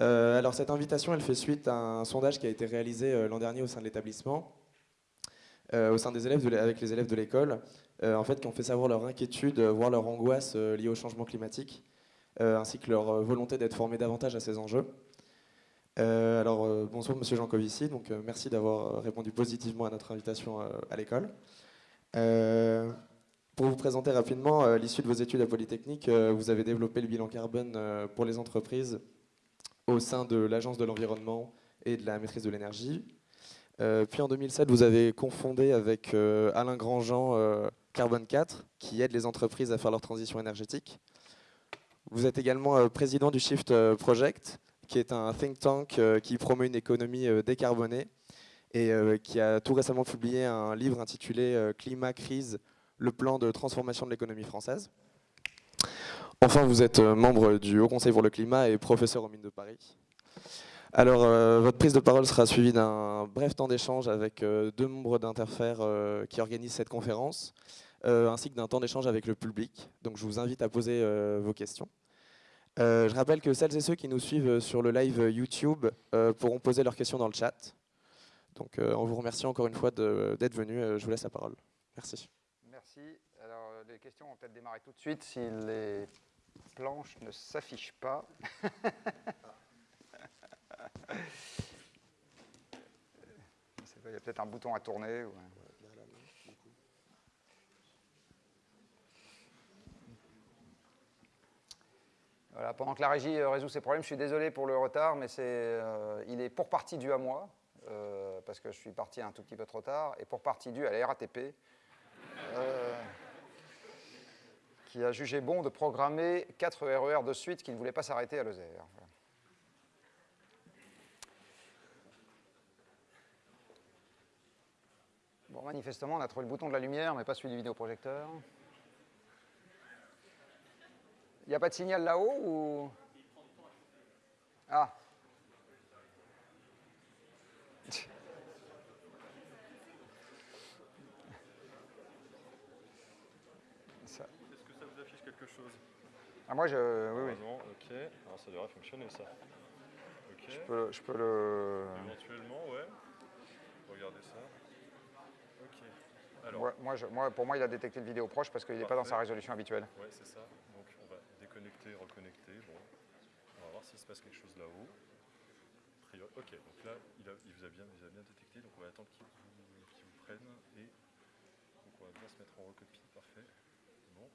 alors cette invitation, elle fait suite à un sondage qui a été réalisé l'an dernier au sein de l'établissement, au sein des élèves avec les élèves de l'école, en fait, qui ont fait savoir leur inquiétude, voire leur angoisse liée au changement climatique, ainsi que leur volonté d'être formés davantage à ces enjeux. Euh, alors, euh, bonsoir Monsieur Jancovici, donc euh, merci d'avoir répondu positivement à notre invitation à l'école. pour vous présenter rapidement, à l'issue de vos études à Polytechnique, vous avez développé le bilan carbone pour les entreprises au sein de l'Agence de l'environnement et de la maîtrise de l'énergie. puis en 2007, vous avez confondé avec Alain Grandjean Carbone 4, qui aide les entreprises à faire leur transition énergétique. Vous êtes également président du Shift Project, qui est un think tank euh, qui promeut une économie euh, décarbonée et euh, qui a tout récemment publié un livre intitulé Climat, crise, le plan de transformation de l'économie française. Enfin, vous êtes membre du Haut Conseil pour le climat et professeur aux mines de Paris. Alors, votre prise de parole sera suivie d'un bref temps d'échange avec deux membres d'Interfer qui organisent cette conférence, ainsi que d'un temps d'échange avec le public. Donc, je vous invite à poser vos questions. Euh, je rappelle que celles et ceux qui nous suivent sur le live YouTube euh, pourront poser leurs questions dans le chat. Donc euh, on vous remercie encore une fois d'être venu. je vous laisse la parole. Merci. Merci. Alors les questions vont peut-être démarrer tout de suite planches ne s'affichent pas. Il y a peut-être un bouton à tourner. pendant que la régie euh, résout ses problèmes, je suis désolé pour le retard, mais euh, il est pour partie dû à moi, euh, parce que je suis parti un tout petit peu trop tard, et pour partie dû à la RATP, qui a jugé bon de programmer 4 RER de suite qui ne voulaient pas s'arrêter à Lozère. Bon, manifestement, on a trouvé le bouton de la lumière, mais pas celui du vidéoprojecteur. Il n'y a pas de signal là-haut ou... Ah. Est-ce que ça vous affiche quelque chose Ah moi je... Oui, oui. Ok. Alors ça devrait fonctionner ça. Je, peux, je peux le... Éventuellement, ouais. Regardez ça. Ok. Alors. moi, je, moi, pour moi, il a détecté le vidéo proche parce qu'il n'est pas dans sa résolution habituelle. Ouais, c'est ça connecter, reconnecter. Bon, on va voir s'il se passe quelque chose là-haut. Ok, donc là, il, vous a bien, bien détecté, donc on va attendre qu'il vous, prenne et donc on va bien se mettre en recopie, parfait. Bon,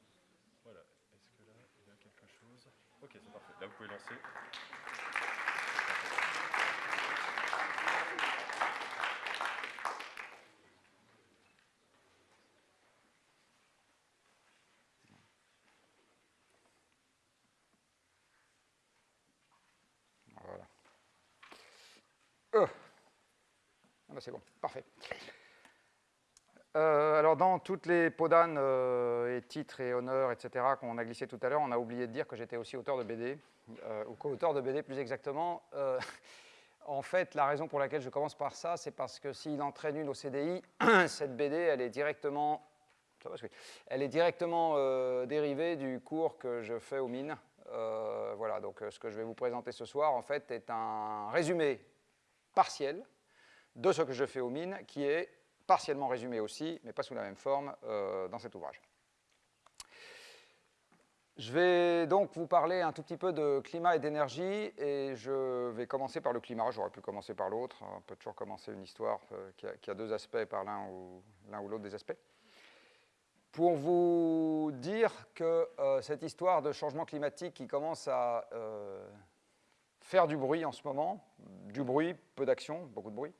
voilà. Est-ce que là, il y a quelque chose Ok, c'est parfait. Là, vous pouvez lancer. c'est bon, parfait. Euh, alors dans toutes les podanes euh, et titres et honneurs, etc., qu'on a glissé tout à l'heure, on a oublié de dire que j'étais aussi auteur de BD, euh, ou co-auteur de BD plus exactement. en fait, la raison pour laquelle je commence par ça, c'est parce que s'il entraîne une au CDI, cette BD, elle est directement, elle est directement dérivée du cours que je fais aux mines. voilà, donc ce que je vais vous présenter ce soir, en fait, est un résumé partiel de ce que je fais aux mines, qui est partiellement résumé aussi, mais pas sous la même forme, euh, dans cet ouvrage. Je vais donc vous parler un tout petit peu de climat et d'énergie, et je vais commencer par le climat, j'aurais pu commencer par l'autre, on peut toujours commencer une histoire euh, qui, a, deux aspects par l'un ou l'autre des aspects. Pour vous dire que euh, cette histoire de changement climatique qui commence à faire du bruit en ce moment, du bruit, peu d'action, beaucoup de bruit,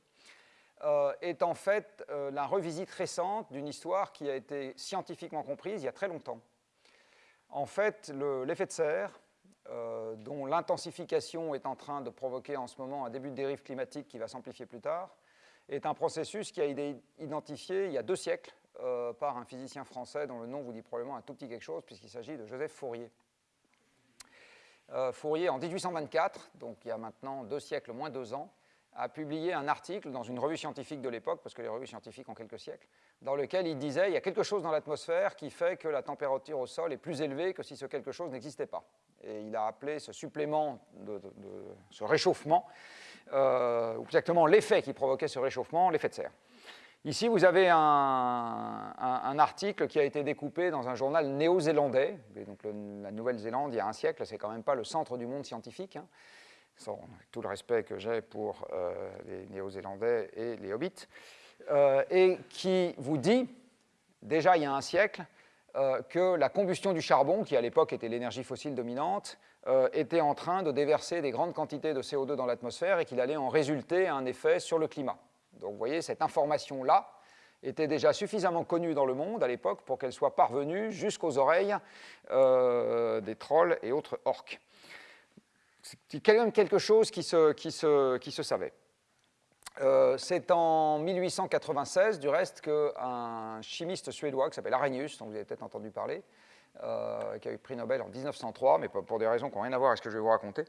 euh, est en fait euh, la revisite récente d'une histoire qui a été scientifiquement comprise il y a très longtemps. En fait, l'effet de serre, euh, dont l'intensification est en train de provoquer en ce moment un début de dérive climatique qui va s'amplifier plus tard, est un processus qui a été identifié il y a deux siècles par un physicien français dont le nom vous dit probablement un tout petit quelque chose, puisqu'il s'agit de Joseph Fourier. Fourier, en 1824, donc il y a maintenant deux siècles, moins deux ans, a publié un article dans une revue scientifique de l'époque, parce que les revues scientifiques ont quelques siècles, dans lequel il disait il y a quelque chose dans l'atmosphère qui fait que la température au sol est plus élevée que si ce quelque chose n'existait pas. Et il a appelé ce supplément, de, ce réchauffement, euh, ou exactement l'effet qui provoquait ce réchauffement, l'effet de serre. Ici, vous avez un, article qui a été découpé dans un journal néo-zélandais. Donc, la Nouvelle-Zélande, il y a un siècle, c'est quand même pas le centre du monde scientifique. Hein sans tout le respect que j'ai pour euh, les Néo-Zélandais et les Hobbits, euh, et qui vous dit, déjà il y a un siècle, euh, que la combustion du charbon, qui à l'époque était l'énergie fossile dominante, était en train de déverser des grandes quantités de CO2 dans l'atmosphère et qu'il allait en résulter un effet sur le climat. Donc vous voyez, cette information-là était déjà suffisamment connue dans le monde à l'époque pour qu'elle soit parvenue jusqu'aux oreilles des trolls et autres orques c'est quand même quelque chose qui se, savait. Euh, c'est en 1896, du reste, qu'un chimiste suédois qui s'appelle Arrhenius, dont vous avez peut-être entendu parler, euh, qui a eu prix Nobel en 1903, mais pour des raisons qui n'ont rien à voir avec ce que je vais vous raconter,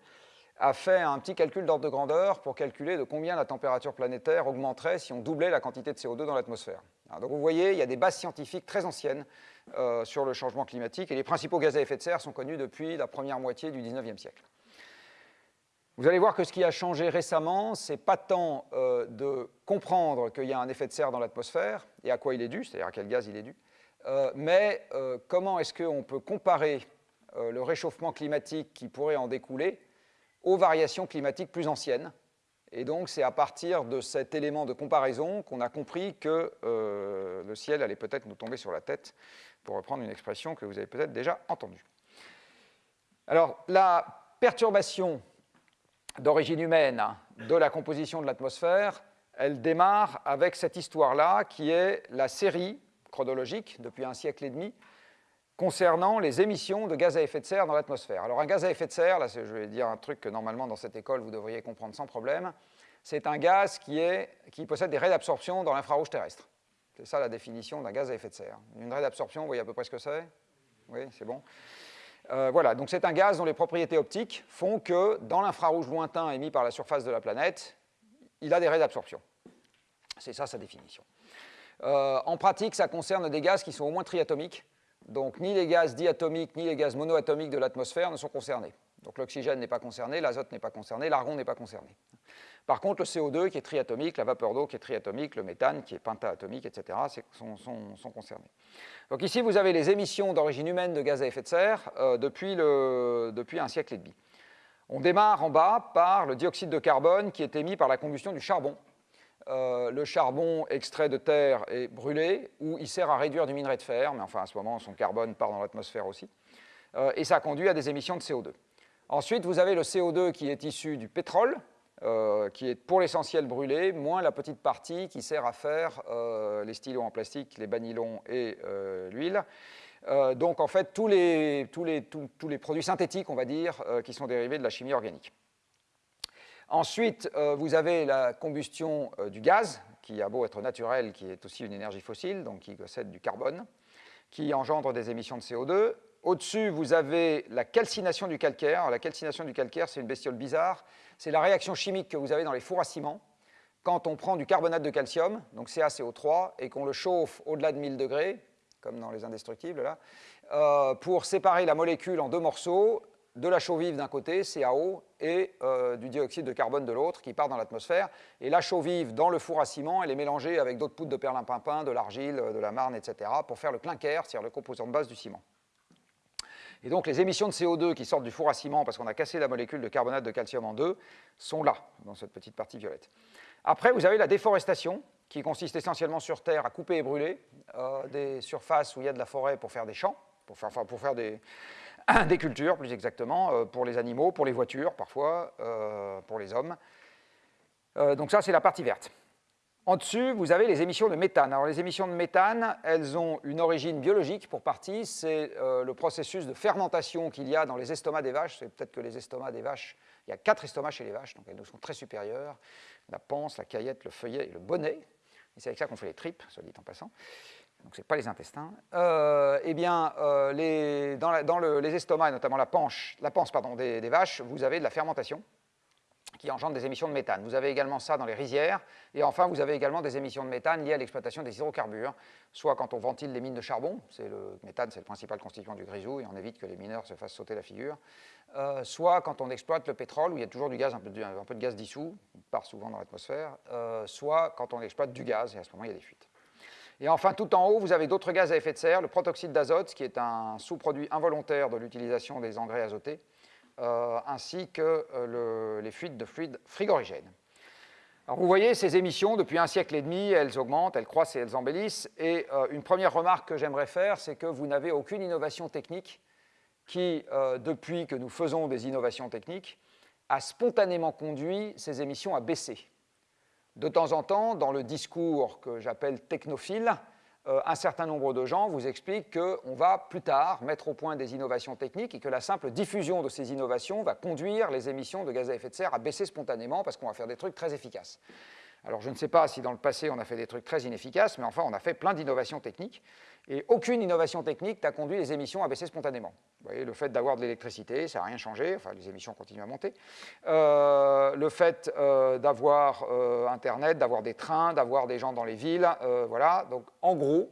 a fait un petit calcul d'ordre de grandeur pour calculer de combien la température planétaire augmenterait si on doublait la quantité de CO2 dans l'atmosphère. Donc vous voyez, il y a des bases scientifiques très anciennes euh, sur le changement climatique, et les principaux gaz à effet de serre sont connus depuis la première moitié du 19e siècle. Vous allez voir que ce qui a changé récemment, c'est pas tant euh, de comprendre qu'il y a un effet de serre dans l'atmosphère et à quoi il est dû, c'est-à-dire à quel gaz il est dû, euh, mais euh, comment est-ce qu'on peut comparer le réchauffement climatique qui pourrait en découler aux variations climatiques plus anciennes. Et donc, c'est à partir de cet élément de comparaison qu'on a compris que le ciel allait peut-être nous tomber sur la tête, pour reprendre une expression que vous avez peut-être déjà entendue. Alors, la perturbation d'origine humaine de la composition de l'atmosphère, elle démarre avec cette histoire-là qui est la série chronologique depuis un siècle et demi concernant les émissions de gaz à effet de serre dans l'atmosphère. Alors un gaz à effet de serre, là je vais dire un truc que normalement dans cette école vous devriez comprendre sans problème, c'est un gaz qui, est, qui possède des raies d'absorption dans l'infrarouge terrestre. C'est ça la définition d'un gaz à effet de serre. Une raie d'absorption, vous voyez à peu près ce que c'est? Oui, c'est bon. Euh, voilà, donc c'est un gaz dont les propriétés optiques font que dans l'infrarouge lointain émis par la surface de la planète, il a des raies d'absorption. C'est ça sa définition. Euh, en pratique, ça concerne des gaz qui sont au moins triatomiques. Donc ni les gaz diatomiques ni les gaz monoatomiques de l'atmosphère ne sont concernés. Donc l'oxygène n'est pas concerné, l'azote n'est pas concerné, l'argon n'est pas concerné. Par contre, le CO2 qui est triatomique, la vapeur d'eau qui est triatomique, le méthane qui est pentaatomique, etc., sont, concernés. Donc ici, vous avez les émissions d'origine humaine de gaz à effet de serre euh, depuis, un siècle et demi. On démarre en bas par le dioxyde de carbone qui est émis par la combustion du charbon. Euh, le charbon extrait de terre est brûlé ou il sert à réduire du minerai de fer, mais enfin à ce moment son carbone part dans l'atmosphère aussi. Euh, et ça conduit à des émissions de CO2. Ensuite, vous avez le CO2 qui est issu du pétrole, euh, qui est pour l'essentiel brûlé, moins la petite partie qui sert à faire euh, les stylos en plastique, les banylons et euh, l'huile. donc en fait, tous les, tous, les, tous, les, produits synthétiques, on va dire, qui sont dérivés de la chimie organique. Ensuite, vous avez la combustion du gaz, qui a beau être naturel, qui est aussi une énergie fossile, donc qui possède du carbone, qui engendre des émissions de CO2. Au-dessus, vous avez la calcination du calcaire. La calcination du calcaire, c'est une bestiole bizarre c'est la réaction chimique que vous avez dans les fours à ciment quand on prend du carbonate de calcium, donc CaCO3, et qu'on le chauffe au-delà de 1000 degrés, comme dans les indestructibles, là, euh, pour séparer la molécule en deux morceaux, de la chaux vive d'un côté, CaO, et euh, du dioxyde de carbone de l'autre, qui part dans l'atmosphère. Et la chaux vive, dans le four à ciment, elle est mélangée avec d'autres poudres de perlimpinpin, de l'argile, de la marne, etc., pour faire le clinker, c'est-à-dire le composant de base du ciment. Et donc les émissions de CO2 qui sortent du four à ciment parce qu'on a cassé la molécule de carbonate de calcium en deux sont là, dans cette petite partie violette. Après, vous avez la déforestation, qui consiste essentiellement sur Terre à couper et brûler euh, des surfaces où il y a de la forêt pour faire des champs, pour faire, des, cultures plus exactement, euh, pour les animaux, pour les voitures parfois, euh, pour les hommes. donc ça, c'est la partie verte. En dessus, vous avez les émissions de méthane. Alors les émissions de méthane, elles ont une origine biologique pour partie, c'est euh, le processus de fermentation qu'il y a dans les estomacs des vaches. C'est peut-être que les estomacs des vaches, il y a quatre estomacs chez les vaches, donc elles nous sont très supérieures. La panse, la caillette, le feuillet et le bonnet. Et c'est avec ça qu'on fait les tripes, soit dit en passant. Donc ce n'est pas les intestins. Euh, eh bien, euh, dans, les estomacs, et notamment la, la panse des vaches, vous avez de la fermentation. Qui engendrent des émissions de méthane. Vous avez également ça dans les rizières, et enfin vous avez également des émissions de méthane liées à l'exploitation des hydrocarbures, soit quand on ventile les mines de charbon, c'est le méthane c'est le principal constituant du grisou, et on évite que les mineurs se fassent sauter la figure, euh, soit quand on exploite le pétrole, où il y a toujours du gaz, un peu de, gaz dissous, part souvent dans l'atmosphère, euh, soit quand on exploite du gaz, et à ce moment il y a des fuites. Et enfin, tout en haut, vous avez d'autres gaz à effet de serre, le protoxyde d'azote, qui est un sous-produit involontaire de l'utilisation des engrais azotés, ainsi que euh, les fuites de fluides frigorigènes. Alors vous voyez, ces émissions, depuis un siècle et demi, elles augmentent, elles croissent et elles embellissent. Et euh, une première remarque que j'aimerais faire, c'est que vous n'avez aucune innovation technique qui, depuis que nous faisons des innovations techniques, a spontanément conduit ces émissions à baisser. De temps en temps, dans le discours que j'appelle technophile, euh, un certain nombre de gens vous expliquent qu'on va plus tard mettre au point des innovations techniques et que la simple diffusion de ces innovations va conduire les émissions de gaz à effet de serre à baisser spontanément parce qu'on va faire des trucs très efficaces. Alors je ne sais pas si dans le passé on a fait des trucs très inefficaces, mais enfin on a fait plein d'innovations techniques, et aucune innovation technique n'a conduit les émissions à baisser spontanément. Vous voyez, le fait d'avoir de l'électricité, ça n'a rien changé, enfin les émissions continuent à monter. Euh, le fait euh, d'avoir euh, Internet, d'avoir des trains, d'avoir des gens dans les villes, voilà, donc en gros,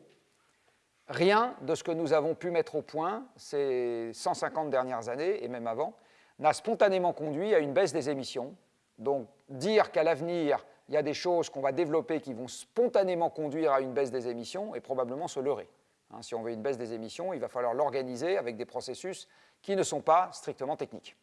rien de ce que nous avons pu mettre au point ces 150 dernières années, et même avant, n'a spontanément conduit à une baisse des émissions. Donc dire qu'à l'avenir, il y a des choses qu'on va développer qui vont spontanément conduire à une baisse des émissions et probablement se leurrer. Hein, si on veut une baisse des émissions, il va falloir l'organiser avec des processus qui ne sont pas strictement techniques.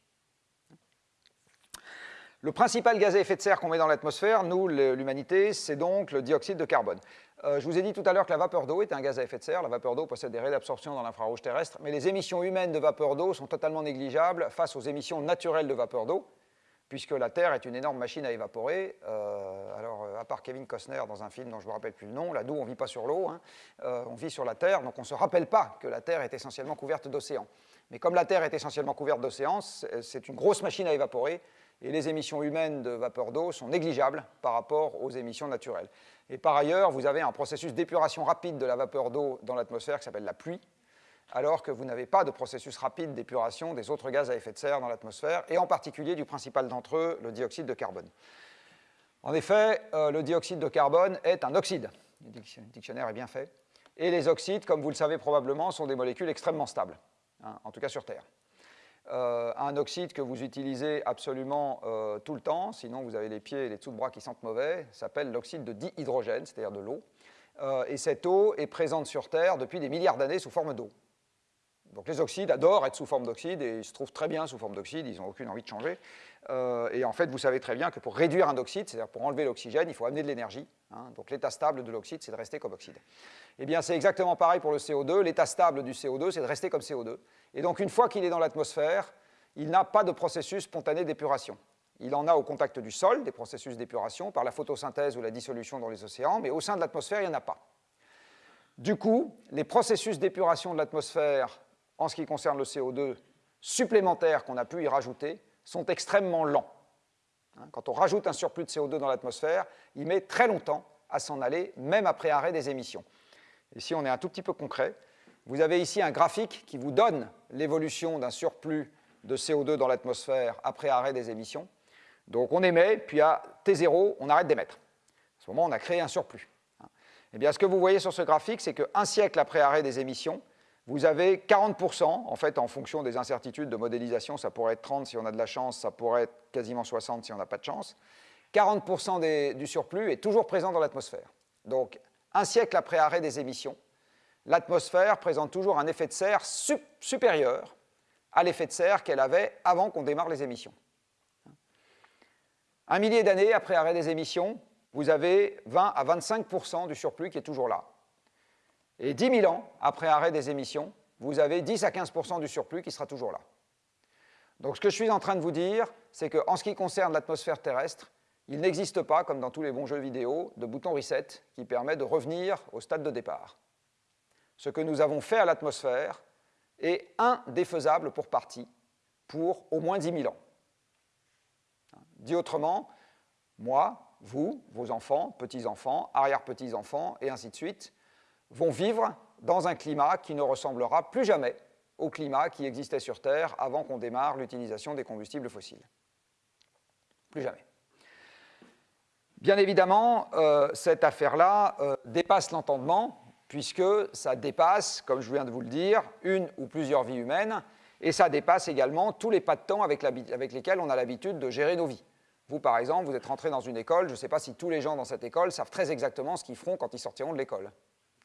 Le principal gaz à effet de serre qu'on met dans l'atmosphère, nous, l'humanité, c'est donc le dioxyde de carbone. Euh, je vous ai dit tout à l'heure que la vapeur d'eau est un gaz à effet de serre. La vapeur d'eau possède des raies d'absorption dans l'infrarouge terrestre, mais les émissions humaines de vapeur d'eau sont totalement négligeables face aux émissions naturelles de vapeur d'eau puisque la Terre est une énorme machine à évaporer. Euh, alors, euh, à part Kevin Costner dans un film dont je ne me rappelle plus le nom, là, nous, on ne vit pas sur l'eau, hein. euh, on vit sur la Terre, donc on ne se rappelle pas que la Terre est essentiellement couverte d'océans. Mais comme la Terre est essentiellement couverte d'océans, c'est une grosse machine à évaporer, et les émissions humaines de vapeur d'eau sont négligeables par rapport aux émissions naturelles. Et par ailleurs, vous avez un processus d'épuration rapide de la vapeur d'eau dans l'atmosphère qui s'appelle la pluie, alors que vous n'avez pas de processus rapide d'épuration des autres gaz à effet de serre dans l'atmosphère, et en particulier du principal d'entre eux, le dioxyde de carbone. En effet, euh, le dioxyde de carbone est un oxyde. Le dictionnaire est bien fait. Et les oxydes, comme vous le savez probablement, sont des molécules extrêmement stables, hein, en tout cas sur Terre. Euh, un oxyde que vous utilisez absolument euh, tout le temps, sinon vous avez les pieds et les dessous de bras qui sentent mauvais, s'appelle l'oxyde de dihydrogène, c'est-à-dire de l'eau. et cette eau est présente sur Terre depuis des milliards d'années sous forme d'eau. Donc les oxydes adorent être sous forme d'oxyde et ils se trouvent très bien sous forme d'oxyde, ils n'ont aucune envie de changer. Euh, et en fait, vous savez très bien que pour réduire un oxyde, c'est-à-dire pour enlever l'oxygène, il faut amener de l'énergie. Hein. donc l'état stable de l'oxyde, c'est de rester comme oxyde. Eh bien, c'est exactement pareil pour le CO2. L'état stable du CO2, c'est de rester comme CO2. Et donc une fois qu'il est dans l'atmosphère, il n'a pas de processus spontané d'épuration. Il en a au contact du sol, des processus d'épuration, par la photosynthèse ou la dissolution dans les océans, mais au sein de l'atmosphère, il n'y en a pas. Du coup, les processus d'épuration de l'atmosphère en ce qui concerne le CO2 supplémentaires qu'on a pu y rajouter sont extrêmement lents. Hein, quand on rajoute un surplus de CO2 dans l'atmosphère, il met très longtemps à s'en aller, même après arrêt des émissions. Ici, on est un tout petit peu concret. Vous avez ici un graphique qui vous donne l'évolution d'un surplus de CO2 dans l'atmosphère après arrêt des émissions. Donc on émet, puis à T0, on arrête d'émettre. À ce moment, on a créé un surplus. Hein. Eh bien, ce que vous voyez sur ce graphique, c'est qu'un siècle après arrêt des émissions, vous avez 40%, en fait, en fonction des incertitudes de modélisation, ça pourrait être 30 si on a de la chance, ça pourrait être quasiment 60 si on n'a pas de chance. 40% du surplus est toujours présent dans l'atmosphère. Donc, un siècle après arrêt des émissions, l'atmosphère présente toujours un effet de serre supérieur à l'effet de serre qu'elle avait avant qu'on démarre les émissions. Un millier d'années après arrêt des émissions, vous avez 20 à 25% du surplus qui est toujours là. Et 10 000 ans après arrêt des émissions, vous avez 10 à 15% du surplus qui sera toujours là. Donc ce que je suis en train de vous dire, c'est qu'en ce qui concerne l'atmosphère terrestre, il n'existe pas, comme dans tous les bons jeux vidéo, de bouton reset qui permet de revenir au stade de départ. Ce que nous avons fait à l'atmosphère est indéfaisable pour partie pour au moins 10 000 ans. Dit autrement, moi, vous, vos enfants, petits-enfants, arrière-petits-enfants, et ainsi de suite, vont vivre dans un climat qui ne ressemblera plus jamais au climat qui existait sur Terre avant qu'on démarre l'utilisation des combustibles fossiles. Plus jamais. Bien évidemment, euh, cette affaire-là euh, dépasse l'entendement, puisque ça dépasse, comme je viens de vous le dire, une ou plusieurs vies humaines, et ça dépasse également tous les pas de temps avec, avec lesquels on a l'habitude de gérer nos vies. Vous, par exemple, vous êtes rentré dans une école, je ne sais pas si tous les gens dans cette école savent très exactement ce qu'ils feront quand ils sortiront de l'école.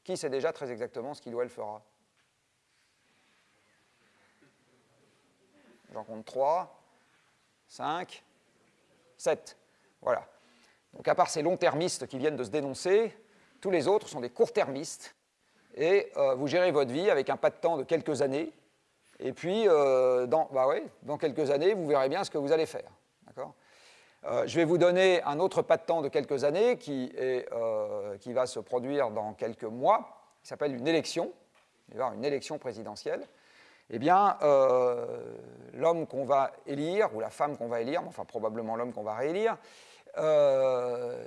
Qui sait déjà très exactement ce qu'il ou elle fera J'en compte 3, 5, 7. Voilà. Donc à part ces longs-termistes qui viennent de se dénoncer, tous les autres sont des court-termistes. Et euh, vous gérez votre vie avec un pas de temps de quelques années. Et puis, euh, dans, bah dans quelques années, vous verrez bien ce que vous allez faire. Euh, je vais vous donner un autre pas de temps de quelques années qui, qui va se produire dans quelques mois, qui s'appelle une élection. Une élection présidentielle eh bien, l'homme qu'on va élire, ou la femme qu'on va élire, enfin probablement l'homme qu'on va réélire, euh,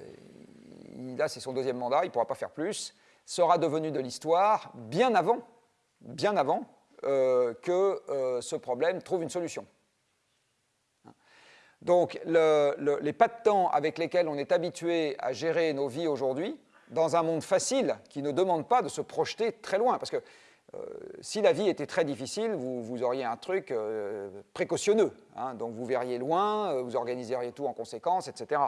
là c'est son deuxième mandat, il ne pourra pas faire plus, sera devenu de l'histoire bien avant, bien avant euh, que euh, ce problème trouve une solution. Donc les pas de temps avec lesquels on est habitué à gérer nos vies aujourd'hui, dans un monde facile qui ne demande pas de se projeter très loin, parce que euh, si la vie était très difficile, vous, auriez un truc euh, précautionneux. Hein. donc vous verriez loin, euh, vous organiseriez tout en conséquence, etc.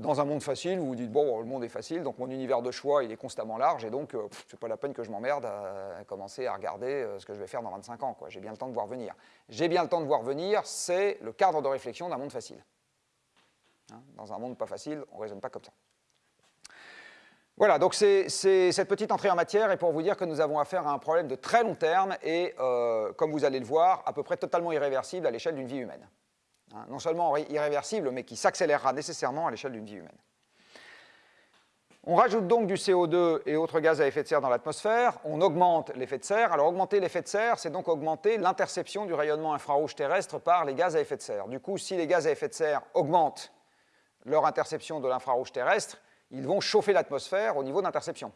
dans un monde facile, vous vous dites, bon, le monde est facile, donc mon univers de choix, il est constamment large, et donc c'est pas la peine que je m'emmerde à, commencer à regarder ce que je vais faire dans 25 ans. J'ai bien le temps de voir venir. J'ai bien le temps de voir venir, c'est le cadre de réflexion d'un monde facile. Hein. dans un monde pas facile, on ne raisonne pas comme ça. Voilà, donc cette petite entrée en matière est pour vous dire que nous avons affaire à un problème de très long terme et, euh, comme vous allez le voir, à peu près totalement irréversible à l'échelle d'une vie humaine. Hein, non seulement irréversible, mais qui s'accélérera nécessairement à l'échelle d'une vie humaine. On rajoute donc du CO2 et autres gaz à effet de serre dans l'atmosphère, on augmente l'effet de serre. Alors augmenter l'effet de serre, c'est donc augmenter l'interception du rayonnement infrarouge terrestre par les gaz à effet de serre. Du coup, si les gaz à effet de serre augmentent leur interception de l'infrarouge terrestre, ils vont chauffer l'atmosphère au niveau d'interception.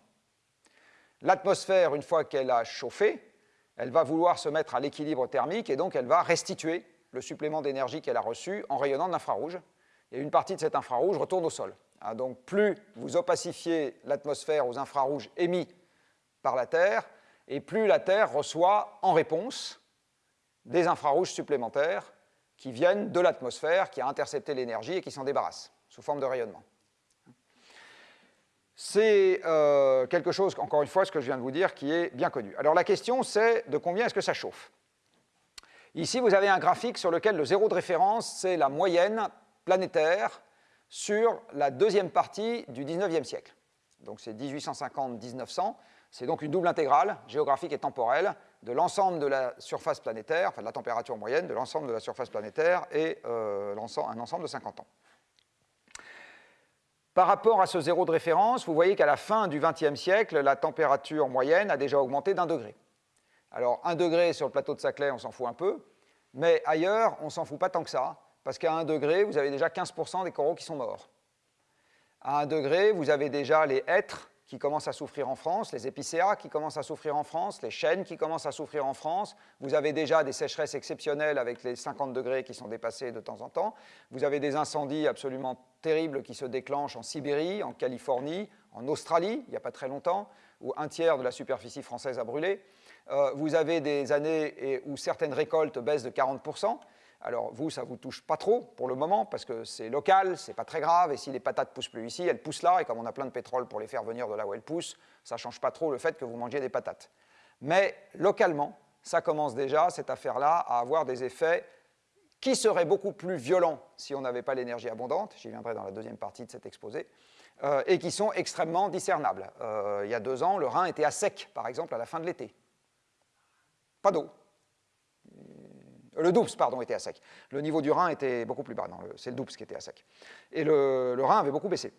L'atmosphère, une fois qu'elle a chauffé, elle va vouloir se mettre à l'équilibre thermique et donc elle va restituer le supplément d'énergie qu'elle a reçu en rayonnant de l'infrarouge. Et une partie de cet infrarouge retourne au sol. Ah, donc plus vous opacifiez l'atmosphère aux infrarouges émis par la Terre, et plus la Terre reçoit en réponse des infrarouges supplémentaires qui viennent de l'atmosphère, qui a intercepté l'énergie et qui s'en débarrasse sous forme de rayonnement. C'est euh, quelque chose, encore une fois, ce que je viens de vous dire, qui est bien connu. Alors la question, c'est de combien est-ce que ça chauffe? Ici, vous avez un graphique sur lequel le zéro de référence, c'est la moyenne planétaire sur la deuxième partie du 19e siècle. Donc c'est 1850-1900, c'est donc une double intégrale, géographique et temporelle, de l'ensemble de la surface planétaire, enfin de la température moyenne de l'ensemble de la surface planétaire et euh, un ensemble de 50 ans. Par rapport à ce zéro de référence, vous voyez qu'à la fin du XXe siècle, la température moyenne a déjà augmenté d'un degré. Alors, un degré sur le plateau de Saclay, on s'en fout un peu, mais ailleurs, on s'en fout pas tant que ça, parce qu'à un degré, vous avez déjà 15% des coraux qui sont morts. À un degré, vous avez déjà les hêtres qui commencent à souffrir en France, les épicéas qui commencent à souffrir en France, les chênes qui commencent à souffrir en France. Vous avez déjà des sécheresses exceptionnelles avec les 50 degrés qui sont dépassés de temps en temps. Vous avez des incendies absolument terribles qui se déclenchent en Sibérie, en Californie, en Australie, il n'y a pas très longtemps, où un tiers de la superficie française a brûlé. Euh, vous avez des années où certaines récoltes baissent de 40%. Alors vous, ça ne vous touche pas trop pour le moment parce que c'est local, c'est pas très grave, et si les patates poussent plus ici, elles poussent là, et comme on a plein de pétrole pour les faire venir de là où elles poussent, ça ne change pas trop le fait que vous mangiez des patates. Mais localement, ça commence déjà, cette affaire-là, à avoir des effets qui seraient beaucoup plus violents si on n'avait pas l'énergie abondante, j'y viendrai dans la deuxième partie de cet exposé, euh, et qui sont extrêmement discernables. Euh, il y a deux ans, le Rhin était à sec, par exemple, à la fin de l'été. Pas d'eau, le Doubs, pardon, était à sec. Le niveau du Rhin était beaucoup plus bas. C'est le Doubs qui était à sec. Et le, Rhin avait beaucoup baissé.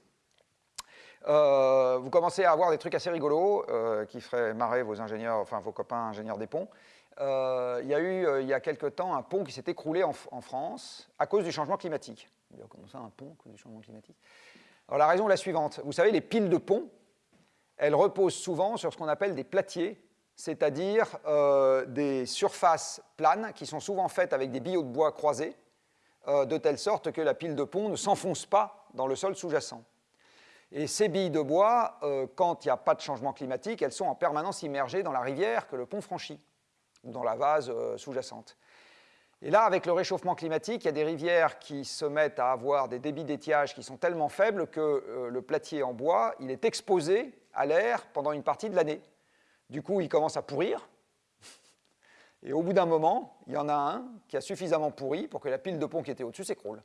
Euh, vous commencez à avoir des trucs assez rigolos euh, qui feraient marrer vos ingénieurs, enfin vos copains ingénieurs des ponts. Euh, il y a eu, il y a quelque temps, un pont qui s'est écroulé en, France à cause du changement climatique. Comment ça, un pont à cause du changement climatique la raison est la suivante. Vous savez, les piles de ponts, elles reposent souvent sur ce qu'on appelle des platiers c'est-à-dire euh, des surfaces planes qui sont souvent faites avec des billots de bois croisés euh, de telle sorte que la pile de pont ne s'enfonce pas dans le sol sous-jacent. Et ces billes de bois, euh, quand il n'y a pas de changement climatique, elles sont en permanence immergées dans la rivière que le pont franchit, ou dans la vase sous-jacente. Et là, avec le réchauffement climatique, il y a des rivières qui se mettent à avoir des débits d'étiage qui sont tellement faibles que le platier en bois, il est exposé à l'air pendant une partie de l'année. Du coup, il commence à pourrir. Et au bout d'un moment, il y en a un qui a suffisamment pourri pour que la pile de pont qui était au-dessus s'écroule.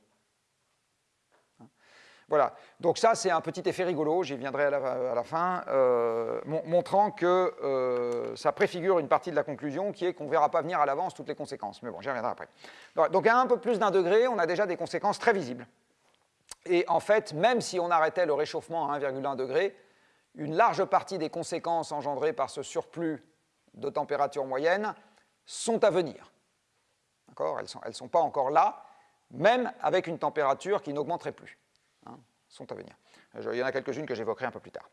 Voilà, donc ça c'est un petit effet rigolo, j'y viendrai à la, fin, euh, montrant que euh, ça préfigure une partie de la conclusion qui est qu'on ne verra pas venir à l'avance toutes les conséquences. Mais bon, j'y reviendrai après. Donc à un peu plus d'un degré, on a déjà des conséquences très visibles. Et en fait, même si on arrêtait le réchauffement à 1,1 degré, une large partie des conséquences engendrées par ce surplus de température moyenne sont à venir. Elles ne sont, elles sont pas encore là, même avec une température qui n'augmenterait plus sont à venir. Il y en a quelques-unes que j'évoquerai un peu plus tard.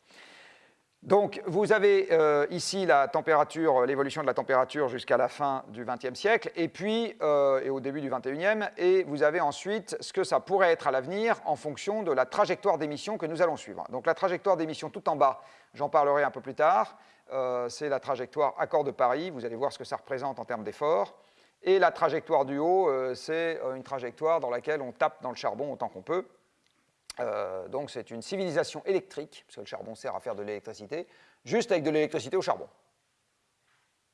Donc, vous avez euh, ici température, l'évolution de la température jusqu'à la fin du XXe siècle, et puis, euh, et au début du XXIe, et vous avez ensuite ce que ça pourrait être à l'avenir en fonction de la trajectoire d'émission que nous allons suivre. Donc, la trajectoire d'émission tout en bas, j'en parlerai un peu plus tard, euh, c'est la trajectoire accord de Paris, vous allez voir ce que ça représente en termes d'effort, et la trajectoire du haut, c'est une trajectoire dans laquelle on tape dans le charbon autant qu'on peut, euh, donc c'est une civilisation électrique, parce que le charbon sert à faire de l'électricité, juste avec de l'électricité au charbon.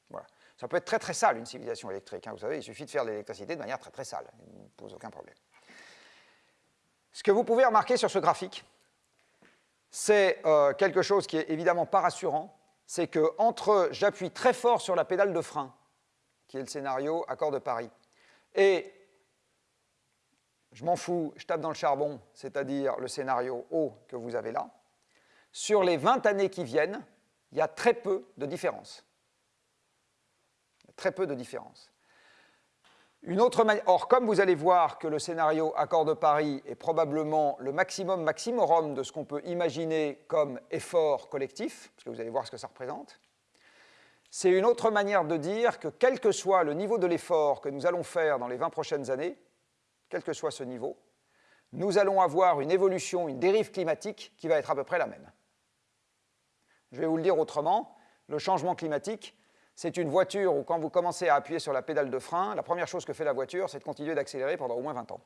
Voilà. Ça peut être très très sale une civilisation électrique, hein. vous savez, il suffit de faire de l'électricité de manière très très sale, il ne pose aucun problème. Ce que vous pouvez remarquer sur ce graphique, c'est euh, quelque chose qui est évidemment pas rassurant, c'est que entre j'appuie très fort sur la pédale de frein, qui est le scénario accord de Paris, et je m'en fous, je tape dans le charbon, c'est-à-dire le scénario haut que vous avez là, sur les 20 années qui viennent, il y a très peu de différence. Très peu de différence. Une autre Or, comme vous allez voir que le scénario accord de Paris est probablement le maximum maximorum de ce qu'on peut imaginer comme effort collectif, parce que vous allez voir ce que ça représente, c'est une autre manière de dire que quel que soit le niveau de l'effort que nous allons faire dans les 20 prochaines années, quel que soit ce niveau, nous allons avoir une évolution, une dérive climatique qui va être à peu près la même. Je vais vous le dire autrement, le changement climatique, c'est une voiture où quand vous commencez à appuyer sur la pédale de frein, la première chose que fait la voiture, c'est de continuer d'accélérer pendant au moins 20 ans.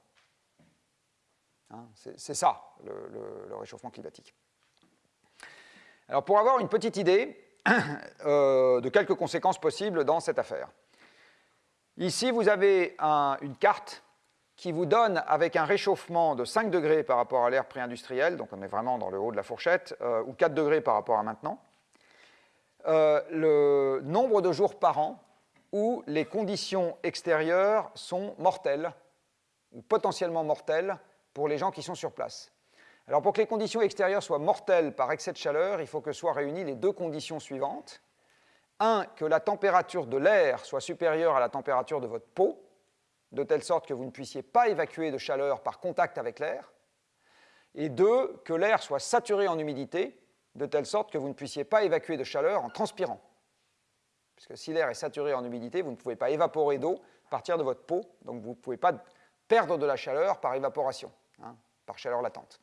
Hein, c'est ça, le, réchauffement climatique. Alors pour avoir une petite idée euh, de quelques conséquences possibles dans cette affaire, ici vous avez une carte qui vous donne, avec un réchauffement de 5 degrés par rapport à l'ère pré-industrielle, donc on est vraiment dans le haut de la fourchette, euh, ou 4 degrés par rapport à maintenant, euh, le nombre de jours par an où les conditions extérieures sont mortelles, ou potentiellement mortelles, pour les gens qui sont sur place. Alors pour que les conditions extérieures soient mortelles par excès de chaleur, il faut que soient réunies les deux conditions suivantes. Un, que la température de l'air soit supérieure à la température de votre peau, de telle sorte que vous ne puissiez pas évacuer de chaleur par contact avec l'air, et deux, que l'air soit saturé en humidité, de telle sorte que vous ne puissiez pas évacuer de chaleur en transpirant. Puisque si l'air est saturé en humidité, vous ne pouvez pas évaporer d'eau à partir de votre peau, donc vous ne pouvez pas perdre de la chaleur par évaporation, hein, par chaleur latente.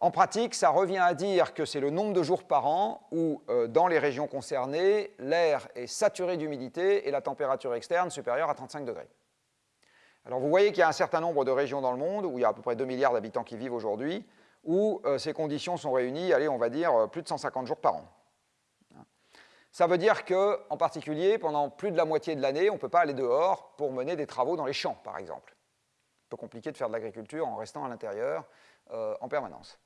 En pratique, ça revient à dire que c'est le nombre de jours par an où, euh, dans les régions concernées, l'air est saturé d'humidité et la température externe supérieure à 35 degrés. Alors vous voyez qu'il y a un certain nombre de régions dans le monde, où il y a à peu près 2 milliards d'habitants qui vivent aujourd'hui, où euh, ces conditions sont réunies, allez, on va dire, euh, plus de 150 jours par an. Ça veut dire qu'en particulier, pendant plus de la moitié de l'année, on ne peut pas aller dehors pour mener des travaux dans les champs, par exemple. Un peu compliqué de faire de l'agriculture en restant à l'intérieur en permanence.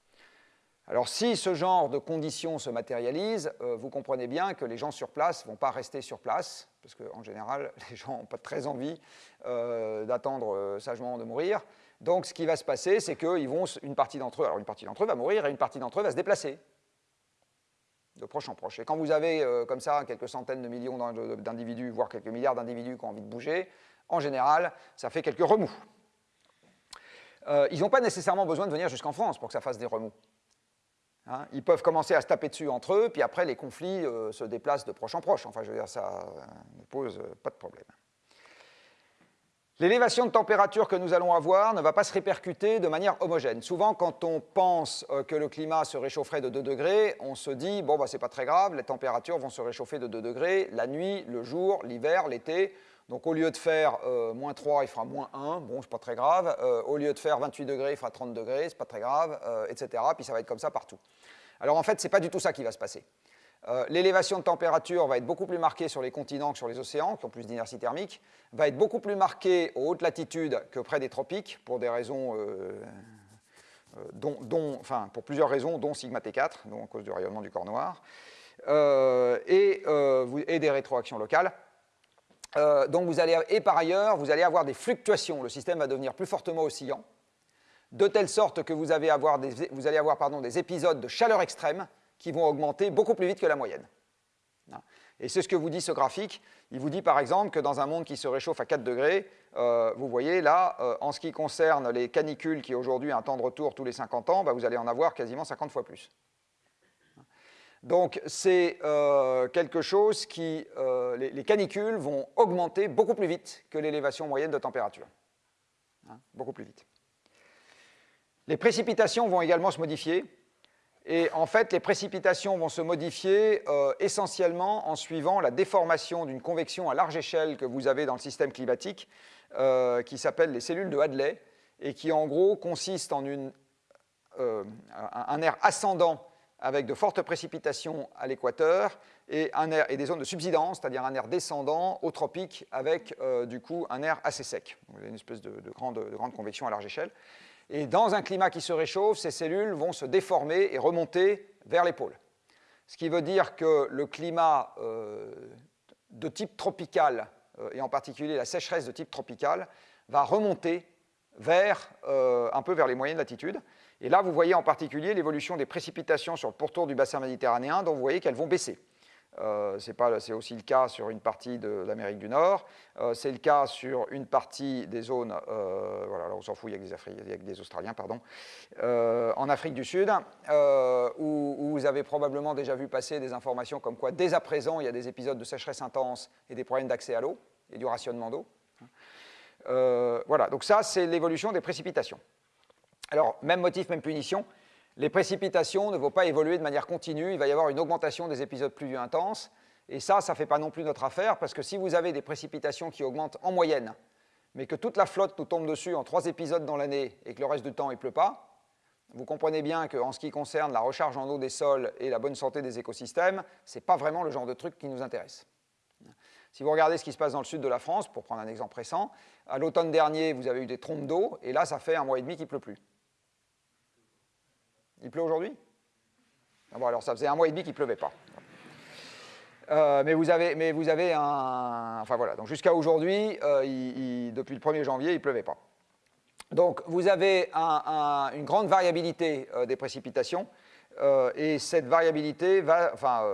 Alors si ce genre de conditions se matérialisent, euh, vous comprenez bien que les gens sur place ne vont pas rester sur place, parce qu'en général, les gens n'ont pas très envie euh, d'attendre euh, sagement de mourir. Donc ce qui va se passer, c'est qu'ils vont, partie d'entre eux, alors une partie d'entre eux va mourir et une partie d'entre eux va se déplacer de proche en proche. Et quand vous avez comme ça quelques centaines de millions d'individus, voire quelques milliards d'individus qui ont envie de bouger, en général, ça fait quelques remous. ils n'ont pas nécessairement besoin de venir jusqu'en France pour que ça fasse des remous. Hein, ils peuvent commencer à se taper dessus entre eux, puis après les conflits euh, se déplacent de proche en proche. Enfin, je veux dire, ça euh, ne pose pas de problème. L'élévation de température que nous allons avoir ne va pas se répercuter de manière homogène. Souvent, quand on pense euh, que le climat se réchaufferait de 2 degrés, on se dit, bon, bah, c'est pas très grave, les températures vont se réchauffer de 2 degrés la nuit, le jour, l'hiver, l'été. Donc, au lieu de faire euh, moins 3, il fera moins 1, bon, c'est pas très grave. Euh, au lieu de faire 28 degrés, il fera 30 degrés, c'est pas très grave, etc. Puis ça va être comme ça partout. Alors, en fait, c'est pas du tout ça qui va se passer. Euh, l'élévation de température va être beaucoup plus marquée sur les continents que sur les océans, qui ont plus d'inertie thermique, va être beaucoup plus marquée aux hautes latitudes que près des tropiques, pour des raisons, euh, euh, dont, enfin, pour plusieurs raisons, dont sigma T4, donc à cause du rayonnement du corps noir, et, des rétroactions locales. Donc vous allez, et par ailleurs, vous allez avoir des fluctuations, le système va devenir plus fortement oscillant, de telle sorte que vous, allez avoir des épisodes de chaleur extrême qui vont augmenter beaucoup plus vite que la moyenne. Et c'est ce que vous dit ce graphique. Il vous dit par exemple que dans un monde qui se réchauffe à 4 degrés, euh, vous voyez là, euh, en ce qui concerne les canicules qui aujourd'hui un temps de retour tous les 50 ans, bah, vous allez en avoir quasiment 50 fois plus. Donc c'est euh, quelque chose qui, les, les, canicules vont augmenter beaucoup plus vite que l'élévation moyenne de température. Hein, beaucoup plus vite. Les précipitations vont également se modifier. Et en fait, les précipitations vont se modifier euh, essentiellement en suivant la déformation d'une convection à large échelle que vous avez dans le système climatique, euh, qui s'appelle les cellules de Hadley, et qui en gros consiste en euh, un air ascendant avec de fortes précipitations à l'équateur et, et, des zones de subsidence, c'est-à-dire un air descendant au tropique avec du coup un air assez sec. Vous avez une espèce de, grande, de grande convection à large échelle. Et dans un climat qui se réchauffe, ces cellules vont se déformer et remonter vers les pôles. Ce qui veut dire que le climat euh, de type tropical, euh, et en particulier la sécheresse de type tropical, va remonter vers, euh, un peu vers les moyennes latitudes. Et là, vous voyez en particulier l'évolution des précipitations sur le pourtour du bassin méditerranéen, dont vous voyez qu'elles vont baisser. Euh, c'est aussi le cas sur une partie de l'Amérique du Nord. Euh, c'est le cas sur une partie des zones, euh, voilà, on s'en fout, il y a des, des Australiens, pardon, en Afrique du Sud, où, vous avez probablement déjà vu passer des informations comme quoi, dès à présent, il y a des épisodes de sécheresse intense et des problèmes d'accès à l'eau et du rationnement d'eau. voilà, donc ça, c'est l'évolution des précipitations. Alors, même motif, même punition, les précipitations ne vont pas évoluer de manière continue, il va y avoir une augmentation des épisodes pluvieux intenses, et ça, ça ne fait pas non plus notre affaire, parce que si vous avez des précipitations qui augmentent en moyenne, mais que toute la flotte nous tombe dessus en trois épisodes dans l'année et que le reste du temps il ne pleut pas, vous comprenez bien qu'en ce qui concerne la recharge en eau des sols et la bonne santé des écosystèmes, ce n'est pas vraiment le genre de truc qui nous intéresse. Si vous regardez ce qui se passe dans le sud de la France, pour prendre un exemple récent, à l'automne dernier, vous avez eu des trompes d'eau, et là, ça fait un mois et demi qu'il ne pleut plus. Il pleut aujourd'hui ah Bon, alors ça faisait un mois et demi qu'il ne pleuvait pas. Euh, mais, vous avez, mais vous avez un... Enfin voilà, donc jusqu'à aujourd'hui, euh, depuis le 1er janvier, il ne pleuvait pas. Donc vous avez une grande variabilité euh, des précipitations, et cette variabilité va... Enfin,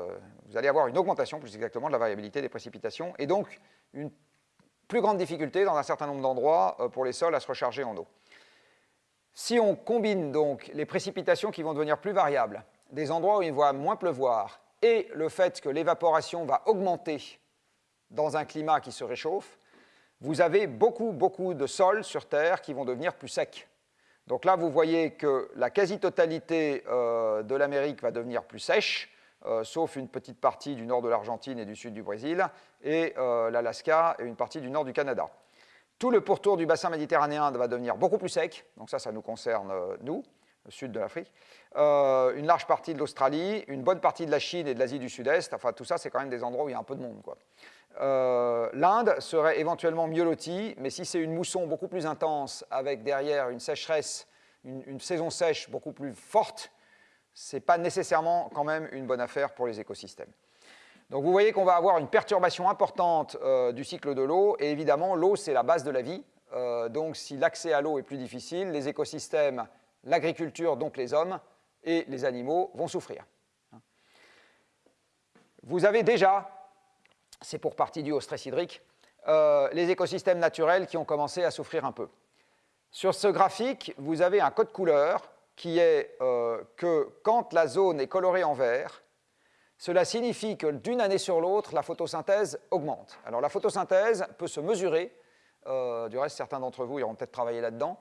vous allez avoir une augmentation, plus exactement, de la variabilité des précipitations, et donc une plus grande difficulté dans un certain nombre d'endroits pour les sols à se recharger en eau. Si on combine donc les précipitations qui vont devenir plus variables, des endroits où il va moins pleuvoir, et le fait que l'évaporation va augmenter dans un climat qui se réchauffe, vous avez beaucoup, beaucoup de sols sur Terre qui vont devenir plus secs. Donc là, vous voyez que la quasi-totalité euh, de l'Amérique va devenir plus sèche, euh, sauf une petite partie du nord de l'Argentine et du sud du Brésil, et euh, l'Alaska et une partie du nord du Canada. Tout le pourtour du bassin méditerranéen va devenir beaucoup plus sec, donc ça, ça nous concerne, euh, nous, le sud de l'Afrique. Euh, une large partie de l'Australie, une bonne partie de la Chine et de l'Asie du Sud-Est, enfin tout ça, c'est quand même des endroits où il y a un peu de monde. Euh, L'Inde serait éventuellement mieux lotie, mais si c'est une mousson beaucoup plus intense, avec derrière une sécheresse, une, une saison sèche beaucoup plus forte, ce n'est pas nécessairement quand même une bonne affaire pour les écosystèmes. Donc vous voyez qu'on va avoir une perturbation importante euh, du cycle de l'eau, et évidemment, l'eau, c'est la base de la vie. Euh, donc si l'accès à l'eau est plus difficile, les écosystèmes, l'agriculture, donc les hommes, et les animaux vont souffrir. Vous avez déjà, c'est pour partie dû au stress hydrique, euh, les écosystèmes naturels qui ont commencé à souffrir un peu. Sur ce graphique, vous avez un code couleur qui est que quand la zone est colorée en vert, cela signifie que d'une année sur l'autre, la photosynthèse augmente. Alors la photosynthèse peut se mesurer du reste certains d'entre vous iront peut-être travailler là-dedans,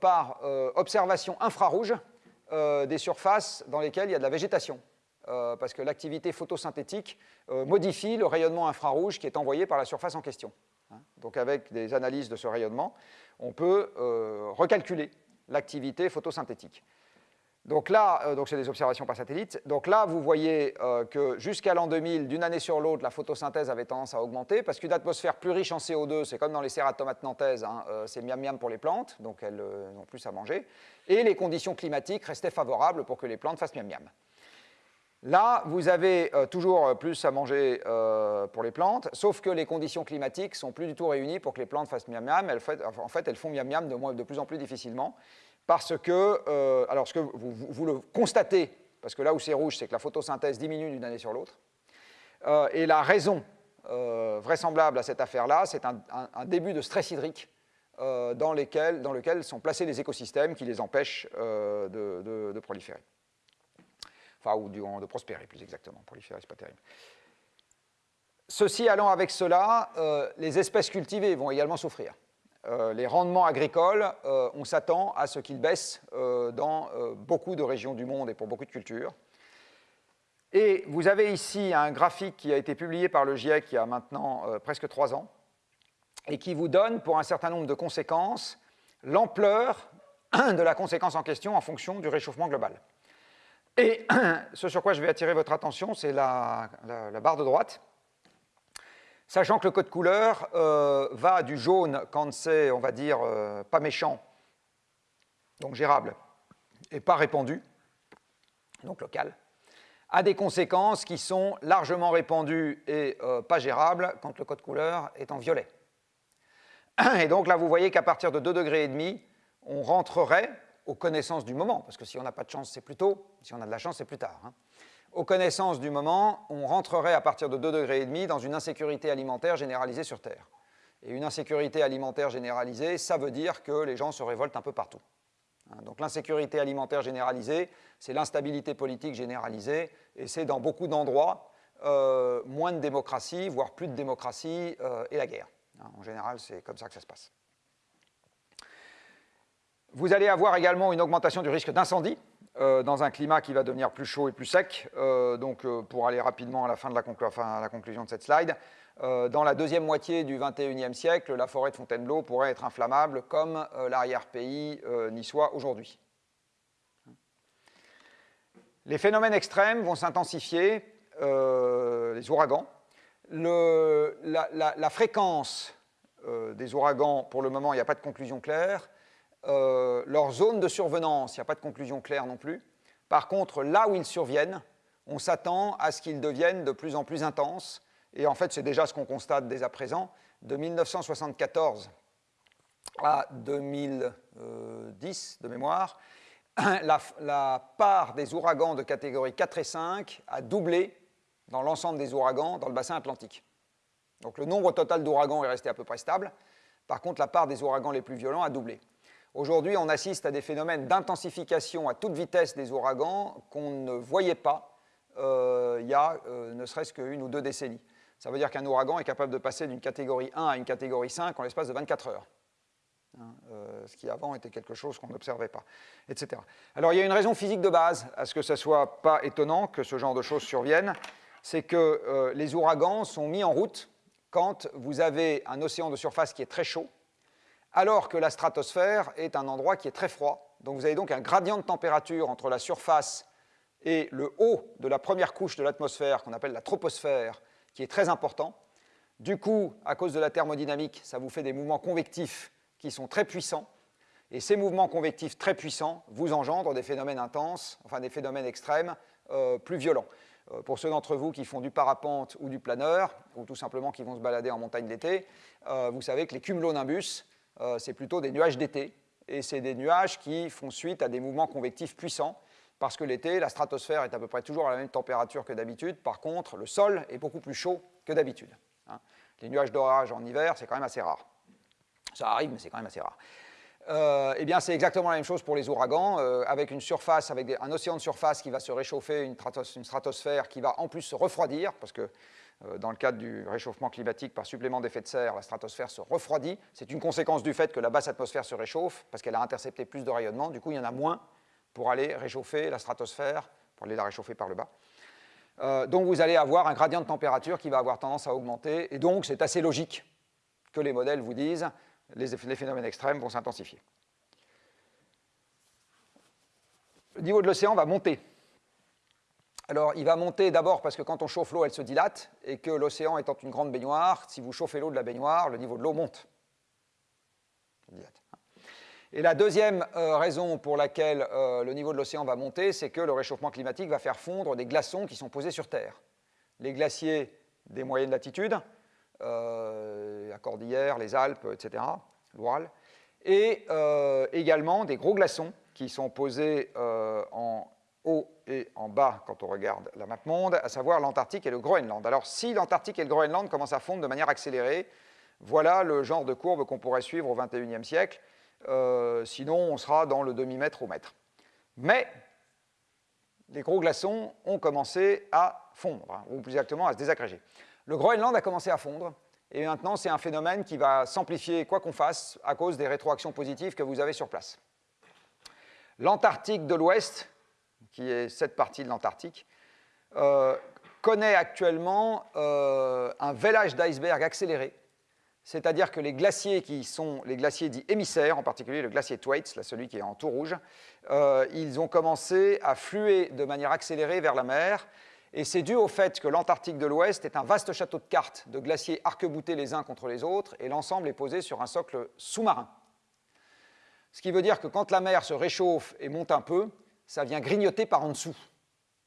par observation infrarouge des surfaces dans lesquelles il y a de la végétation. parce que l'activité photosynthétique modifie le rayonnement infrarouge qui est envoyé par la surface en question. Hein. Donc avec des analyses de ce rayonnement, on peut recalculer l'activité photosynthétique. Donc là, euh, donc c'est des observations par satellite. Donc là, vous voyez euh, que jusqu'à l'an 2000, d'une année sur l'autre, la photosynthèse avait tendance à augmenter parce qu'une atmosphère plus riche en CO2, c'est comme dans les cératomates nantaises, hein, euh, c'est miam miam pour les plantes, donc elles n'ont plus à manger. Et les conditions climatiques restaient favorables pour que les plantes fassent miam miam. Là, vous avez toujours plus à manger pour les plantes, sauf que les conditions climatiques sont plus du tout réunies pour que les plantes fassent miam miam. en fait, elles font miam miam de, de plus en plus difficilement parce que, euh, alors ce que vous, le constatez, parce que là où c'est rouge, c'est que la photosynthèse diminue d'une année sur l'autre, euh, et la raison euh, vraisemblable à cette affaire-là, c'est un, début de stress hydrique dans, lequel sont placés les écosystèmes qui les empêchent de, proliférer. Enfin, ou de prospérer, plus exactement. Proliférer, c'est pas terrible. Ceci allant avec cela, les espèces cultivées vont également souffrir. Euh, les rendements agricoles, euh, on s'attend à ce qu'ils baissent euh, dans beaucoup de régions du monde et pour beaucoup de cultures. Et vous avez ici un graphique qui a été publié par le GIEC il y a maintenant presque trois ans et qui vous donne, pour un certain nombre de conséquences, l'ampleur de la conséquence en question en fonction du réchauffement global. Et ce sur quoi je vais attirer votre attention, c'est la, barre de droite, Sachant que le code couleur euh, va du jaune quand c'est, on va dire, euh, pas méchant, donc gérable, et pas répandu, donc local, à des conséquences qui sont largement répandues et euh, pas gérables quand le code couleur est en violet. Et donc là, vous voyez qu'à partir de 2,5 degrés, on rentrerait aux connaissances du moment, parce que si on n'a pas de chance, c'est plus tôt, si on a de la chance, c'est plus tard. Hein aux connaissances du moment, on rentrerait à partir de 2,5 degrés dans une insécurité alimentaire généralisée sur Terre. Et une insécurité alimentaire généralisée, ça veut dire que les gens se révoltent un peu partout. Hein, donc l'insécurité alimentaire généralisée, c'est l'instabilité politique généralisée, et c'est dans beaucoup d'endroits euh, moins de démocratie, voire plus de démocratie, euh, et la guerre. Hein, en général, c'est comme ça que ça se passe. Vous allez avoir également une augmentation du risque d'incendie, euh, dans un climat qui va devenir plus chaud et plus sec. Euh, donc, euh, pour aller rapidement à la fin de la, conclusion de cette slide, dans la deuxième moitié du 21e siècle, la forêt de Fontainebleau pourrait être inflammable comme l'arrière-pays niçois aujourd'hui. Les phénomènes extrêmes vont s'intensifier, les ouragans. La, fréquence des ouragans, pour le moment, il n'y a pas de conclusion claire. Euh, leur zone de survenance, il n'y a pas de conclusion claire non plus. Par contre, là où ils surviennent, on s'attend à ce qu'ils deviennent de plus en plus intenses. Et en fait, c'est déjà ce qu'on constate dès à présent. De 1974 à 2010, de mémoire, la, la, part des ouragans de catégorie 4 et 5 a doublé dans l'ensemble des ouragans dans le bassin atlantique. Donc le nombre total d'ouragans est resté à peu près stable. Par contre, la part des ouragans les plus violents a doublé. Aujourd'hui, on assiste à des phénomènes d'intensification à toute vitesse des ouragans qu'on ne voyait pas euh, il y a euh, ne serait-ce qu'une ou deux décennies. Ça veut dire qu'un ouragan est capable de passer d'une catégorie 1 à une catégorie 5 en l'espace de 24 heures. Hein, euh, ce qui avant était quelque chose qu'on n'observait pas, etc. Alors il y a une raison physique de base à ce que ce soit pas étonnant que ce genre de choses surviennent, c'est que les ouragans sont mis en route quand vous avez un océan de surface qui est très chaud, alors que la stratosphère est un endroit qui est très froid. Donc vous avez donc un gradient de température entre la surface et le haut de la première couche de l'atmosphère, qu'on appelle la troposphère, qui est très important. Du coup, à cause de la thermodynamique, ça vous fait des mouvements convectifs qui sont très puissants. Et ces mouvements convectifs très puissants vous engendrent des phénomènes intenses, enfin des phénomènes extrêmes euh, plus violents. Euh, pour ceux d'entre vous qui font du parapente ou du planeur, ou tout simplement qui vont se balader en montagne l'été, euh, vous savez que les cumulonimbus, euh, c'est plutôt des nuages d'été. Et c'est des nuages qui font suite à des mouvements convectifs puissants, parce que l'été, la stratosphère est à peu près toujours à la même température que d'habitude. Par contre, le sol est beaucoup plus chaud que d'habitude. Hein. Les nuages d'orage en hiver, c'est quand même assez rare. Ça arrive, mais c'est quand même assez rare. Euh, eh bien, c'est exactement la même chose pour les ouragans, euh, avec une surface, avec un océan de surface qui va se réchauffer, une, stratosphère qui va en plus se refroidir, parce que dans le cadre du réchauffement climatique par supplément d'effet de serre, la stratosphère se refroidit. C'est une conséquence du fait que la basse atmosphère se réchauffe parce qu'elle a intercepté plus de rayonnement. Du coup, il y en a moins pour aller réchauffer la stratosphère, pour aller la réchauffer par le bas. Euh, donc vous allez avoir un gradient de température qui va avoir tendance à augmenter. Et donc c'est assez logique que les modèles vous disent les, les phénomènes extrêmes vont s'intensifier. Le niveau de l'océan va monter. Alors, il va monter d'abord parce que quand on chauffe l'eau, elle se dilate, et que l'océan étant une grande baignoire, si vous chauffez l'eau de la baignoire, le niveau de l'eau monte. Et la deuxième euh, raison pour laquelle euh, le niveau de l'océan va monter, c'est que le réchauffement climatique va faire fondre des glaçons qui sont posés sur Terre. Les glaciers des moyennes latitudes, euh, la Cordillère, les Alpes, etc., l'Oural, et également des gros glaçons qui sont posés en haut et en bas quand on regarde la map monde, à savoir l'Antarctique et le Groenland. Alors si l'Antarctique et le Groenland commencent à fondre de manière accélérée, voilà le genre de courbe qu'on pourrait suivre au XXIe siècle. Euh, sinon, on sera dans le demi-mètre au mètre. Mais les gros glaçons ont commencé à fondre, hein, ou plus exactement à se désagréger. Le Groenland a commencé à fondre, et maintenant c'est un phénomène qui va s'amplifier quoi qu'on fasse à cause des rétroactions positives que vous avez sur place. L'Antarctique de l'Ouest, qui est cette partie de l'Antarctique, euh, connaît actuellement euh, un vélage d'iceberg accéléré c'est-à-dire que les glaciers qui sont les glaciers dits émissaires, en particulier le glacier Thwaites, là, celui qui est en tout rouge, euh, ils ont commencé à fluer de manière accélérée vers la mer, et c'est dû au fait que l'Antarctique de l'Ouest est un vaste château de cartes de glaciers arc-boutés les uns contre les autres, et l'ensemble est posé sur un socle sous-marin. Ce qui veut dire que quand la mer se réchauffe et monte un peu, ça vient grignoter par en dessous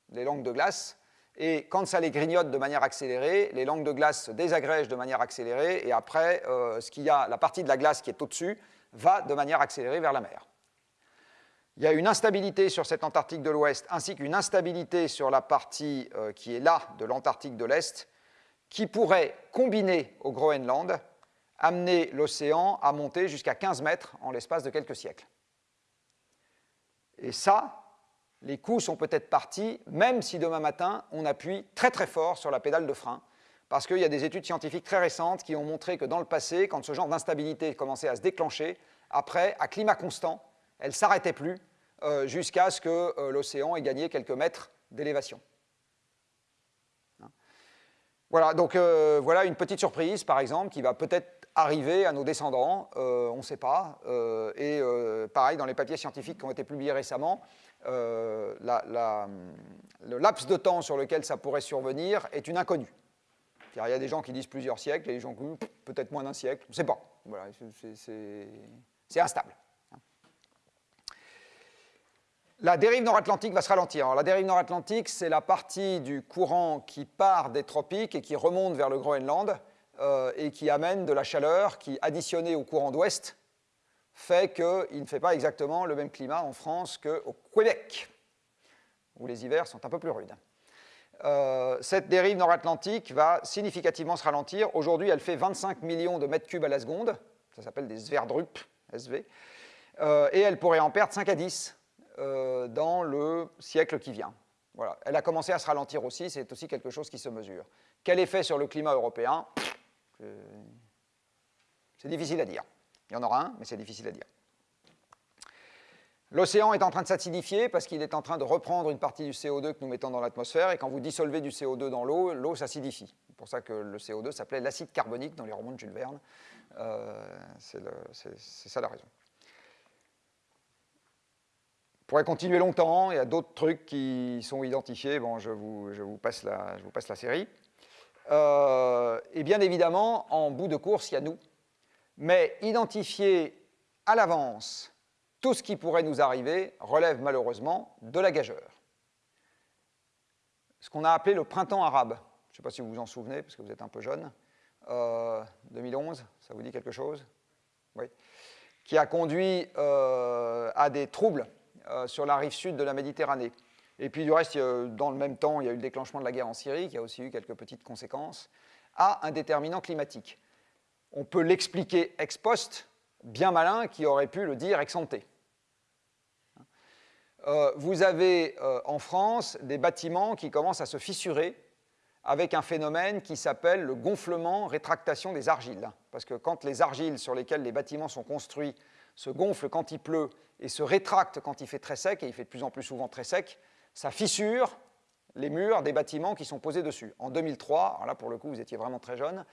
les langues de glace, et quand ça les grignote de manière accélérée, les langues de glace se désagrègent de manière accélérée, et après, euh, ce qu'il y a, la partie de la glace qui est au-dessus va de manière accélérée vers la mer. Il y a une instabilité sur cette Antarctique de l'Ouest, ainsi qu'une instabilité sur la partie euh, qui est là de l'Antarctique de l'Est, qui pourrait, combiner au Groenland, amener l'océan à monter jusqu'à 15 mètres en l'espace de quelques siècles. Et ça, les coûts sont peut-être partis, même si demain matin, on appuie très très fort sur la pédale de frein, parce qu'il y a des études scientifiques très récentes qui ont montré que dans le passé, quand ce genre d'instabilité commençait à se déclencher, après, à climat constant, elle ne s'arrêtait plus euh, jusqu'à ce que euh, l'océan ait gagné quelques mètres d'élévation. Hein. Voilà, donc euh, voilà une petite surprise, par exemple, qui va peut-être arriver à nos descendants, on ne sait pas. et pareil, dans les papiers scientifiques qui ont été publiés récemment, euh, le laps de temps sur lequel ça pourrait survenir est une inconnue. il y a des gens qui disent plusieurs siècles, et des gens qui disent peut-être moins d'un siècle, on ne sait pas. Voilà, c'est instable. La dérive nord-atlantique va se ralentir. la dérive nord-atlantique, c'est la partie du courant qui part des tropiques et qui remonte vers le Groenland euh, et qui amène de la chaleur qui, additionnée au courant d'ouest, fait qu'il ne fait pas exactement le même climat en France qu'au Québec, où les hivers sont un peu plus rudes. Euh, cette dérive nord-atlantique va significativement se ralentir. Aujourd'hui, elle fait 25 millions de mètres cubes à la seconde. Ça s'appelle des Sverdrup, SV. Euh, et elle pourrait en perdre 5 à 10 euh, dans le siècle qui vient. Voilà. Elle a commencé à se ralentir aussi, c'est aussi quelque chose qui se mesure. Quel effet sur le climat européen? C'est difficile à dire. Il y en aura un, mais c'est difficile à dire. L'océan est en train de s'acidifier parce qu'il est en train de reprendre une partie du CO2 que nous mettons dans l'atmosphère, et quand vous dissolvez du CO2 dans l'eau, l'eau s'acidifie. C'est pour ça que le CO2 s'appelait l'acide carbonique dans les romans de Jules Verne. Euh, c'est ça la raison. On pourrait continuer longtemps, il y a d'autres trucs qui sont identifiés, bon, je vous, je vous, passe, la, je vous passe la série. Euh, et bien évidemment, en bout de course, il y a nous, mais identifier à l'avance tout ce qui pourrait nous arriver relève malheureusement de la gageure. Ce qu'on a appelé le printemps arabe, je ne sais pas si vous vous en souvenez, parce que vous êtes un peu jeune, 2011, euh, ça vous dit quelque chose? Oui. Qui a conduit euh, à des troubles euh, sur la rive sud de la Méditerranée. Et puis du reste, dans le même temps, il y a eu le déclenchement de la guerre en Syrie, qui a aussi eu quelques petites conséquences, à un déterminant climatique on peut l'expliquer ex post, bien malin qui aurait pu le dire ex ante. Euh, vous avez euh, en France des bâtiments qui commencent à se fissurer avec un phénomène qui s'appelle le gonflement-rétractation des argiles. Parce que quand les argiles sur lesquelles les bâtiments sont construits se gonflent quand il pleut et se rétractent quand il fait très sec, et il fait de plus en plus souvent très sec, ça fissure les murs des bâtiments qui sont posés dessus. En 2003, alors là pour le coup vous étiez vraiment très jeune,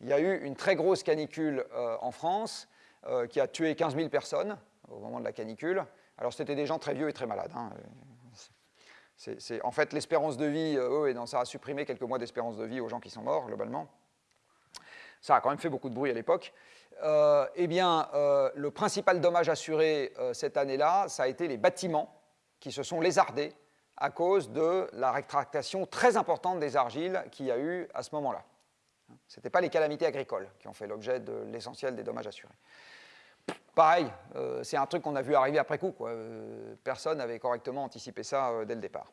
il y a eu une très grosse canicule euh, en France euh, qui a tué 15 000 personnes au moment de la canicule. Alors c'était des gens très vieux et très malades. Hein. En fait, l'espérance de vie, euh, et ça a supprimé quelques mois d'espérance de vie aux gens qui sont morts, globalement. Ça a quand même fait beaucoup de bruit à l'époque. Euh, eh bien, le principal dommage assuré cette année-là, ça a été les bâtiments qui se sont lézardés à cause de la rétractation très importante des argiles qu'il y a eu à ce moment-là. Ce n'étaient pas les calamités agricoles qui ont fait l'objet de l'essentiel des dommages assurés. Pareil, euh, c'est un truc qu'on a vu arriver après coup. Euh, personne n'avait correctement anticipé ça euh, dès le départ.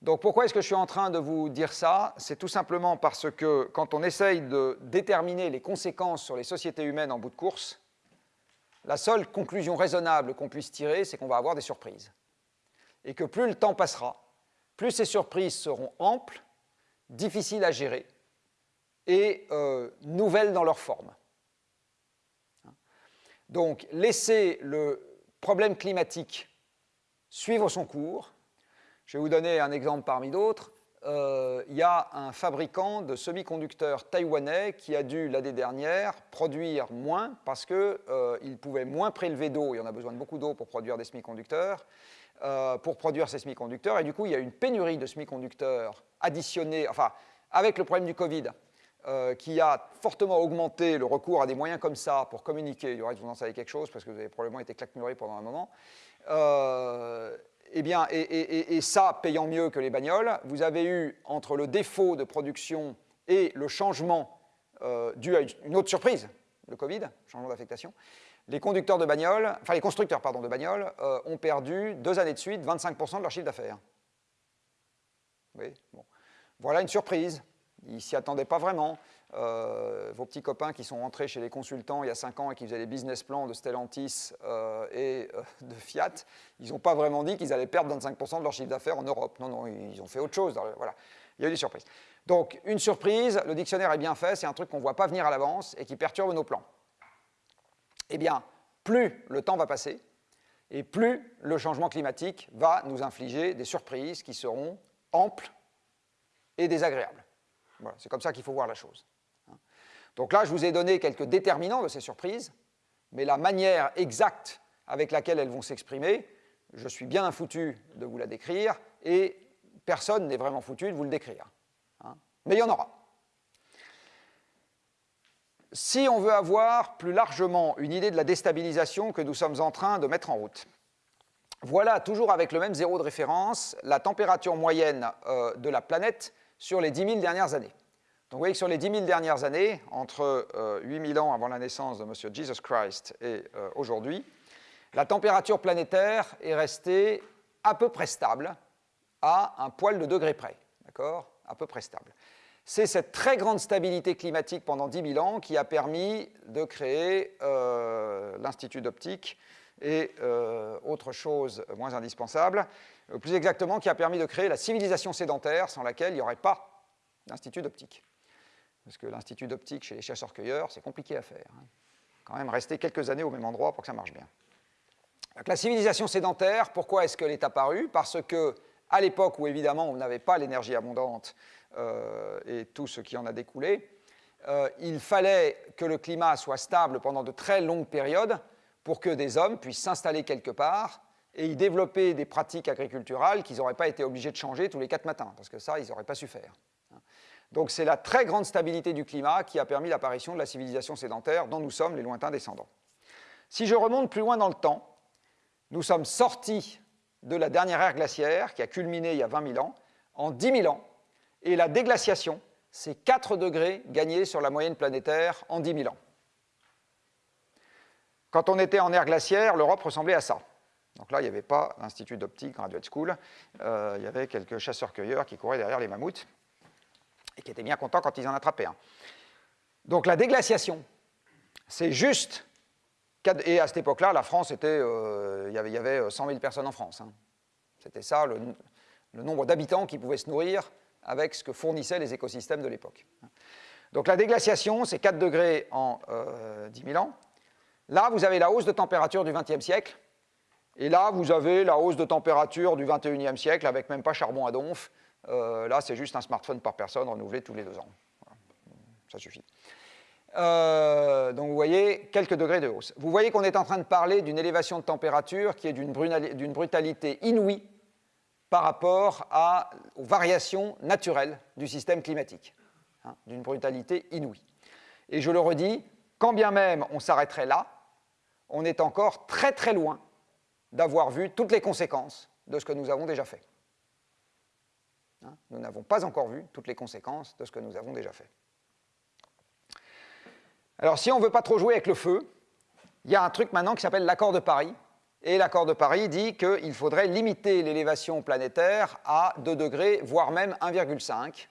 Donc pourquoi est-ce que je suis en train de vous dire ça? C'est tout simplement parce que quand on essaye de déterminer les conséquences sur les sociétés humaines en bout de course, la seule conclusion raisonnable qu'on puisse tirer, c'est qu'on va avoir des surprises. Et que plus le temps passera, plus ces surprises seront amples, difficiles à gérer et nouvelles dans leur forme. Donc, laisser le problème climatique suivre son cours. Je vais vous donner un exemple parmi d'autres. Euh, il y a un fabricant de semi-conducteurs taïwanais qui a dû, l'année dernière, produire moins parce qu'il euh, pouvait moins prélever d'eau, il y en a besoin de beaucoup d'eau pour produire des semi-conducteurs, euh, pour produire ces semi-conducteurs, et du coup, il y a une pénurie de semi-conducteurs additionnés, enfin, avec le problème du Covid, euh, qui a fortement augmenté le recours à des moyens comme ça pour communiquer. Du reste, vous en savez quelque chose parce que vous avez probablement été claquemuré pendant un moment. Euh, eh bien, et, ça payant mieux que les bagnoles, vous avez eu entre le défaut de production et le changement euh, dû à une autre surprise, le Covid, changement d'affectation, les constructeurs de bagnoles ont perdu deux années de suite 25% de leur chiffre d'affaires. Oui, bon. Voilà une surprise. Ils ne s'y attendaient pas vraiment. Euh, vos petits copains qui sont rentrés chez les consultants il y a 5 ans et qui faisaient les business plans de Stellantis euh, et euh, de Fiat, ils n'ont pas vraiment dit qu'ils allaient perdre 25% de leur chiffre d'affaires en Europe. Non, non, ils ont fait autre chose. voilà. Il y a eu des surprises. Donc, une surprise, le dictionnaire est bien fait, c'est un truc qu'on ne voit pas venir à l'avance et qui perturbe nos plans. Eh bien, plus le temps va passer, et plus le changement climatique va nous infliger des surprises qui seront amples et désagréables c'est comme ça qu'il faut voir la chose. Donc là, je vous ai donné quelques déterminants de ces surprises, mais la manière exacte avec laquelle elles vont s'exprimer, je suis bien foutu de vous la décrire, et personne n'est vraiment foutu de vous le décrire. Hein. Mais il y en aura. Si on veut avoir plus largement une idée de la déstabilisation que nous sommes en train de mettre en route, voilà, toujours avec le même zéro de référence, la température moyenne euh, de la planète sur les 10 000 dernières années. Donc vous voyez que sur les 10 000 dernières années, entre 8 euh, 000 ans avant la naissance de M. Jesus Christ et euh, aujourd'hui, la température planétaire est restée à peu près stable, à un poil de degré près, d'accord? À peu près stable. C'est cette très grande stabilité climatique pendant 10 000 ans qui a permis de créer euh, l'Institut d'optique et autre chose moins indispensable, plus exactement qui a permis de créer la civilisation sédentaire sans laquelle il n'y aurait pas d'institut d'optique. Parce que l'institut d'optique chez les chasseurs-cueilleurs, c'est compliqué à faire. Hein. Quand même rester quelques années au même endroit pour que ça marche bien. la civilisation sédentaire, pourquoi est-ce qu'elle est apparue? Parce que à l'époque où évidemment on n'avait pas l'énergie abondante euh, et tout ce qui en a découlé, euh, il fallait que le climat soit stable pendant de très longues périodes pour que des hommes puissent s'installer quelque part et y développer des pratiques agriculturales qu'ils n'auraient pas été obligés de changer tous les quatre matins, parce que ça, ils n'auraient pas su faire. Donc c'est la très grande stabilité du climat qui a permis l'apparition de la civilisation sédentaire dont nous sommes les lointains descendants. Si je remonte plus loin dans le temps, nous sommes sortis de la dernière ère glaciaire qui a culminé il y a 20 000 ans, en 10 000 ans, et la déglaciation, c'est 4 degrés gagnés sur la moyenne planétaire en 10 000 ans. Quand on était en ère glaciaire, l'Europe ressemblait à ça. Donc là, il n'y avait pas l'Institut d'optique Graduate School, euh, il y avait quelques chasseurs-cueilleurs qui couraient derrière les mammouths et qui étaient bien contents quand ils en attrapaient un. Donc la déglaciation, c'est juste, et à cette époque-là, la France était, euh, il, y avait, 100 000 personnes en France. Hein. C'était ça, le, nombre d'habitants qui pouvaient se nourrir avec ce que fournissaient les écosystèmes de l'époque. Donc la déglaciation, c'est 4 degrés en 10 000 ans. Là, vous avez la hausse de température du XXe siècle, et là, vous avez la hausse de température du XXIe siècle avec même pas charbon à donf. Euh, là, c'est juste un smartphone par personne renouvelé tous les deux ans. Ça suffit. Euh, donc vous voyez quelques degrés de hausse. Vous voyez qu'on est en train de parler d'une élévation de température qui est d'une brutalité inouïe par rapport à, aux variations naturelles du système climatique. Hein, d'une brutalité inouïe. Et je le redis, quand bien même on s'arrêterait là, on est encore très très loin d'avoir vu toutes les conséquences de ce que nous avons déjà fait. Hein, nous n'avons pas encore vu toutes les conséquences de ce que nous avons déjà fait. Alors si on ne veut pas trop jouer avec le feu, il y a un truc maintenant qui s'appelle l'accord de Paris. Et l'accord de Paris dit qu'il faudrait limiter l'élévation planétaire à 2 degrés, voire même 1,5,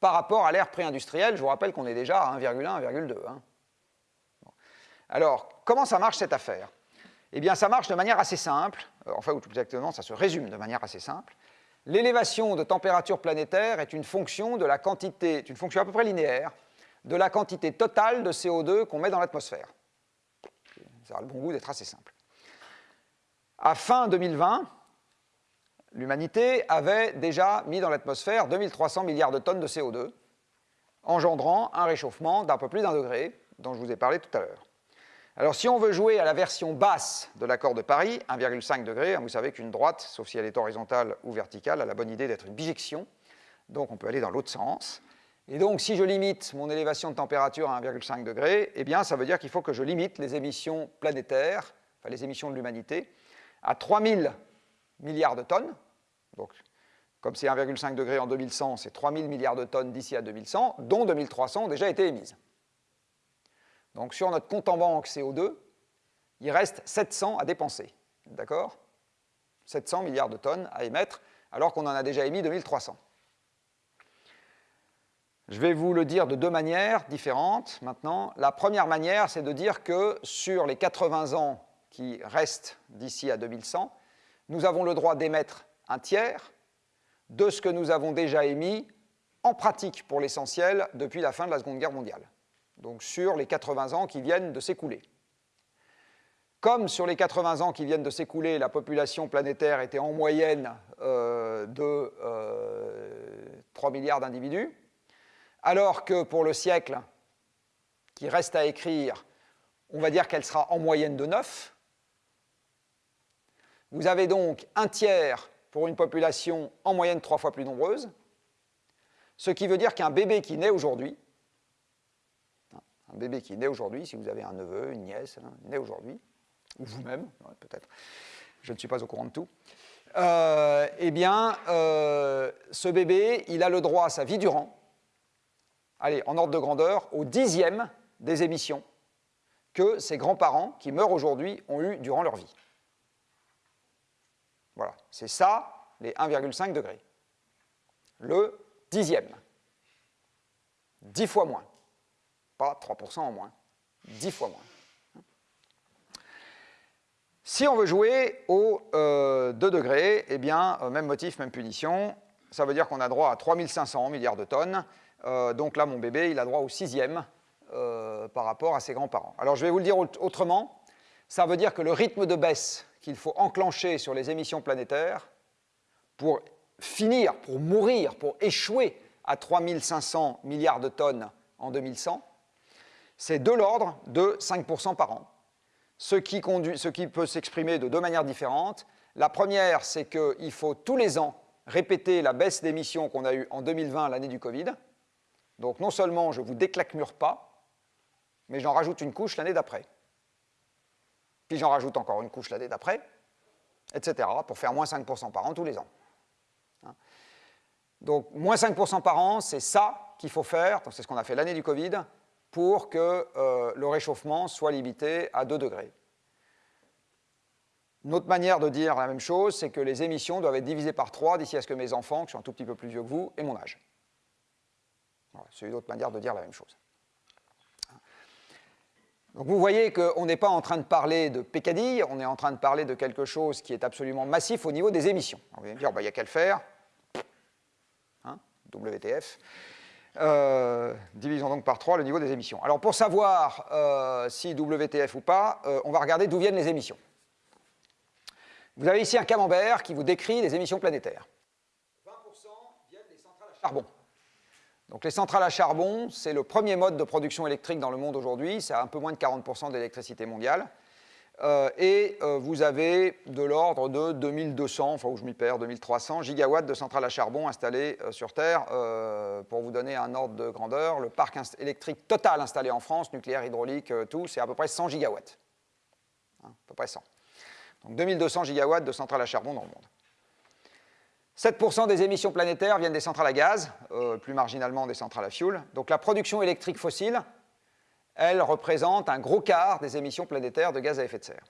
par rapport à l'ère pré-industrielle. Je vous rappelle qu'on est déjà à 1,1, 1,2. Hein. Alors, comment ça marche cette affaire? Eh bien, ça marche de manière assez simple, euh, enfin, ou tout exactement, ça se résume de manière assez simple. L'élévation de température planétaire est une fonction de la quantité, une fonction à peu près linéaire, de la quantité totale de CO2 qu'on met dans l'atmosphère. Ça a le bon goût d'être assez simple. À fin 2020, l'humanité avait déjà mis dans l'atmosphère 2300 milliards de tonnes de CO2, engendrant un réchauffement d'un peu plus d'un degré, dont je vous ai parlé tout à l'heure. Alors si on veut jouer à la version basse de l'accord de Paris, 1,5 degré, hein, vous savez qu'une droite, sauf si elle est horizontale ou verticale, a la bonne idée d'être une bijection, donc on peut aller dans l'autre sens. Et donc si je limite mon élévation de température à 1,5 degré, eh bien ça veut dire qu'il faut que je limite les émissions planétaires, enfin les émissions de l'humanité, à 3000 milliards de tonnes. Donc comme c'est 1,5 degré en 2100, c'est 3000 milliards de tonnes d'ici à 2100, dont 2300 ont déjà été émises. Donc sur notre compte en banque CO2, il reste 700 à dépenser. D'accord? 700 milliards de tonnes à émettre, alors qu'on en a déjà émis 2300. Je vais vous le dire de deux manières différentes maintenant. La première manière, c'est de dire que sur les 80 ans qui restent d'ici à 2100, nous avons le droit d'émettre un tiers de ce que nous avons déjà émis en pratique pour l'essentiel depuis la fin de la Seconde Guerre mondiale donc sur les 80 ans qui viennent de s'écouler. Comme sur les 80 ans qui viennent de s'écouler, la population planétaire était en moyenne euh, de 3 euh, milliards d'individus, alors que pour le siècle qui reste à écrire, on va dire qu'elle sera en moyenne de 9. Vous avez donc un tiers pour une population en moyenne trois fois plus nombreuse, ce qui veut dire qu'un bébé qui naît aujourd'hui, un bébé qui naît aujourd'hui, si vous avez un neveu, une nièce, hein, naît aujourd'hui, ou vous-même, peut-être, je ne suis pas au courant de tout, euh, eh bien, euh, ce bébé, il a le droit à sa vie durant, allez, en ordre de grandeur, au dixième des émissions que ses grands-parents, qui meurent aujourd'hui, ont eu durant leur vie. Voilà, c'est ça, les 1,5 degrés. Le dixième. Dix fois moins pas 3% en moins, 10 fois moins. Si on veut jouer au 2 euh, degrés, eh bien, euh, même motif, même punition, ça veut dire qu'on a droit à 3500 milliards de tonnes, euh, donc là, mon bébé, il a droit au sixième par rapport à ses grands-parents. Alors, je vais vous le dire autrement, ça veut dire que le rythme de baisse qu'il faut enclencher sur les émissions planétaires pour finir, pour mourir, pour échouer à 3500 milliards de tonnes en 2100, c'est de l'ordre de 5% par an. Ce qui, peut s'exprimer de deux manières différentes. La première, c'est qu'il faut tous les ans répéter la baisse d'émissions qu'on a eue en 2020, l'année du Covid. Donc non seulement je ne vous déclacmure pas, mais j'en rajoute une couche l'année d'après. Puis j'en rajoute encore une couche l'année d'après, etc., pour faire moins 5% par an tous les ans. Hein. Donc moins 5% par an, c'est ça qu'il faut faire, c'est ce qu'on a fait l'année du Covid, pour que euh, le réchauffement soit limité à 2 degrés. Une autre manière de dire la même chose, c'est que les émissions doivent être divisées par 3 d'ici à ce que mes enfants, qui sont un tout petit peu plus vieux que vous, aient mon âge. c'est une autre manière de dire la même chose. Donc vous voyez qu'on n'est pas en train de parler de pécadilles, on est en train de parler de quelque chose qui est absolument massif au niveau des émissions. On vient dire, bah, il n'y a qu'à le faire. WTF. Euh, divisons donc par 3 le niveau des émissions. Alors pour savoir euh, si WTF ou pas, euh, on va regarder d'où viennent les émissions. Vous avez ici un camembert qui vous décrit les émissions planétaires. 20% viennent des centrales à charbon. Donc les centrales à charbon, c'est le premier mode de production électrique dans le monde aujourd'hui, c'est un peu moins de 40% de l'électricité mondiale. Euh, et euh, vous avez de l'ordre de 2200, enfin où je m'y perds, 2300 gigawatts de centrales à charbon installées euh, sur Terre. pour vous donner un ordre de grandeur, le parc électrique total installé en France, nucléaire, hydraulique, tout, c'est à peu près 100 gigawatts. Hein, à peu près 100. Donc 2200 gigawatts de centrales à charbon dans le monde. 7% des émissions planétaires viennent des centrales à gaz, plus marginalement des centrales à fioul. Donc la production électrique fossile, elle représente un gros quart des émissions planétaires de gaz à effet de serre.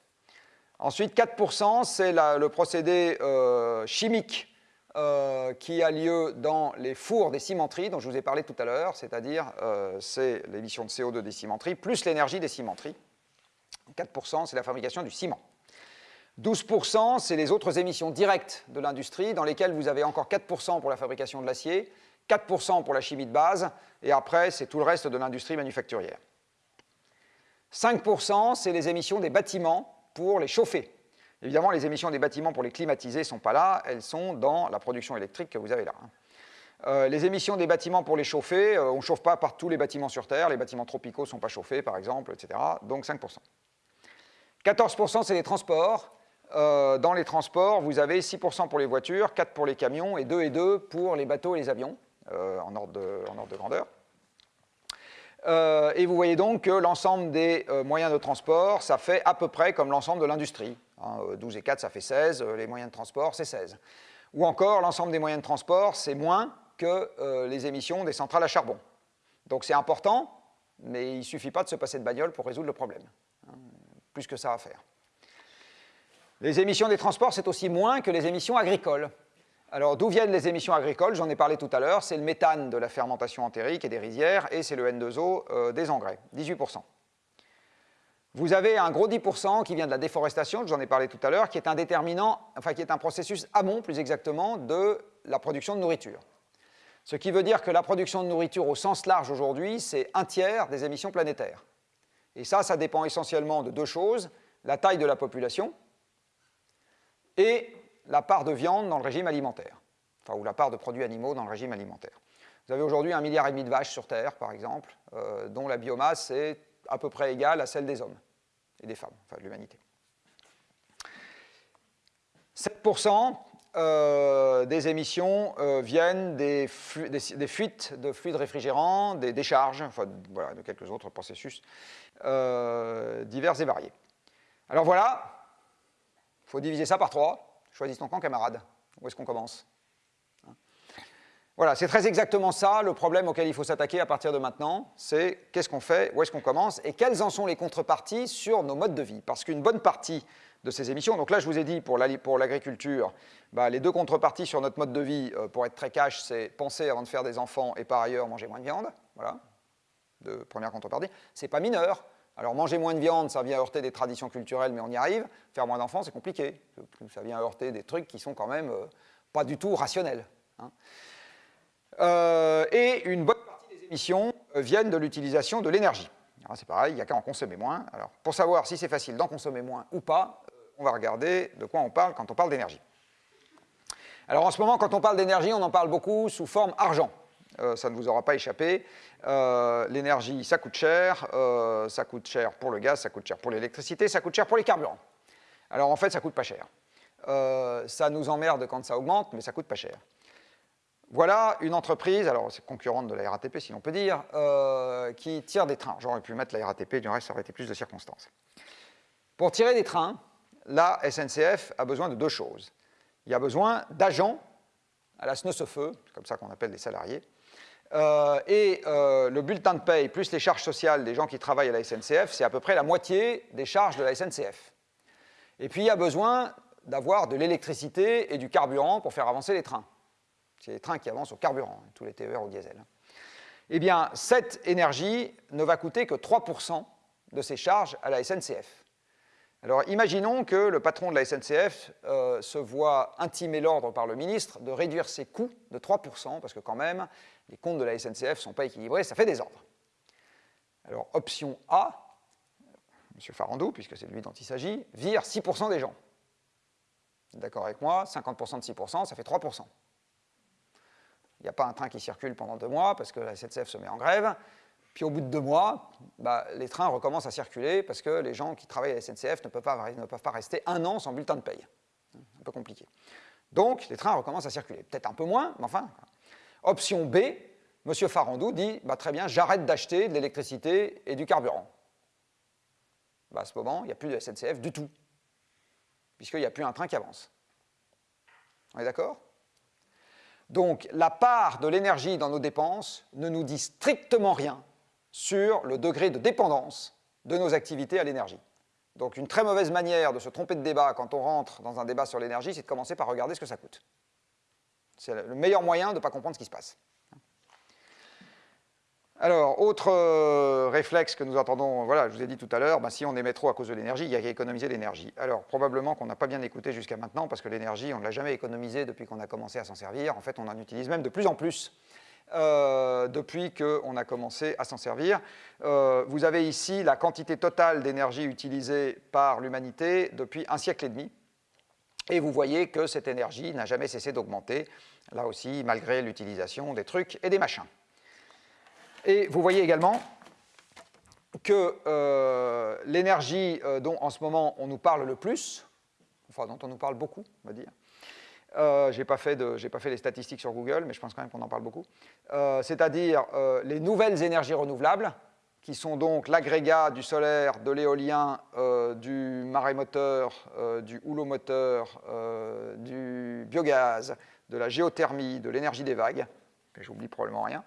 Ensuite, 4%, c'est le procédé euh, chimique euh, qui a lieu dans les fours des cimenteries dont je vous ai parlé tout à l'heure, c'est-à-dire euh, c'est l'émission de CO2 des cimenteries plus l'énergie des cimenteries. 4%, c'est la fabrication du ciment. 12%, c'est les autres émissions directes de l'industrie, dans lesquelles vous avez encore 4% pour la fabrication de l'acier, 4% pour la chimie de base, et après, c'est tout le reste de l'industrie manufacturière. 5%, c'est les émissions des bâtiments pour les chauffer. Évidemment, les émissions des bâtiments pour les climatiser ne sont pas là, elles sont dans la production électrique que vous avez là. Hein. Euh, les émissions des bâtiments pour les chauffer, euh, on ne chauffe pas par tous les bâtiments sur Terre, les bâtiments tropicaux ne sont pas chauffés, par exemple, etc. Donc 5%. 14%, c'est les transports. Euh, dans les transports, vous avez 6% pour les voitures, 4% pour les camions et 2 et 2 pour les bateaux et les avions, en ordre de grandeur. Euh, et vous voyez donc que l'ensemble des euh, moyens de transport, ça fait à peu près comme l'ensemble de l'industrie. 12 hein, et 4, ça fait 16, euh, les moyens de transport, c'est 16. Ou encore, l'ensemble des moyens de transport, c'est moins que les émissions des centrales à charbon. Donc c'est important, mais il ne suffit pas de se passer de bagnole pour résoudre le problème. Hein, plus que ça à faire. Les émissions des transports, c'est aussi moins que les émissions agricoles. Alors, d'où viennent les émissions agricoles? J'en ai parlé tout à l'heure. C'est le méthane de la fermentation entérique et des rizières, et c'est le N2O euh, des engrais, 18%. Vous avez un gros 10% qui vient de la déforestation, j'en ai parlé tout à l'heure, qui est un déterminant, enfin qui est un processus amont, plus exactement, de la production de nourriture. Ce qui veut dire que la production de nourriture au sens large aujourd'hui, c'est un tiers des émissions planétaires. Et ça, ça dépend essentiellement de deux choses, la taille de la population et la part de viande dans le régime alimentaire, enfin, ou la part de produits animaux dans le régime alimentaire. Vous avez aujourd'hui un milliard et demi de vaches sur Terre, par exemple, euh, dont la biomasse est à peu près égale à celle des hommes et des femmes, enfin de l'humanité. 7% euh, des émissions euh, viennent des, fuites de fluides réfrigérants, des décharges, enfin de quelques autres processus divers et variés. Alors voilà, il faut diviser ça par 3. Choisis ton camp, camarade. Où est-ce qu'on commence hein Voilà, c'est très exactement ça le problème auquel il faut s'attaquer à partir de maintenant. C'est qu'est-ce qu'on fait, où est-ce qu'on commence et quelles en sont les contreparties sur nos modes de vie. Parce qu'une bonne partie de ces émissions, donc là je vous ai dit pour l'agriculture, bah, les deux contreparties sur notre mode de vie, euh, pour être très cash, c'est penser avant de faire des enfants et par ailleurs manger moins de viande. Voilà, de première contrepartie. C'est pas mineur, alors manger moins de viande, ça vient heurter des traditions culturelles, mais on y arrive. Faire moins d'enfants, c'est compliqué. Ça vient heurter des trucs qui sont quand même euh, pas du tout rationnels. Hein. Euh, et une bonne partie des émissions euh, viennent de l'utilisation de l'énergie. C'est pareil, il n'y a qu'à en consommer moins. Alors, pour savoir si c'est facile d'en consommer moins ou pas, on va regarder de quoi on parle quand on parle d'énergie. Alors en ce moment, quand on parle d'énergie, on en parle beaucoup sous forme argent. Euh, ça ne vous aura pas échappé. Euh, l'énergie, ça coûte cher, euh, ça coûte cher pour le gaz, ça coûte cher pour l'électricité, ça coûte cher pour les carburants. Alors en fait, ça coûte pas cher. ça nous emmerde quand ça augmente, mais ça coûte pas cher. Voilà une entreprise, alors c'est concurrente de la RATP si l'on peut dire, qui tire des trains. J'aurais pu mettre la RATP, du reste ça aurait été plus de circonstances. Pour tirer des trains, la SNCF a besoin de deux choses. Il y a besoin d'agents à la c'est comme ça qu'on appelle les salariés, euh, et euh, le bulletin de paye plus les charges sociales des gens qui travaillent à la SNCF, c'est à peu près la moitié des charges de la SNCF. Et puis il y a besoin d'avoir de l'électricité et du carburant pour faire avancer les trains. C'est les trains qui avancent au carburant, hein, tous les TER au diesel. Eh bien, cette énergie ne va coûter que 3% de ces charges à la SNCF. Alors imaginons que le patron de la SNCF euh, se voit intimer l'ordre par le ministre de réduire ses coûts de 3%, parce que quand même, les comptes de la SNCF ne sont pas équilibrés, ça fait des ordres. Alors option A, M. Farandou, puisque c'est de lui dont il s'agit, vire 6% des gens. D'accord avec moi 50% de 6%, ça fait 3%. Il n'y a pas un train qui circule pendant deux mois parce que la SNCF se met en grève. Puis au bout de deux mois, bah, les trains recommencent à circuler parce que les gens qui travaillent à la SNCF ne peuvent, pas, rester un an sans bulletin de paye. Un peu compliqué. Donc les trains recommencent à circuler. Peut-être un peu moins, mais enfin. Option B, M. Farandou dit bah, très bien, j'arrête d'acheter de l'électricité et du carburant. Bah, à ce moment, il n'y a plus de SNCF du tout, puisqu'il n'y a plus un train qui avance. On est d'accord? Donc, la part de l'énergie dans nos dépenses ne nous dit strictement rien sur le degré de dépendance de nos activités à l'énergie. Donc, une très mauvaise manière de se tromper de débat quand on rentre dans un débat sur l'énergie, c'est de commencer par regarder ce que ça coûte. C'est le meilleur moyen de ne pas comprendre ce qui se passe. Alors, autre euh, réflexe que nous entendons, voilà, je vous ai dit tout à l'heure, ben, si on émet trop à cause de l'énergie, il y a qu'à économiser l'énergie. Alors, probablement qu'on n'a pas bien écouté jusqu'à maintenant, parce que l'énergie, on ne l'a jamais économisée depuis qu'on a commencé à s'en servir. En fait, on en utilise même de plus en plus euh, depuis qu'on a commencé à s'en servir. Euh, vous avez ici la quantité totale d'énergie utilisée par l'humanité depuis un siècle et demi. Et vous voyez que cette énergie n'a jamais cessé d'augmenter, là aussi, malgré l'utilisation des trucs et des machins. Et vous voyez également que euh, l'énergie euh, dont en ce moment on nous parle le plus, enfin dont on nous parle beaucoup, on va dire, euh, je n'ai pas, fait les statistiques sur Google, mais je pense quand même qu'on en parle beaucoup, c'est-à-dire les nouvelles énergies renouvelables, qui sont donc l'agrégat du solaire, de l'éolien, du marémoteur, du houlomoteur, du biogaz, de la géothermie, de l'énergie des vagues, j'oublie probablement rien,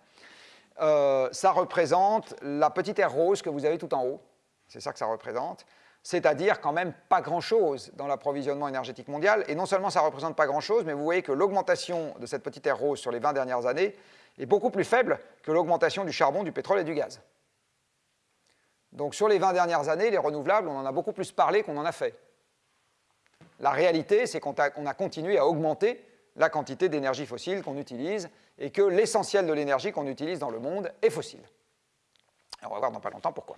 euh, ça représente la petite aire rose que vous avez tout en haut. C'est ça que ça représente. C'est-à-dire quand même pas grand-chose dans l'approvisionnement énergétique mondial. Et non seulement ça ne représente pas grand-chose, mais vous voyez que l'augmentation de cette petite aire rose sur les 20 dernières années est beaucoup plus faible que l'augmentation du charbon, du pétrole et du gaz. Donc sur les 20 dernières années, les renouvelables, on en a beaucoup plus parlé qu'on en a fait. La réalité, c'est qu'on a continué à augmenter la quantité d'énergie fossile qu'on utilise et que l'essentiel de l'énergie qu'on utilise dans le monde est fossile. on va voir dans pas longtemps pourquoi.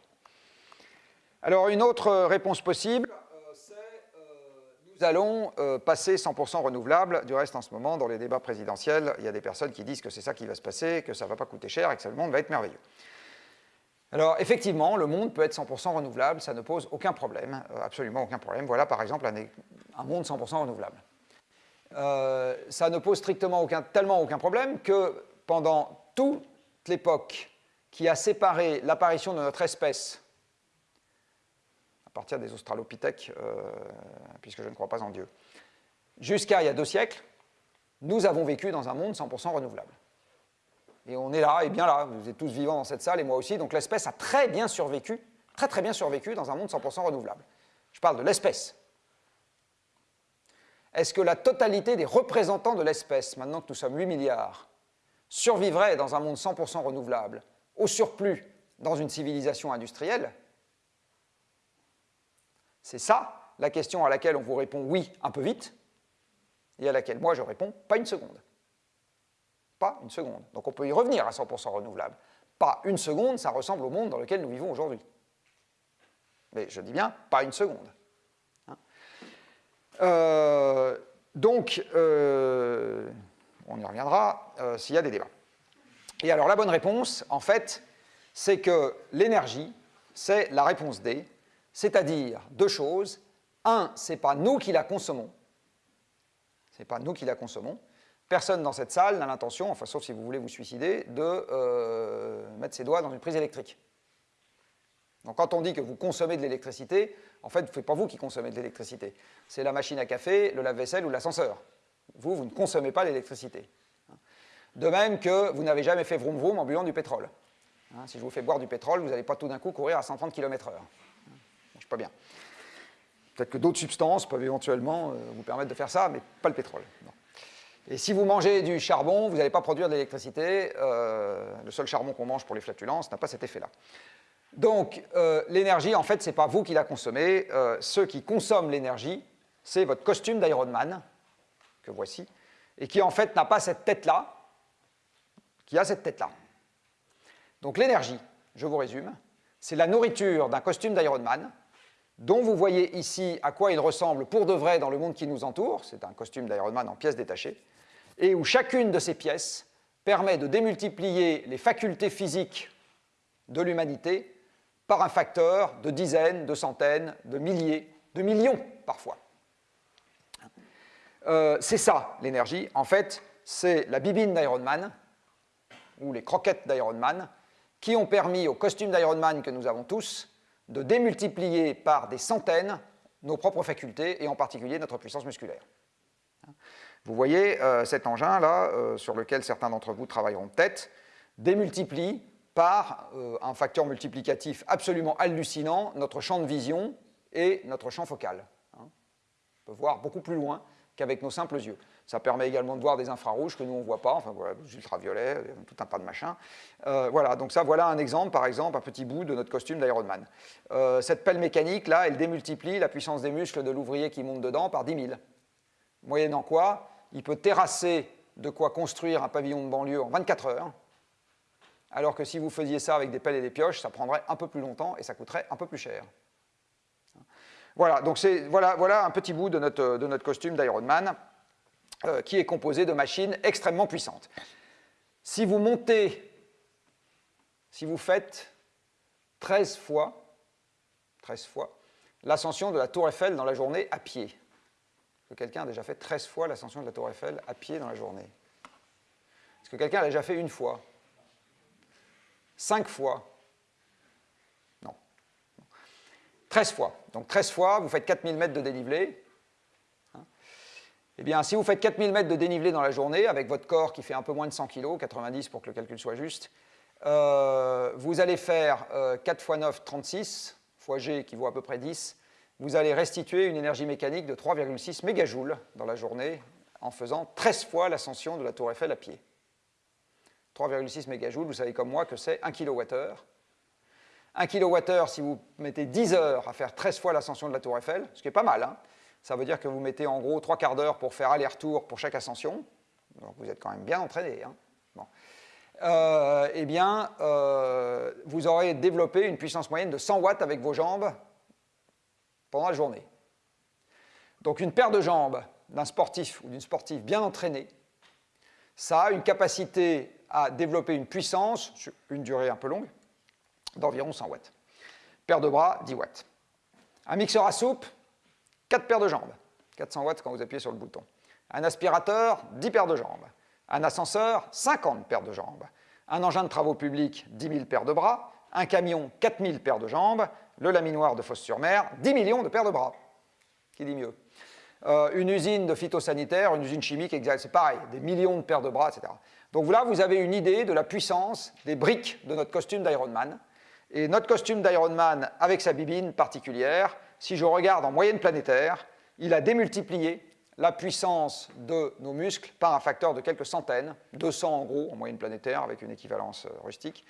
Alors une autre réponse possible, euh, c'est euh, nous allons euh, passer 100% renouvelable. Du reste, en ce moment, dans les débats présidentiels, il y a des personnes qui disent que c'est ça qui va se passer, que ça ne va pas coûter cher et que le monde va être merveilleux. Alors effectivement, le monde peut être 100% renouvelable, ça ne pose aucun problème, absolument aucun problème. Voilà par exemple un, monde 100% renouvelable. Euh, ça ne pose strictement aucun, tellement aucun problème que pendant toute l'époque qui a séparé l'apparition de notre espèce, partir des australopithèques, euh, puisque je ne crois pas en Dieu, jusqu'à il y a deux siècles, nous avons vécu dans un monde 100% renouvelable. Et on est là, et bien là, vous êtes tous vivants dans cette salle, et moi aussi, donc l'espèce a très bien survécu, très très bien survécu dans un monde 100% renouvelable. Je parle de l'espèce, est-ce que la totalité des représentants de l'espèce, maintenant que nous sommes 8 milliards, survivraient dans un monde 100% renouvelable, au surplus dans une civilisation industrielle C'est ça la question à laquelle on vous répond oui un peu vite, et à laquelle moi je réponds pas une seconde. Pas une seconde. Donc on peut y revenir à 100% renouvelable. Pas une seconde, ça ressemble au monde dans lequel nous vivons aujourd'hui. Mais je dis bien, pas une seconde. Euh, donc, euh, on y reviendra euh, s'il y a des débats. Et alors, la bonne réponse, en fait, c'est que l'énergie, c'est la réponse D, c'est-à-dire deux choses. Un, c'est pas nous qui la consommons, c'est pas nous qui la consommons. Personne dans cette salle n'a l'intention, enfin sauf si vous voulez vous suicider, de mettre ses doigts dans une prise électrique. Donc quand on dit que vous consommez de l'électricité, en fait, ce n'est pas vous qui consommez de l'électricité. C'est la machine à café, le lave-vaisselle ou l'ascenseur. Vous, vous ne consommez pas l'électricité. De même que vous n'avez jamais fait vroom vroom en buvant du pétrole. Hein, si je vous fais boire du pétrole, vous n'allez pas tout d'un coup courir à 130 km/h. Je suis bien. Peut-être que d'autres substances peuvent éventuellement euh, vous permettre de faire ça, mais pas le pétrole. Et si vous mangez du charbon, vous n'allez pas produire de l'électricité. Euh, le seul charbon qu'on mange pour les flatulences n'a pas cet effet-là. Donc, euh, l'énergie, en fait, ce n'est pas vous qui la consommez. Euh, ceux qui consomment l'énergie, c'est votre costume d'Ironman, que voici, et qui, en fait, n'a pas cette tête-là, qui a cette tête-là. Donc, l'énergie, je vous résume, c'est la nourriture d'un costume d'Ironman, dont vous voyez ici à quoi il ressemble pour de vrai dans le monde qui nous entoure. C'est un costume d'Ironman en pièces détachées, et où chacune de ces pièces permet de démultiplier les facultés physiques de l'humanité par un facteur de dizaines, de centaines, de milliers, de millions parfois. Euh, c'est ça l'énergie. En fait, c'est la bibine d'Ironman ou les croquettes d'Ironman qui ont permis au costume d'Ironman que nous avons tous de démultiplier par des centaines nos propres facultés et en particulier notre puissance musculaire. Vous voyez euh, cet engin-là, euh, sur lequel certains d'entre vous travailleront peut-être, démultiplie par euh, un facteur multiplicatif absolument hallucinant notre champ de vision et notre champ focal. On peut voir beaucoup plus loin qu'avec nos simples yeux. Ça permet également de voir des infrarouges que nous on ne voit pas, enfin voilà, des ultraviolets, tout un tas de machins. Euh, voilà, donc ça voilà un exemple, par exemple, un petit bout de notre costume d'Ironman. Euh, cette pelle mécanique là, elle démultiplie la puissance des muscles de l'ouvrier qui monte dedans par 10 000. Moyennant quoi, il peut terrasser de quoi construire un pavillon de banlieue en 24 heures, alors que si vous faisiez ça avec des pelles et des pioches, ça prendrait un peu plus longtemps et ça coûterait un peu plus cher. Voilà, donc voilà, voilà un petit bout de notre, de notre costume d'Ironman euh, qui est composé de machines extrêmement puissantes. Si vous montez, si vous faites 13 fois, 13 fois l'ascension de la tour Eiffel dans la journée à pied, que quelqu'un a déjà fait 13 fois l'ascension de la tour Eiffel à pied dans la journée? Est-ce que quelqu'un l'a déjà fait une fois? 5 fois? Non. 13 fois. Donc 13 fois, vous faites 4000 mètres de dénivelé. Eh bien, si vous faites 4000 mètres de dénivelé dans la journée, avec votre corps qui fait un peu moins de 100 kg, 90 pour que le calcul soit juste, euh, vous allez faire 4 x 9, 36, fois G qui vaut à peu près 10, vous allez restituer une énergie mécanique de 3,6 mégajoules dans la journée en faisant 13 fois l'ascension de la tour Eiffel à pied. 3,6 mégajoules, vous savez comme moi que c'est 1 kWh. 1 kWh, si vous mettez 10 heures à faire 13 fois l'ascension de la tour Eiffel, ce qui est pas mal, hein, ça veut dire que vous mettez en gros 3 quarts d'heure pour faire aller-retour pour chaque ascension, vous êtes quand même bien entraîné. Hein. Euh, eh bien, euh, vous aurez développé une puissance moyenne de 100 watts avec vos jambes pendant la journée. Donc une paire de jambes d'un sportif ou d'une sportive bien entraînée, ça a une capacité à développer une puissance, une durée un peu longue, d'environ 100 watts. Paire de bras, 10 watts. Un mixeur à soupe, 4 paires de jambes, 400 watts quand vous appuyez sur le bouton. Un aspirateur, 10 paires de jambes. Un ascenseur, 50 paires de jambes. Un engin de travaux publics, 10 000 paires de bras. Un camion, 4 000 paires de jambes. Le laminoir de Fosse-sur-Mer, 10 millions de paires de bras. Qui dit mieux? Euh, Une usine de phytosanitaire, une usine chimique, c'est pareil, des millions de paires de bras, etc. Donc là, vous avez une idée de la puissance des briques de notre costume d'Ironman. Et notre costume d'Ironman, avec sa bibine particulière, si je regarde en moyenne planétaire, il a démultiplié la puissance de nos muscles par un facteur de quelques centaines, 200 en gros en moyenne planétaire avec une équivalence euh, rustique.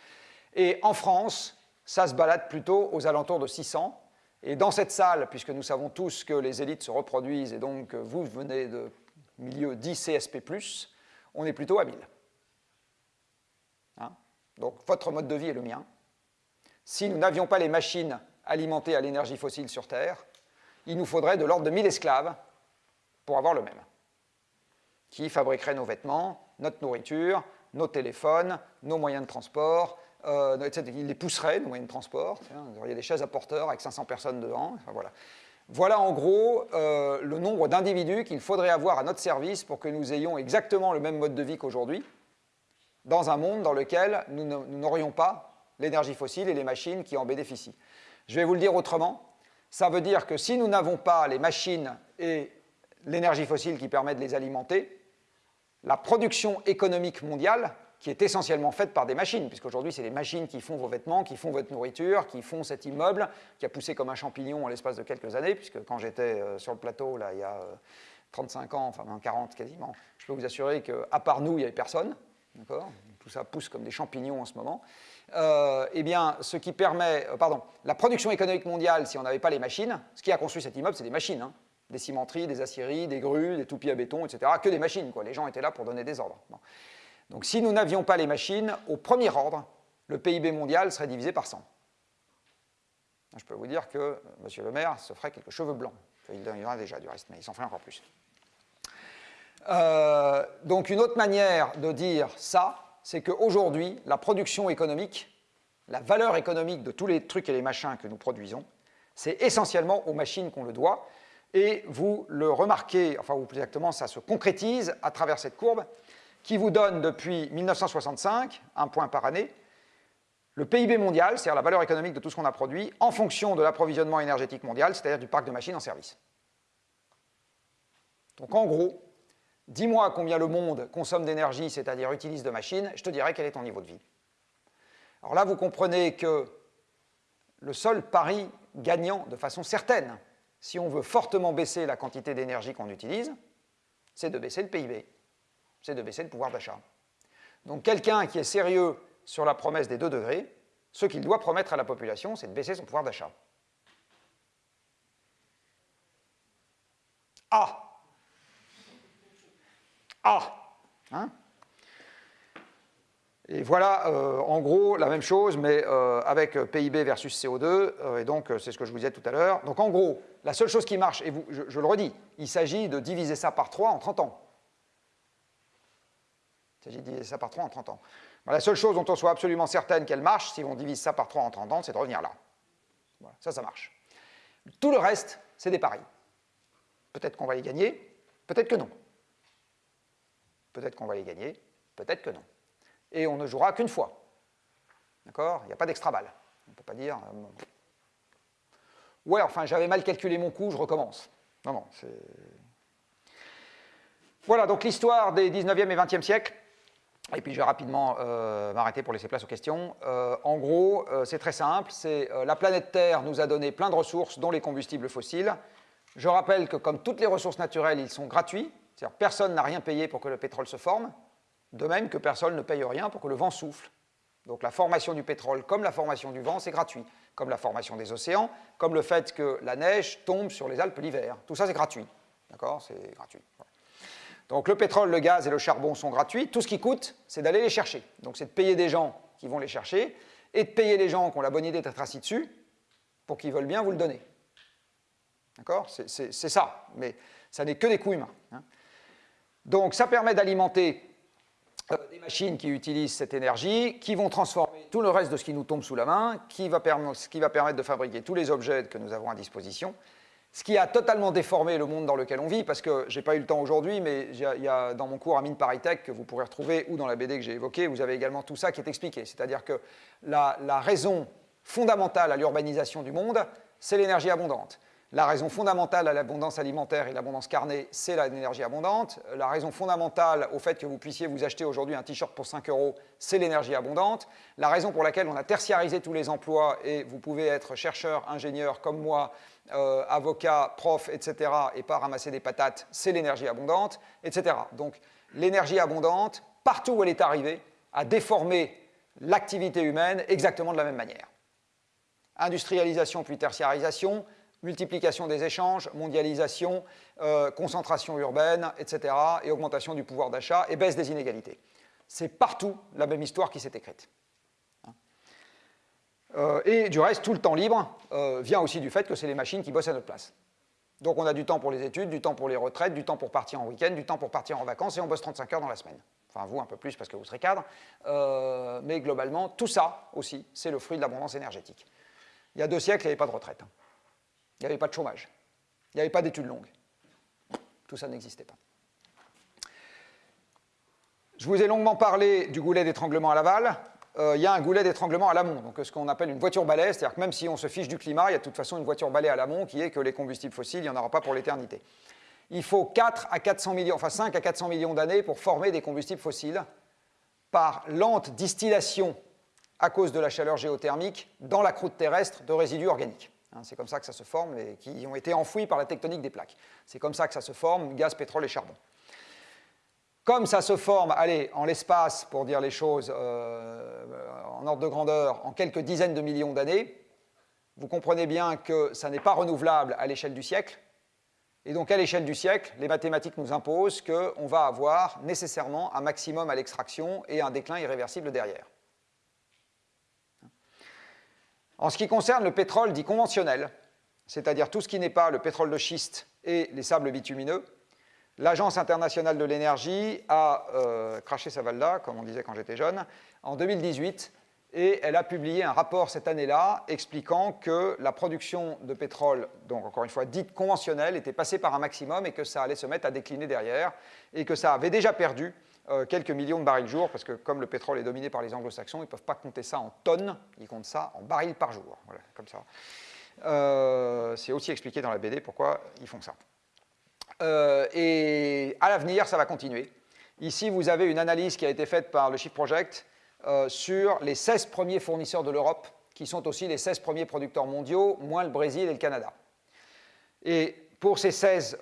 Et en France, ça se balade plutôt aux alentours de 600. Et dans cette salle, puisque nous savons tous que les élites se reproduisent et donc vous venez de milieu 10 CSP+, on est plutôt à 1000. Hein? Donc votre mode de vie est le mien. Si nous n'avions pas les machines alimentées à l'énergie fossile sur Terre, il nous faudrait de l'ordre de 1000 esclaves pour avoir le même, qui fabriqueraient nos vêtements, notre nourriture, nos téléphones, nos moyens de transport, euh, etc. Ils les pousseraient, nos moyens de transport. Vous auriez des chaises à porteurs avec 500 personnes dedans. voilà. Voilà en gros euh, le nombre d'individus qu'il faudrait avoir à notre service pour que nous ayons exactement le même mode de vie qu'aujourd'hui, dans un monde dans lequel nous n'aurions pas l'énergie fossile et les machines qui en bénéficient. Je vais vous le dire autrement, ça veut dire que si nous n'avons pas les machines et l'énergie fossile qui permet de les alimenter, la production économique mondiale, qui est essentiellement faite par des machines, puisqu'aujourd'hui c'est les machines qui font vos vêtements, qui font votre nourriture, qui font cet immeuble, qui a poussé comme un champignon en l'espace de quelques années, puisque quand j'étais euh, sur le plateau, là, il y a 35 euh, ans, enfin 40 quasiment, je peux vous assurer qu'à part nous, il n'y avait personne. Tout ça pousse comme des champignons en ce moment. Euh, eh bien, ce qui permet, euh, pardon, la production économique mondiale, si on n'avait pas les machines, ce qui a construit cet immeuble, c'est des machines, hein. des cimenteries, des aciéries, des grues, des toupies à béton, etc. Que des machines, quoi. Les gens étaient là pour donner des ordres. Donc, si nous n'avions pas les machines, au premier ordre, le PIB mondial serait divisé par 100. Je peux vous dire que euh, M. le maire se ferait quelques cheveux blancs. Il en a déjà du reste, mais il s'en ferait encore plus. Donc une autre manière de dire ça, c'est qu'aujourd'hui, la production économique, la valeur économique de tous les trucs et les machins que nous produisons, c'est essentiellement aux machines qu'on le doit. Et vous le remarquez, enfin ou plus exactement, ça se concrétise à travers cette courbe qui vous donne depuis 1965, un point par année, le PIB mondial, c'est-à-dire la valeur économique de tout ce qu'on a produit, en fonction de l'approvisionnement énergétique mondial, c'est-à-dire du parc de machines en service. Donc en gros, dis-moi combien le monde consomme d'énergie, c'est-à-dire utilise de machines, je te dirai quel est ton niveau de vie. Alors là, vous comprenez que le seul pari gagnant de façon certaine, si on veut fortement baisser la quantité d'énergie qu'on utilise, c'est de baisser le PIB, c'est de baisser le pouvoir d'achat. Donc quelqu'un qui est sérieux sur la promesse des 2 degrés, ce qu'il doit promettre à la population, c'est de baisser son pouvoir d'achat. Ah Hein? Et voilà, euh, en gros, la même chose, mais euh, avec PIB versus CO2, euh, et donc c'est ce que je vous disais tout à l'heure. Donc en gros, la seule chose qui marche, et je, le redis, il s'agit de diviser ça par 3 en 30 ans. Il s'agit de diviser ça par 3 en 30 ans la seule chose dont on soit absolument certaine qu'elle marche, si on divise ça par 3 en 30 ans, c'est de revenir là. ça, ça marche. Tout le reste, c'est des paris. Peut-être qu'on va les gagner, peut-être que non. Peut-être qu'on va les gagner, peut-être que non. Et on ne jouera qu'une fois. D'accord? Il n'y a pas d'extra balle. On ne peut pas dire... Euh, ouais, enfin, j'avais mal calculé mon coup, je recommence. Non, non, c'est... Voilà, donc l'histoire des 19e et 20e siècles. Et puis je vais rapidement euh, m'arrêter pour laisser place aux questions. Euh, en gros, c'est très simple, c'est la planète Terre nous a donné plein de ressources, dont les combustibles fossiles. Je rappelle que comme toutes les ressources naturelles, ils sont gratuits, c'est-à-dire personne n'a rien payé pour que le pétrole se forme, de même que personne ne paye rien pour que le vent souffle. Donc la formation du pétrole, comme la formation du vent, c'est gratuit, comme la formation des océans, comme le fait que la neige tombe sur les Alpes l'hiver. Tout ça, c'est gratuit. D'accord? C'est gratuit. Donc le pétrole, le gaz et le charbon sont gratuits. Tout ce qui coûte, c'est d'aller les chercher. Donc c'est de payer des gens qui vont les chercher et de payer les gens qui ont la bonne idée d'être assis dessus pour qu'ils veulent bien vous le donner. D'accord? C'est ça, mais ça n'est que des coûts humains. Hein. Donc ça permet d'alimenter euh, des machines qui utilisent cette énergie, qui vont transformer tout le reste de ce qui nous tombe sous la main, qui va, ce qui va permettre de fabriquer tous les objets que nous avons à disposition, ce qui a totalement déformé le monde dans lequel on vit, parce que je n'ai pas eu le temps aujourd'hui, mais il y, a dans mon cours à Mine Paritech que vous pourrez retrouver, ou dans la BD que j'ai évoquée, vous avez également tout ça qui est expliqué. C'est-à-dire que la raison fondamentale à l'urbanisation du monde, c'est l'énergie abondante. La raison fondamentale à l'abondance alimentaire et l'abondance carnée, c'est l'énergie abondante. La raison fondamentale au fait que vous puissiez vous acheter aujourd'hui un t-shirt pour 5 euros, c'est l'énergie abondante. La raison pour laquelle on a tertiarisé tous les emplois et vous pouvez être chercheur, ingénieur comme moi, euh, avocat, prof, etc., et pas ramasser des patates, c'est l'énergie abondante, etc. Donc l'énergie abondante, partout où elle est arrivée, a déformé l'activité humaine exactement de la même manière. Industrialisation puis tertiarisation, multiplication des échanges, mondialisation, euh, concentration urbaine, etc., et augmentation du pouvoir d'achat et baisse des inégalités. C'est partout la même histoire qui s'est écrite. Euh, et du reste, tout le temps libre euh, vient aussi du fait que c'est les machines qui bossent à notre place. Donc on a du temps pour les études, du temps pour les retraites, du temps pour partir en week-end, du temps pour partir en vacances, et on bosse 35 heures dans la semaine. Enfin, vous, un peu plus parce que vous serez cadre. Mais globalement, tout ça aussi, c'est le fruit de l'abondance énergétique. Il y a deux siècles, il n'y avait pas de retraite. Il n'y avait pas de chômage. Il n'y avait pas d'études longues. Tout ça n'existait pas. Je vous ai longuement parlé du goulet d'étranglement à l'aval. Euh, il y a un goulet d'étranglement à l'amont, donc ce qu'on appelle une voiture balai, c'est-à-dire que même si on se fiche du climat, il y a de toute façon une voiture balai à l'amont qui est que les combustibles fossiles, il n'y en aura pas pour l'éternité. Il faut 4 à 400 millions, enfin 5 à 400 millions d'années pour former des combustibles fossiles par lente distillation à cause de la chaleur géothermique dans la croûte terrestre de résidus organiques. Hein, c'est comme ça que ça se forme, qui ont été enfouis par la tectonique des plaques. C'est comme ça que ça se forme, gaz, pétrole et charbon. Comme ça se forme, allez, en l'espace, pour dire les choses euh, en ordre de grandeur, en quelques dizaines de millions d'années, vous comprenez bien que ça n'est pas renouvelable à l'échelle du siècle. Et donc, à l'échelle du siècle, les mathématiques nous imposent qu'on va avoir nécessairement un maximum à l'extraction et un déclin irréversible derrière. En ce qui concerne le pétrole dit conventionnel, c'est-à-dire tout ce qui n'est pas le pétrole de schiste et les sables bitumineux, l'Agence internationale de l'énergie a euh, craché sa valda, comme on disait quand j'étais jeune, en 2018, et elle a publié un rapport cette année-là expliquant que la production de pétrole, donc encore une fois dite conventionnelle, était passée par un maximum et que ça allait se mettre à décliner derrière, et que ça avait déjà perdu euh, quelques millions de barils jour, parce que comme le pétrole est dominé par les anglo-saxons, ils ne peuvent pas compter ça en tonnes, ils comptent ça en barils par jour. Voilà, comme ça. Euh, c'est aussi expliqué dans la BD pourquoi ils font ça. Euh, et à l'avenir, ça va continuer. Ici, vous avez une analyse qui a été faite par le Shift Project sur les 16 premiers fournisseurs de l'Europe, qui sont aussi les 16 premiers producteurs mondiaux, moins le Brésil et le Canada. Et pour ces 16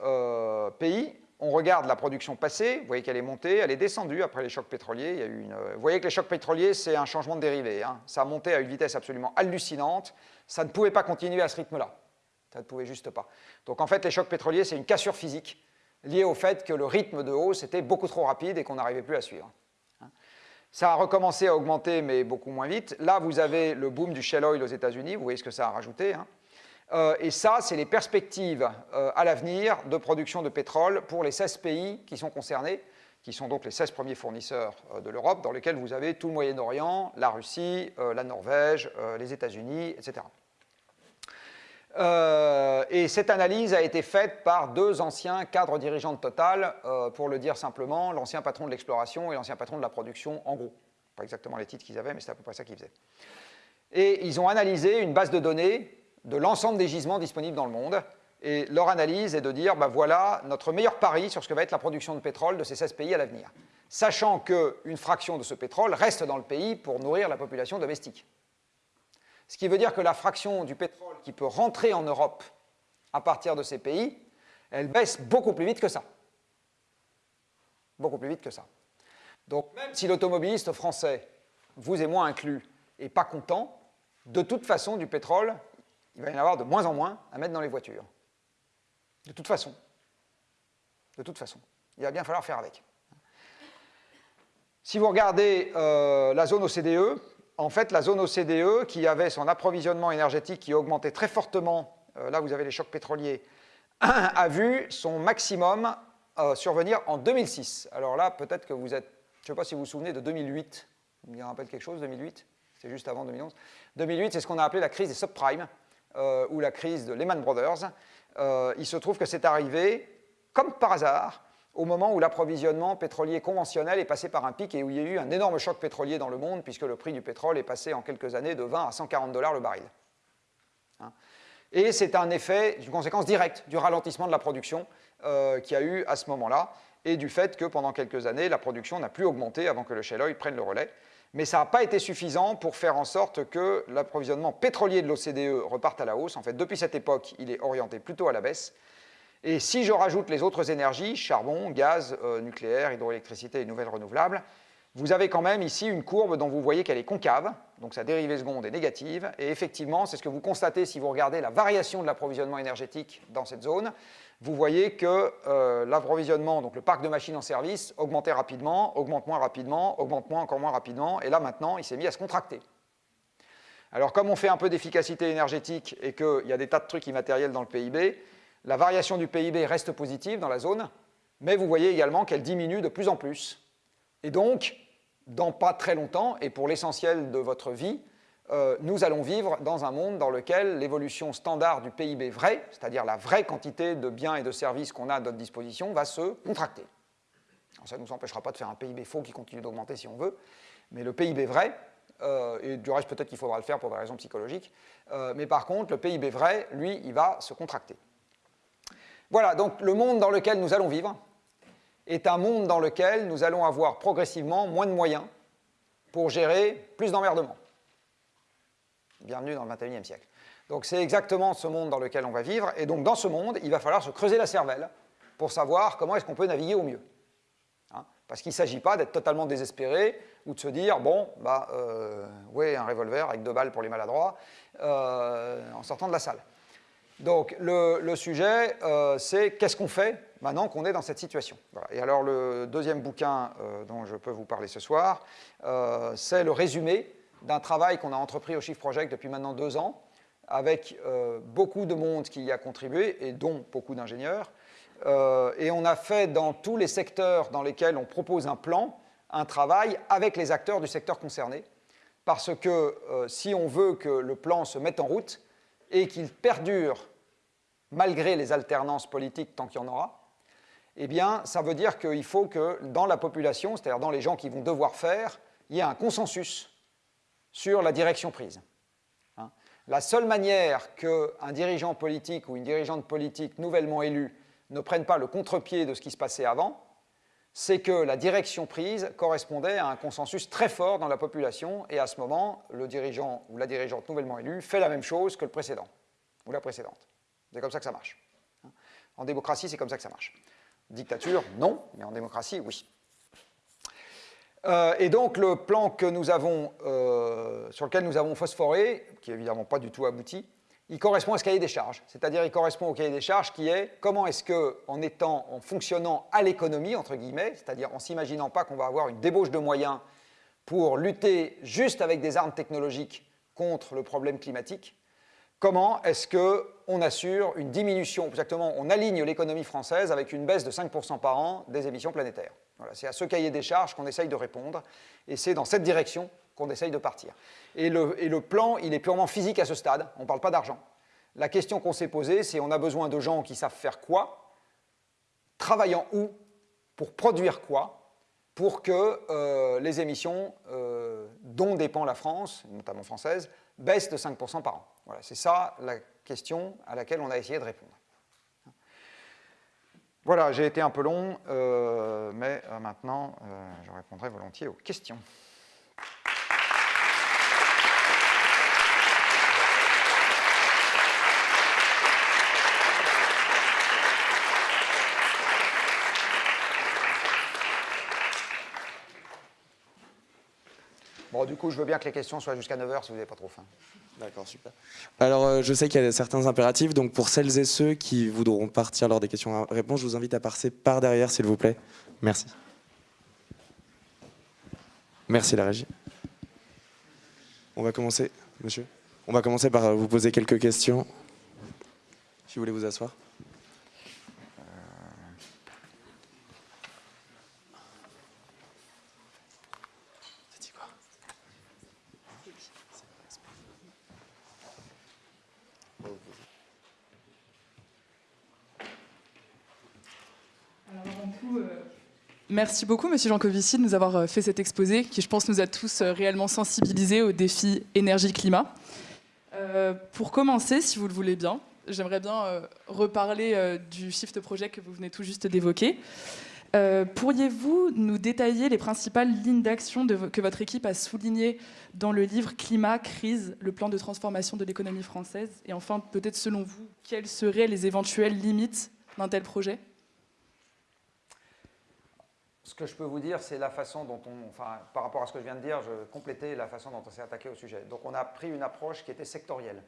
pays, on regarde la production passée, vous voyez qu'elle est montée, elle est descendue après les chocs pétroliers. Il y a eu une... Vous voyez que les chocs pétroliers, c'est un changement de dérivé. Hein. Ça a monté à une vitesse absolument hallucinante. Ça ne pouvait pas continuer à ce rythme-là. Ça ne pouvait juste pas. Donc en fait, les chocs pétroliers, c'est une cassure physique liée au fait que le rythme de hausse était beaucoup trop rapide et qu'on n'arrivait plus à suivre. Hein. Ça a recommencé à augmenter, mais beaucoup moins vite. Là, vous avez le boom du shale oil aux États-Unis. Vous voyez ce que ça a rajouté. Hein. Euh, et ça, c'est les perspectives euh, à l'avenir de production de pétrole pour les 16 pays qui sont concernés, qui sont donc les 16 premiers fournisseurs euh, de l'Europe, dans lesquels vous avez tout le Moyen-Orient, la Russie, la Norvège, les États-Unis, etc. et cette analyse a été faite par deux anciens cadres dirigeants de Total, pour le dire simplement, l'ancien patron de l'exploration et l'ancien patron de la production, en gros. Pas exactement les titres qu'ils avaient, mais c'est à peu près ça qu'ils faisaient. Et ils ont analysé une base de données de l'ensemble des gisements disponibles dans le monde. Et leur analyse est de dire, ben voilà notre meilleur pari sur ce que va être la production de pétrole de ces 16 pays à l'avenir, sachant qu'une fraction de ce pétrole reste dans le pays pour nourrir la population domestique. Ce qui veut dire que la fraction du pétrole qui peut rentrer en Europe à partir de ces pays, elle baisse beaucoup plus vite que ça. Beaucoup plus vite que ça. Donc même si l'automobiliste français, vous et moi inclus, n'est pas content, de toute façon, du pétrole, il va y en avoir de moins en moins à mettre dans les voitures. De toute façon. De toute façon. Il va bien falloir faire avec. Si vous regardez euh, la zone OCDE, en fait, la zone OCDE, qui avait son approvisionnement énergétique qui augmentait très fortement, euh, là vous avez les chocs pétroliers, a vu son maximum euh, survenir en 2006. Alors là, peut-être que vous êtes, je ne sais pas si vous vous souvenez de 2008, vous me rappelle quelque chose, 2008 C'est juste avant 2011. 2008, c'est ce qu'on a appelé la crise des subprimes, euh, ou la crise de Lehman Brothers, euh, il se trouve que c'est arrivé, comme par hasard, au moment où l'approvisionnement pétrolier conventionnel est passé par un pic et où il y a eu un énorme choc pétrolier dans le monde, puisque le prix du pétrole est passé en quelques années de 20 à 140 dollars le baril. Hein. et c'est un effet, une conséquence directe du ralentissement de la production euh, qu'il y a eu à ce moment-là, et du fait que pendant quelques années, la production n'a plus augmenté avant que le shale oil prenne le relais mais ça n'a pas été suffisant pour faire en sorte que l'approvisionnement pétrolier de l'OCDE reparte à la hausse. En fait, depuis cette époque, il est orienté plutôt à la baisse. Et si je rajoute les autres énergies, charbon, gaz, euh, nucléaire, hydroélectricité et nouvelles renouvelables, vous avez quand même ici une courbe dont vous voyez qu'elle est concave, donc sa dérivée seconde est négative, et effectivement, c'est ce que vous constatez si vous regardez la variation de l'approvisionnement énergétique dans cette zone vous voyez que euh, l'approvisionnement, donc le parc de machines en service, augmentait rapidement, augmente moins rapidement, augmente moins encore moins rapidement, et là maintenant, il s'est mis à se contracter. Alors comme on fait un peu d'efficacité énergétique et qu'il y a des tas de trucs immatériels dans le PIB, la variation du PIB reste positive dans la zone, mais vous voyez également qu'elle diminue de plus en plus. Et donc, dans pas très longtemps, et pour l'essentiel de votre vie, euh, nous allons vivre dans un monde dans lequel l'évolution standard du PIB vrai, c'est-à-dire la vraie quantité de biens et de services qu'on a à notre disposition, va se contracter. ça ne nous empêchera pas de faire un PIB faux qui continue d'augmenter si on veut, mais le PIB vrai, euh, et du reste peut-être qu'il faudra le faire pour des raisons psychologiques, euh, mais par contre le PIB vrai, lui, il va se contracter. Voilà, donc le monde dans lequel nous allons vivre est un monde dans lequel nous allons avoir progressivement moins de moyens pour gérer plus d'emmerdements. Bienvenue dans le 21e siècle. Donc c'est exactement ce monde dans lequel on va vivre, et donc dans ce monde, il va falloir se creuser la cervelle pour savoir comment est-ce qu'on peut naviguer au mieux. Hein, parce qu'il ne s'agit pas d'être totalement désespéré ou de se dire, bon, bah, euh, oui, un revolver avec deux balles pour les maladroits euh, en sortant de la salle. Donc le, sujet, euh, c'est qu'est-ce qu'on fait maintenant qu'on est dans cette situation? Et alors le deuxième bouquin dont je peux vous parler ce soir, c'est le résumé d'un travail qu'on a entrepris au Shift Project depuis maintenant deux ans, avec beaucoup de monde qui y a contribué, et dont beaucoup d'ingénieurs, euh, et on a fait dans tous les secteurs dans lesquels on propose un plan, un travail avec les acteurs du secteur concerné, parce que euh, si on veut que le plan se mette en route et qu'il perdure malgré les alternances politiques tant qu'il y en aura, eh bien, ça veut dire qu'il faut que dans la population, c'est-à-dire dans les gens qui vont devoir faire, il y ait un consensus sur la direction prise. Hein. la seule manière qu'un dirigeant politique ou une dirigeante politique nouvellement élue ne prennent pas le contre-pied de ce qui se passait avant, c'est que la direction prise correspondait à un consensus très fort dans la population, et à ce moment, le dirigeant ou la dirigeante nouvellement élue fait la même chose que le précédent, ou la précédente. C'est comme ça que ça marche. En démocratie, c'est comme ça que ça marche. Dictature, non, mais en démocratie, oui. Euh, et donc, le plan que nous avons, euh, sur lequel nous avons phosphoré, qui n'est évidemment pas du tout abouti, il correspond à ce cahier des charges. C'est-à-dire, il correspond au cahier des charges qui est comment est-ce que, en étant, en fonctionnant à l'économie, entre guillemets, c'est-à-dire en s'imaginant pas qu'on va avoir une débauche de moyens pour lutter juste avec des armes technologiques contre le problème climatique, comment est-ce qu'on assure une diminution, exactement, on aligne l'économie française avec une baisse de 5% par an des émissions planétaires. Voilà, c'est à ce cahier des charges qu'on essaye de répondre, et c'est dans cette direction qu'on essaye de partir. Et le, plan, il est purement physique à ce stade, on ne parle pas d'argent. La question qu'on s'est posée, c'est on a besoin de gens qui savent faire quoi, travaillant où, pour produire quoi, pour que euh, les émissions euh, dont dépend la France, notamment française, baissent de 5% par an. Voilà, c'est ça la question à laquelle on a essayé de répondre. Voilà, j'ai été un peu long, euh, mais maintenant, je répondrai volontiers aux questions. Bon, du coup, je veux bien que les questions soient jusqu'à 9h si vous n'avez pas trop faim. D'accord, super. Alors, euh, je sais qu'il y a certains impératifs, donc pour celles et ceux qui voudront partir lors des questions-réponses, je vous invite à passer par derrière, s'il vous plaît. Merci. Merci, la régie. On va commencer, monsieur. On va commencer par vous poser quelques questions. Si vous voulez vous asseoir. Merci beaucoup, Monsieur Jancovici, de nous avoir euh, fait cet exposé qui, je pense, nous a tous euh, réellement sensibilisés au défi énergie-climat. Euh, pour commencer, si vous le voulez bien, j'aimerais bien reparler du Shift Project que vous venez tout juste d'évoquer. Pourriez-vous nous détailler les principales lignes d'action que votre équipe a soulignées dans le livre Climat, crise, le plan de transformation de l'économie française? Et enfin, peut-être selon vous, quelles seraient les éventuelles limites d'un tel projet? Ce que je peux vous dire, c'est la façon dont on, enfin, par rapport à ce que je viens de dire, je complétais la façon dont on s'est attaqué au sujet. Donc on a pris une approche qui était sectorielle.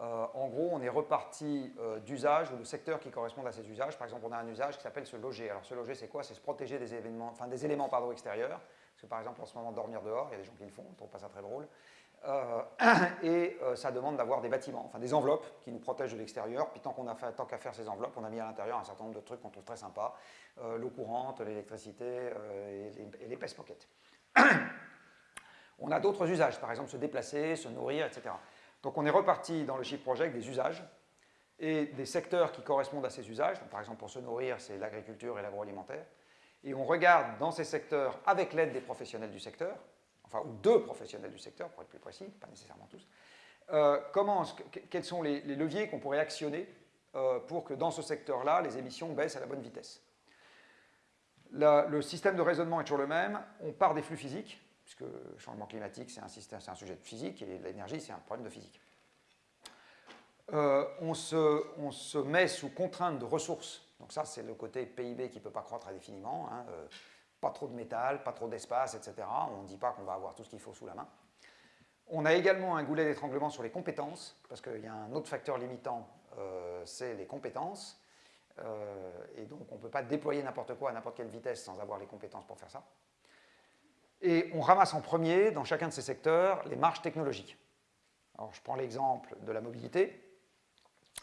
Euh, en gros, on est reparti euh, d'usages ou de secteurs qui correspondent à ces usages. Par exemple, on a un usage qui s'appelle se loger. Alors se loger, c'est quoi? C'est se protéger des, événements, enfin, des éléments pardon, extérieurs. Parce que par exemple, en ce moment, dormir dehors, il y a des gens qui le font, on trouve pas ça très drôle. Euh, et euh, ça demande d'avoir des bâtiments, enfin des enveloppes qui nous protègent de l'extérieur. Puis tant qu'on a fait, tant qu'à faire ces enveloppes, on a mis à l'intérieur un certain nombre de trucs qu'on trouve très sympas euh, l'eau courante, l'électricité et, les, et pockets. on a d'autres usages, par exemple se déplacer, se nourrir, etc. Donc on est reparti dans le Shift Project des usages et des secteurs qui correspondent à ces usages. par exemple, pour se nourrir, c'est l'agriculture et l'agroalimentaire. Et on regarde dans ces secteurs, avec l'aide des professionnels du secteur, enfin, ou deux professionnels du secteur, pour être plus précis, pas nécessairement tous, euh, quels sont les, leviers qu'on pourrait actionner euh, pour que dans ce secteur-là, les émissions baissent à la bonne vitesse? le système de raisonnement est toujours le même. On part des flux physiques, puisque le changement climatique, c'est un, sujet de physique, et l'énergie, c'est un problème de physique. Euh, on, se, met sous contrainte de ressources Donc ça, c'est le côté PIB qui ne peut pas croître indéfiniment. Hein, pas trop de métal, pas trop d'espace, etc. On ne dit pas qu'on va avoir tout ce qu'il faut sous la main. On a également un goulet d'étranglement sur les compétences, parce qu'il y a un autre facteur limitant, euh, c'est les compétences. Euh, et donc, on ne peut pas déployer n'importe quoi à n'importe quelle vitesse sans avoir les compétences pour faire ça. Et on ramasse en premier, dans chacun de ces secteurs, les marges technologiques. Alors, je prends l'exemple de la mobilité.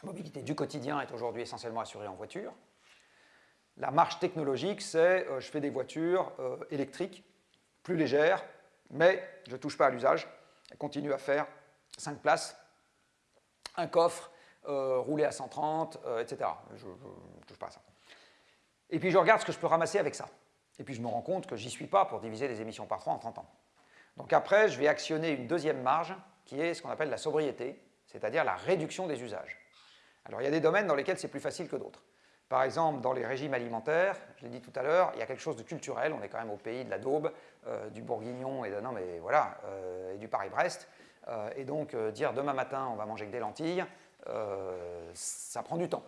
La mobilité du quotidien est aujourd'hui essentiellement assurée en voiture. La marge technologique, c'est euh, je fais des voitures euh, électriques, plus légères, mais je ne touche pas à l'usage. Elle continue à faire 5 places, un coffre, euh, rouler à 130, etc. Je ne touche pas à ça. Et puis je regarde ce que je peux ramasser avec ça. Et puis je me rends compte que j'y suis pas pour diviser les émissions par 3 en 30 ans. Donc après, je vais actionner une deuxième marge qui est ce qu'on appelle la sobriété, c'est-à-dire la réduction des usages. Alors il y a des domaines dans lesquels c'est plus facile que d'autres. Par exemple, dans les régimes alimentaires, je l'ai dit tout à l'heure, il y a quelque chose de culturel, on est quand même au pays de la daube, euh, du bourguignon et, non, mais voilà, euh, et du Paris-Brest. Euh, et donc dire demain matin on va manger que des lentilles, ça prend du temps.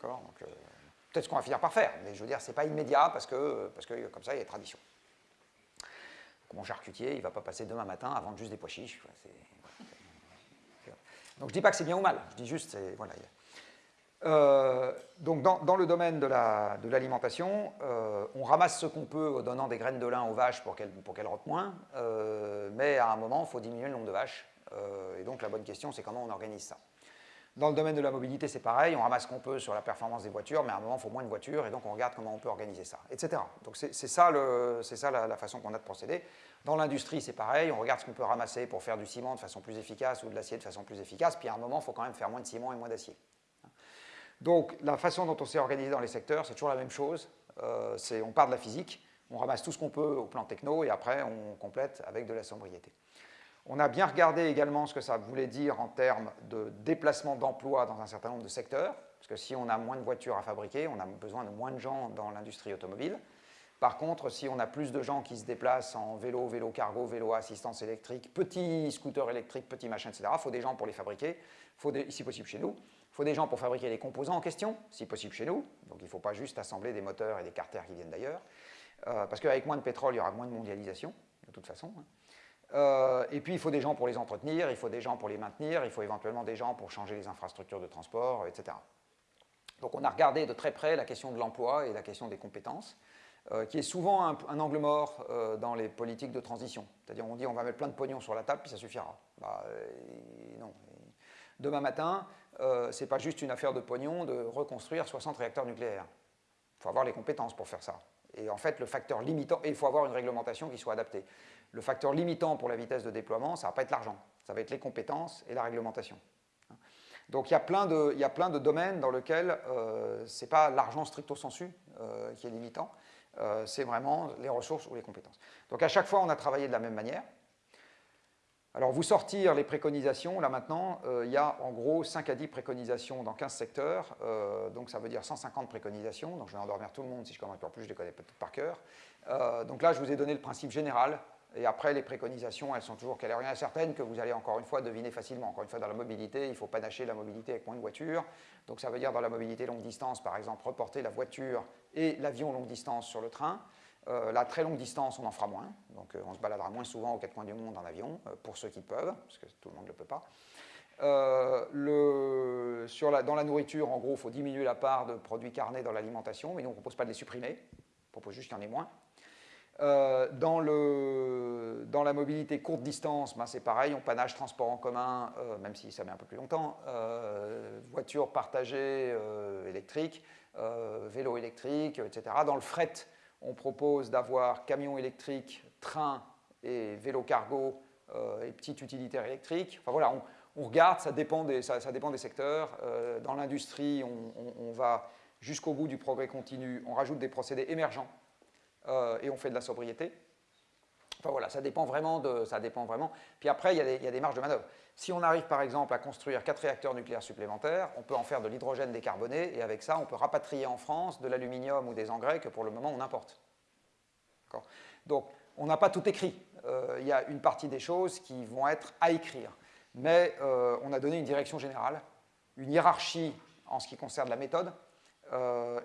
Peut-être ce qu'on va finir par faire, mais je veux dire, ce n'est pas immédiat parce que, parce que comme ça, il y a des traditions. mon charcutier, il ne va pas passer demain matin à vendre juste des pois chiches. Donc je ne dis pas que c'est bien ou mal, je dis juste, voilà, euh, donc dans, le domaine de l'alimentation, euh, on ramasse ce qu'on peut en donnant des graines de lin aux vaches pour qu'elles qu moins, euh, mais à un moment, il faut diminuer le nombre de vaches. et donc la bonne question, c'est comment on organise ça. Dans le domaine de la mobilité, c'est pareil, on ramasse ce qu'on peut sur la performance des voitures, mais à un moment, il faut moins de voitures, et donc on regarde comment on peut organiser ça, etc. Donc c'est ça, le, ça la, façon qu'on a de procéder. Dans l'industrie, c'est pareil, on regarde ce qu'on peut ramasser pour faire du ciment de façon plus efficace ou de l'acier de façon plus efficace, puis à un moment, il faut quand même faire moins de ciment et moins d'acier. Donc la façon dont on s'est organisé dans les secteurs, c'est toujours la même chose. Euh, on part de la physique, on ramasse tout ce qu'on peut au plan techno et après on complète avec de la sobriété. On a bien regardé également ce que ça voulait dire en termes de déplacement d'emplois dans un certain nombre de secteurs, parce que si on a moins de voitures à fabriquer, on a besoin de moins de gens dans l'industrie automobile. Par contre, si on a plus de gens qui se déplacent en vélo, vélo cargo, vélo assistance électrique, petits scooters électriques, petits machins, etc., il faut des gens pour les fabriquer, faut des, si possible chez nous. Il faut des gens pour fabriquer les composants en question, si possible chez nous. Donc il ne faut pas juste assembler des moteurs et des carters qui viennent d'ailleurs. Euh, parce qu'avec moins de pétrole, il y aura moins de mondialisation, de toute façon. Hein. Euh, et puis il faut des gens pour les entretenir, il faut des gens pour les maintenir, il faut éventuellement des gens pour changer les infrastructures de transport, etc. Donc on a regardé de très près la question de l'emploi et la question des compétences, euh, qui est souvent un, angle mort dans les politiques de transition. C'est-à-dire on dit on va mettre plein de pognon sur la table, puis ça suffira. Bah, non. Demain matin, euh, ce n'est pas juste une affaire de pognon de reconstruire 60 réacteurs nucléaires. Il faut avoir les compétences pour faire ça. Et en fait, le facteur limitant, et il faut avoir une réglementation qui soit adaptée. Le facteur limitant pour la vitesse de déploiement, ça ne va pas être l'argent, ça va être les compétences et la réglementation. Donc il y a plein de, il y a plein de domaines dans lesquels euh, ce n'est pas l'argent stricto sensu euh, qui est limitant, euh, c'est vraiment les ressources ou les compétences. Donc à chaque fois, on a travaillé de la même manière. Alors, vous sortir les préconisations, là maintenant, euh, il y a en gros 5 à 10 préconisations dans 15 secteurs, euh, donc ça veut dire 150 préconisations, donc je vais endormir tout le monde si je commence par plus, je les connais toutes par cœur. Euh, donc là, je vous ai donné le principe général, et après, les préconisations, elles sont toujours qu'elle rien certaines que vous allez encore une fois deviner facilement. Encore une fois, dans la mobilité, il ne faut pas la mobilité avec moins de voitures. Donc ça veut dire dans la mobilité longue distance, par exemple, reporter la voiture et l'avion longue distance sur le train. Euh, la très longue distance, on en fera moins. Donc euh, on se baladera moins souvent aux quatre coins du monde en avion, euh, pour ceux qui peuvent, parce que tout le monde ne le peut pas. dans la nourriture, en gros, il faut diminuer la part de produits carnés dans l'alimentation, mais nous, on ne propose pas de les supprimer, on propose juste qu'il y en ait moins. dans, la mobilité courte distance, ben, c'est pareil, on panage transport en commun, même si ça met un peu plus longtemps, voiture partagée électrique, vélo électrique, etc. Dans le fret, on propose d'avoir camions électriques, trains et vélos cargo euh, et petites utilitaires électriques. Enfin voilà, on, regarde, ça dépend des, ça, dépend des secteurs. Euh, dans l'industrie, on, va jusqu'au bout du progrès continu, on rajoute des procédés émergents euh, et on fait de la sobriété. Ça dépend vraiment. Ça dépend vraiment. Puis après, il y, a des, marges de manœuvre. Si on arrive par exemple à construire quatre réacteurs nucléaires supplémentaires, on peut en faire de l'hydrogène décarboné et avec ça, on peut rapatrier en France de l'aluminium ou des engrais que pour le moment on importe. Donc, on n'a pas tout écrit. Euh, il y a une partie des choses qui vont être à écrire. Mais euh, on a donné une direction générale, une hiérarchie en ce qui concerne la méthode,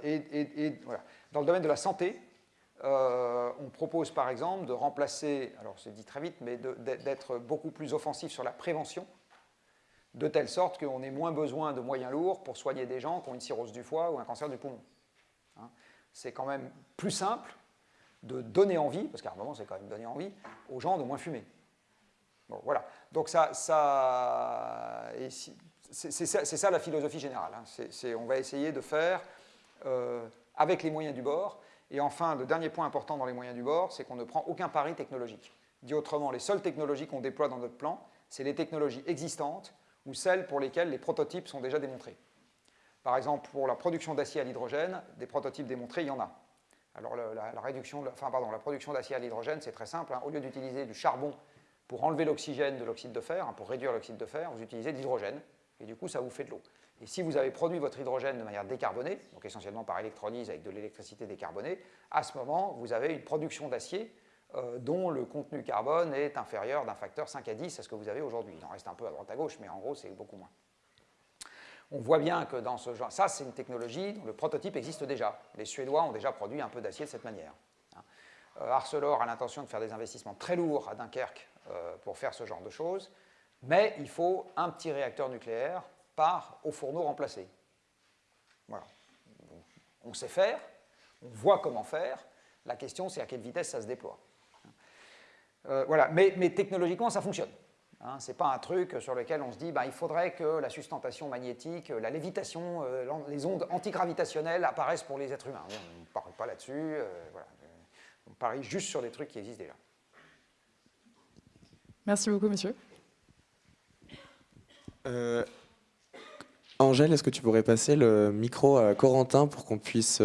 et, Dans le domaine de la santé, on propose par exemple de remplacer, alors c'est dit très vite, mais d'être beaucoup plus offensif sur la prévention, de telle sorte qu'on ait moins besoin de moyens lourds pour soigner des gens qui ont une cirrhose du foie ou un cancer du poumon. Hein. c'est quand même plus simple de donner envie, parce qu'à un moment c'est quand même donner envie, aux gens de moins fumer. Bon, voilà. Donc ça, ça c'est ça, la philosophie générale. Hein. on va essayer de faire euh, avec les moyens du bord. Et enfin, le dernier point important dans les moyens du bord, c'est qu'on ne prend aucun pari technologique. Dit autrement, les seules technologies qu'on déploie dans notre plan, c'est les technologies existantes ou celles pour lesquelles les prototypes sont déjà démontrés. Par exemple, pour la production d'acier à l'hydrogène, des prototypes démontrés, il y en a. Alors la, production d'acier à l'hydrogène, c'est très simple. Hein. Au lieu d'utiliser du charbon pour enlever l'oxygène de l'oxyde de fer, hein, pour réduire l'oxyde de fer, vous utilisez de l'hydrogène, et du coup, ça vous fait de l'eau. Et si vous avez produit votre hydrogène de manière décarbonée, donc essentiellement par électrolyse avec de l'électricité décarbonée, à ce moment, vous avez une production d'acier euh, dont le contenu carbone est inférieur d'un facteur 5 à 10 à ce que vous avez aujourd'hui. Il en reste un peu à droite à gauche, mais en gros, c'est beaucoup moins. On voit bien que dans ce genre, ça c'est une technologie dont le prototype existe déjà. Les Suédois ont déjà produit un peu d'acier de cette manière. Hein. Euh, Arcelor a l'intention de faire des investissements très lourds à Dunkerque euh, pour faire ce genre de choses, mais il faut un petit réacteur nucléaire par au fourneau remplacé. Voilà. On sait faire, on voit comment faire, la question c'est à quelle vitesse ça se déploie. Euh, voilà. mais, mais technologiquement ça fonctionne. Hein, Ce n'est pas un truc sur lequel on se dit bah, il faudrait que la sustentation magnétique, la lévitation, euh, les ondes antigravitationnelles apparaissent pour les êtres humains. On ne parle pas là-dessus. Euh, on parie juste sur des trucs qui existent déjà. Merci beaucoup, monsieur. Euh, Angèle, est-ce que tu pourrais passer le micro à Corentin pour qu'on puisse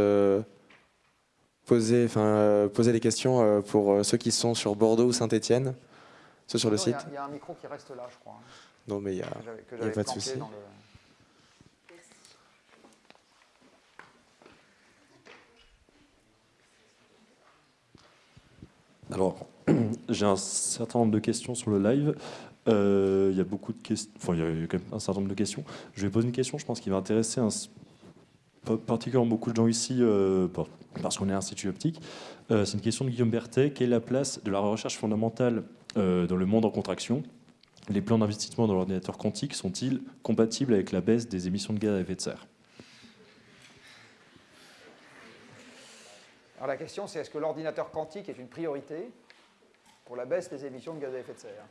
poser, poser des questions pour ceux qui sont sur Bordeaux ou Saint-Étienne c'est sur le site? Il y, a un micro qui reste là, je crois. Non, mais il n'y a, a, pas de souci. Alors, j'ai un certain nombre de questions sur le live. Euh, il y a beaucoup de questions. Il y a quand même un certain nombre de questions. Je vais poser une question, je pense, qui va intéresser particulièrement beaucoup de gens ici, euh, parce qu'on est un institut optique. Euh, c'est une question de Guillaume Berthet. Quelle est la place de la recherche fondamentale dans le monde en contraction, les plans d'investissement dans l'ordinateur quantique sont-ils compatibles avec la baisse des émissions de gaz à effet de serre? Alors la question c'est est-ce que l'ordinateur quantique est une priorité pour la baisse des émissions de gaz à effet de serre?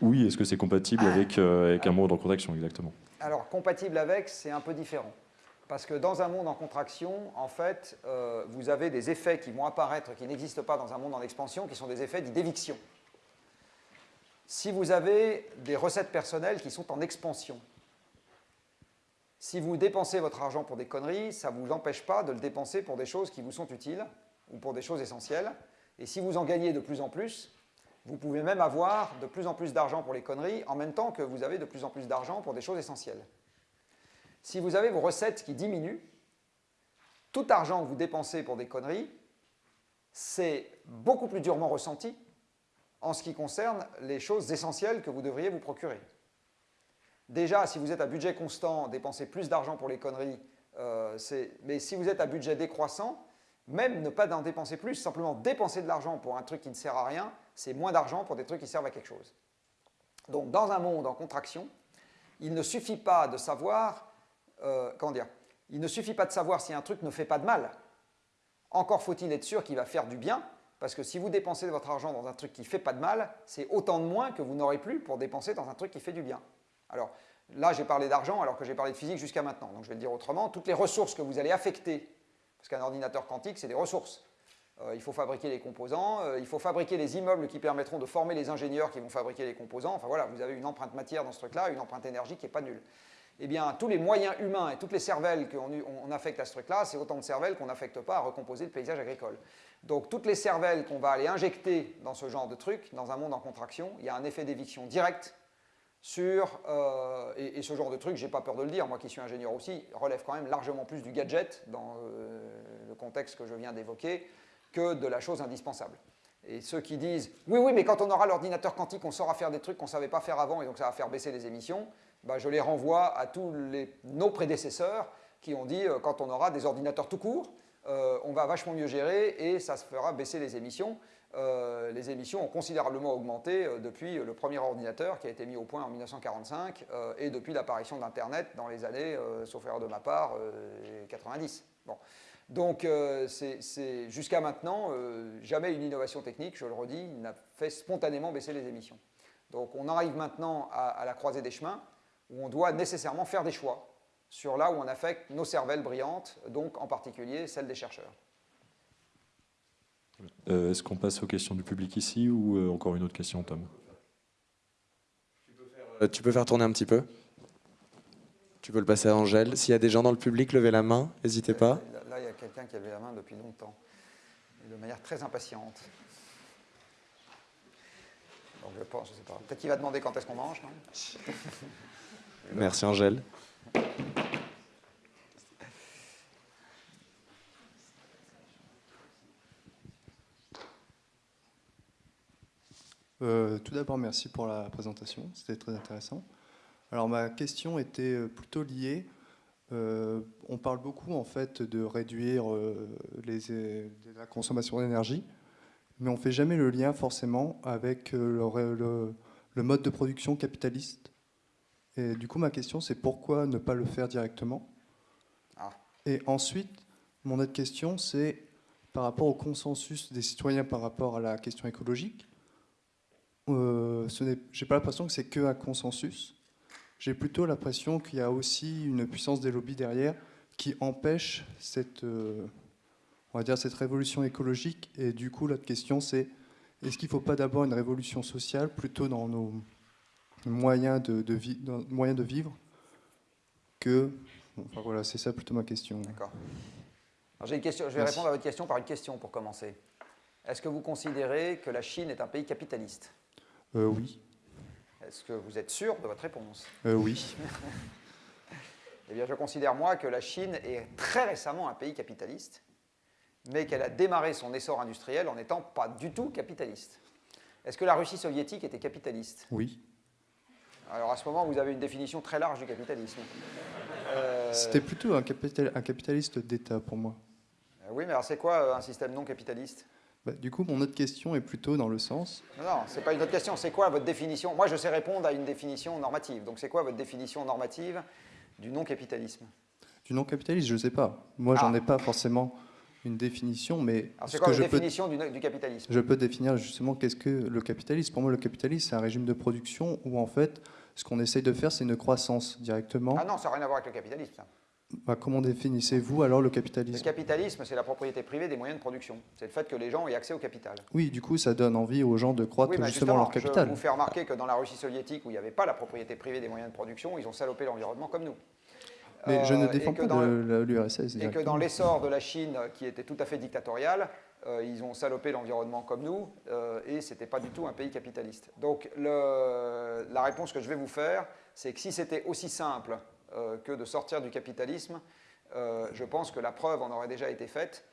Oui, est-ce que c'est compatible avec, euh, avec un monde en contraction exactement Alors compatible avec, c'est un peu différent. Parce que dans un monde en contraction, en fait, euh, vous avez des effets qui vont apparaître qui n'existent pas dans un monde en expansion, qui sont des effets d'éviction si vous avez des recettes personnelles qui sont en expansion, si vous dépensez votre argent pour des conneries, ça ne vous empêche pas de le dépenser pour des choses qui vous sont utiles ou pour des choses essentielles. Et si vous en gagnez de plus en plus, vous pouvez même avoir de plus en plus d'argent pour les conneries en même temps que vous avez de plus en plus d'argent pour des choses essentielles. Si vous avez vos recettes qui diminuent, tout argent que vous dépensez pour des conneries, c'est beaucoup plus durement ressenti en ce qui concerne les choses essentielles que vous devriez vous procurer. Déjà, si vous êtes à budget constant, dépenser plus d'argent pour les conneries, euh, mais si vous êtes à budget décroissant, même ne pas en dépenser plus, simplement dépenser de l'argent pour un truc qui ne sert à rien, c'est moins d'argent pour des trucs qui servent à quelque chose. Donc dans un monde en contraction, il ne suffit pas de savoir, euh, dire, il ne suffit pas de savoir si un truc ne fait pas de mal. Encore faut-il être sûr qu'il va faire du bien, parce que si vous dépensez votre argent dans un truc qui ne fait pas de mal, c'est autant de moins que vous n'aurez plus pour dépenser dans un truc qui fait du bien. Alors là, j'ai parlé d'argent alors que j'ai parlé de physique jusqu'à maintenant. Donc je vais le dire autrement, toutes les ressources que vous allez affecter, parce qu'un ordinateur quantique, c'est des ressources. Euh, il faut fabriquer les composants, euh, il faut fabriquer les immeubles qui permettront de former les ingénieurs qui vont fabriquer les composants. Enfin voilà, vous avez une empreinte matière dans ce truc-là, une empreinte énergie qui n'est pas nulle. Eh bien, tous les moyens humains et toutes les cervelles qu'on affecte à ce truc-là, c'est autant de cervelles qu'on n'affecte pas à recomposer le paysage agricole. Donc toutes les cervelles qu'on va aller injecter dans ce genre de truc, dans un monde en contraction, il y a un effet d'éviction direct sur, euh, et, ce genre de truc, j'ai pas peur de le dire, moi qui suis ingénieur aussi, relève quand même largement plus du gadget dans le contexte que je viens d'évoquer que de la chose indispensable. Et ceux qui disent « oui, oui, mais quand on aura l'ordinateur quantique, on saura faire des trucs qu'on ne savait pas faire avant et donc ça va faire baisser les émissions bah, je les renvoie à tous nos prédécesseurs qui ont dit, quand on aura des ordinateurs tout court, on va vachement mieux gérer et ça se fera baisser les émissions. Euh, les émissions ont considérablement augmenté euh, depuis le premier ordinateur qui a été mis au point en 1945 euh, et depuis l'apparition d'Internet dans les années, sauf erreur de ma part, 90. Bon. Donc jusqu'à maintenant, jamais une innovation technique, je le redis, n'a fait spontanément baisser les émissions. Donc on arrive maintenant à, à la croisée des chemins où on doit nécessairement faire des choix sur là où on affecte nos cervelles brillantes, donc en particulier celles des chercheurs. Euh, est-ce qu'on passe aux questions du public ici ou euh, encore une autre question, Tom? Euh, tu peux, faire, tourner un petit peu Tu peux le passer à Angèle. S'il y a des gens dans le public, levez la main, n'hésitez pas. Quelqu'un qui a levé la main depuis longtemps, de manière très impatiente. Donc je pense, je sais pas. Peut-être qu'il va demander quand est-ce qu'on mange, non Merci Angèle. Euh, tout d'abord, merci pour la présentation, c'était très intéressant. Alors ma question était euh, plutôt liée. Euh, on parle beaucoup en fait de réduire les, la consommation d'énergie, mais on ne fait jamais le lien forcément avec le, mode de production capitaliste. Et du coup, ma question, c'est pourquoi ne pas le faire directement? Ah. Et ensuite, mon autre question, c'est par rapport au consensus des citoyens par rapport à la question écologique euh, j'ai pas l'impression que c'est que un consensus. J'ai plutôt l'impression qu'il y a aussi une puissance des lobbies derrière qui empêche cette, euh, on va dire, cette révolution écologique. Et du coup, l'autre question, c'est est-ce qu'il ne faut pas d'abord une révolution sociale plutôt dans nos moyens de, de, moyens de vivre que... enfin voilà, c'est ça plutôt ma question. D'accord. J'ai une question, je vais répondre à votre question par une question pour commencer. Est-ce que vous considérez que la Chine est un pays capitaliste? Euh, oui. Est-ce que vous êtes sûr de votre réponse? Euh, Oui. eh bien, je considère, moi, que la Chine est très récemment un pays capitaliste, mais qu'elle a démarré son essor industriel en n'étant pas du tout capitaliste. Est-ce que la Russie soviétique était capitaliste? Oui. Alors, à ce moment, vous avez une définition très large du capitalisme. Euh, C'était plutôt un, capital, un capitaliste d'État pour moi. oui, mais alors c'est quoi un système non capitaliste? Bah, du coup, mon autre question est plutôt dans le sens... Non, non ce n'est pas une autre question. C'est quoi votre définition? Moi, je sais répondre à une définition normative. Donc, c'est quoi votre définition normative du non-capitalisme? Du non-capitalisme, je ne sais pas. Moi, j'en ah. ai pas forcément une définition, mais... Alors, c'est quoi votre définition du, capitalisme? Je peux définir justement qu'est-ce que le capitalisme. Pour moi, le capitalisme, c'est un régime de production où, en fait, ce qu'on essaye de faire, c'est une croissance directement. Ah non, ça n'a rien à voir avec le capitalisme, ça. Bah, comment définissez-vous alors le capitalisme? Le capitalisme, c'est la propriété privée des moyens de production. C'est le fait que les gens aient accès au capital. Oui, du coup, ça donne envie aux gens de croître justement, leur capital. Je vous fais remarquer que dans la Russie soviétique, où il n'y avait pas la propriété privée des moyens de production, ils ont salopé l'environnement comme nous. Mais je ne euh, défends pas l'URSS. Et que dans l'essor de la Chine, qui était tout à fait dictatoriale, euh, ils ont salopé l'environnement comme nous, euh, et ce n'était pas du tout un pays capitaliste. Donc le, la réponse que je vais vous faire, c'est que si c'était aussi simple euh, que de sortir du capitalisme. Euh, je pense que la preuve en aurait déjà été faite.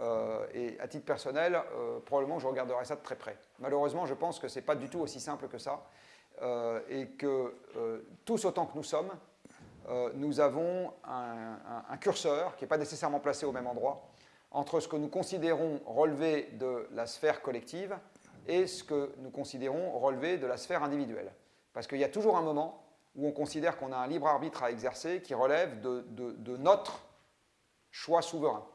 Euh, et à titre personnel, probablement je regarderai ça de très près. Malheureusement, je pense que ce n'est pas du tout aussi simple que ça. et que tous autant que nous sommes, nous avons un, curseur qui n'est pas nécessairement placé au même endroit entre ce que nous considérons relever de la sphère collective et ce que nous considérons relever de la sphère individuelle. Parce qu'il y a toujours un moment où on considère qu'on a un libre arbitre à exercer qui relève de, notre choix souverain.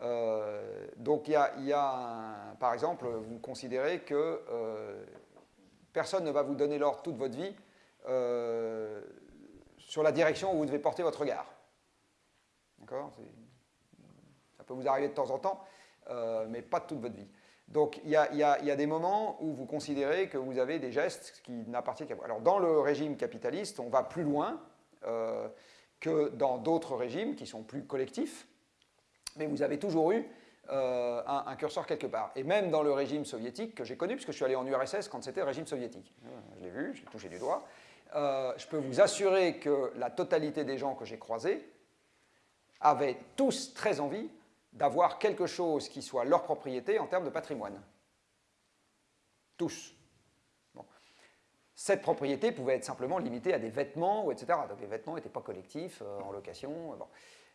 Euh, donc il y a, par exemple, vous considérez que euh, personne ne va vous donner l'ordre toute votre vie euh, sur la direction où vous devez porter votre regard. D'accord? Ça peut vous arriver de temps en temps, mais pas toute votre vie. Donc il y, a, des moments où vous considérez que vous avez des gestes qui n'appartiennent qu'à vous. Alors dans le régime capitaliste, on va plus loin euh, que dans d'autres régimes qui sont plus collectifs, mais vous avez toujours eu euh, un, curseur quelque part. Et même dans le régime soviétique que j'ai connu, puisque je suis allé en URSS quand c'était le régime soviétique, je l'ai vu, je l'ai touché du doigt, euh, je peux vous assurer que la totalité des gens que j'ai croisés avaient tous très envie d'avoir quelque chose qui soit leur propriété en termes de patrimoine. Tous. Cette propriété pouvait être simplement limitée à des vêtements, etc. Donc les vêtements n'étaient pas collectifs, euh, en location.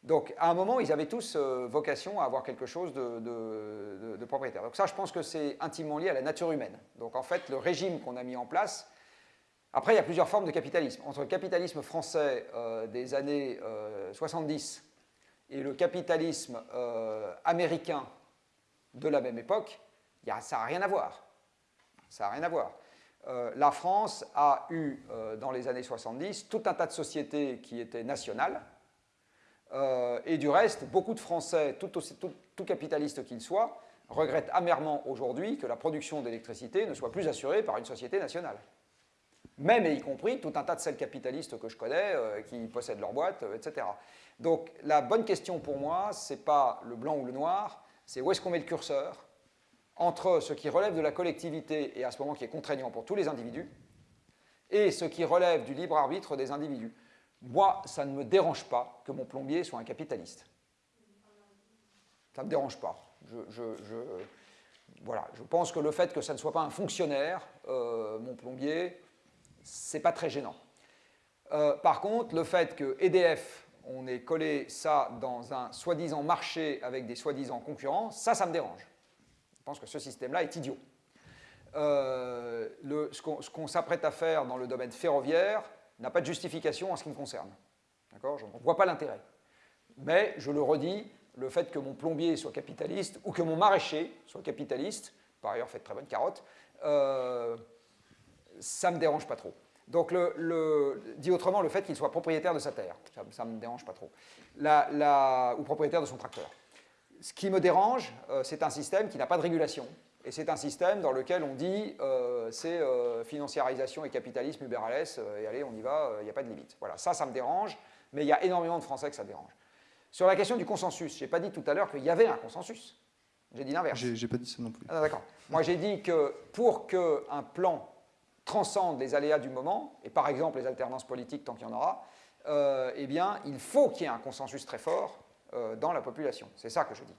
Donc, à un moment, ils avaient tous euh, vocation à avoir quelque chose de, propriétaire. Donc ça, je pense que c'est intimement lié à la nature humaine. Donc, en fait, le régime qu'on a mis en place... Après, il y a plusieurs formes de capitalisme. Entre le capitalisme français euh, des années 70 euh, et le capitalisme américain de la même époque, y a, ça n'a rien à voir. Ça rien à voir. la France a eu, dans les années 70, tout un tas de sociétés qui étaient nationales, euh, et du reste, beaucoup de Français, tout, tout, capitalistes qu'ils soient, regrettent amèrement aujourd'hui que la production d'électricité ne soit plus assurée par une société nationale. Même et y compris tout un tas de celles capitalistes que je connais, euh, qui possèdent leur boîte, euh, etc. Donc la bonne question pour moi, ce n'est pas le blanc ou le noir, c'est où est-ce qu'on met le curseur entre ce qui relève de la collectivité et à ce moment qui est contraignant pour tous les individus, et ce qui relève du libre arbitre des individus. Moi, ça ne me dérange pas que mon plombier soit un capitaliste. Ça ne me dérange pas. Je, voilà, je pense que le fait que ça ne soit pas un fonctionnaire, euh, mon plombier, c'est pas très gênant. Euh, par contre, le fait que EDF, on ait collé ça dans un soi-disant marché avec des soi-disant concurrents, ça, ça me dérange. Je pense que ce système-là est idiot. Euh, ce qu'on s'apprête à faire dans le domaine ferroviaire, n'a pas de justification en ce qui me concerne. D'accord? Je ne vois pas l'intérêt. Mais, je le redis, le fait que mon plombier soit capitaliste ou que mon maraîcher soit capitaliste, par ailleurs fait très bonnes carottes, euh, ça ne me dérange pas trop. Donc, le, dit autrement, le fait qu'il soit propriétaire de sa terre, ça ne me dérange pas trop. ou propriétaire de son tracteur. Ce qui me dérange, euh, c'est un système qui n'a pas de régulation, et c'est un système dans lequel on dit euh, c'est euh, financiarisation et capitalisme Uber euh, et allez, on y va, il n'y a pas de limite. Voilà, ça, ça me dérange, mais il y a énormément de Français que ça dérange. Sur la question du consensus, je n'ai pas dit tout à l'heure qu'il y avait un consensus. J'ai dit l'inverse. J'ai pas dit ça non plus. Ah, D'accord. Moi, j'ai dit que pour qu'un plan transcende les aléas du moment, et par exemple les alternances politiques tant qu'il y en aura, eh bien, il faut qu'il y ait un consensus très fort dans la population. C'est ça que je dis.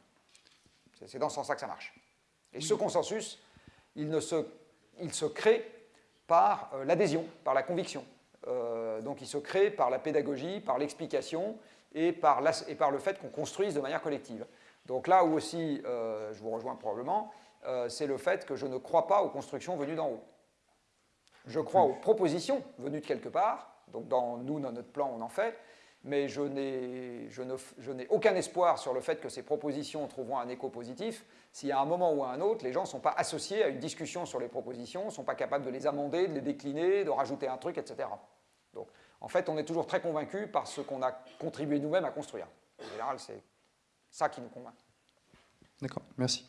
C'est dans ce sens-là que ça marche. Et ce consensus, il, ne se, il se crée par euh, l'adhésion, par la conviction. Euh, donc il se crée par la pédagogie, par l'explication et, par et par le fait qu'on construise de manière collective. Donc là où aussi, euh, je vous rejoins probablement, c'est le fait que je ne crois pas aux constructions venues d'en haut. Je crois aux propositions venues de quelque part, donc dans nous, dans notre plan, on en fait, mais je n'ai aucun espoir sur le fait que ces propositions trouveront un écho positif si à un moment ou à un autre, les gens ne sont pas associés à une discussion sur les propositions, ne sont pas capables de les amender, de les décliner, de rajouter un truc, etc. Donc, en fait, on est toujours très convaincu par ce qu'on a contribué nous-mêmes à construire. En général, c'est ça qui nous convainc. D'accord, merci.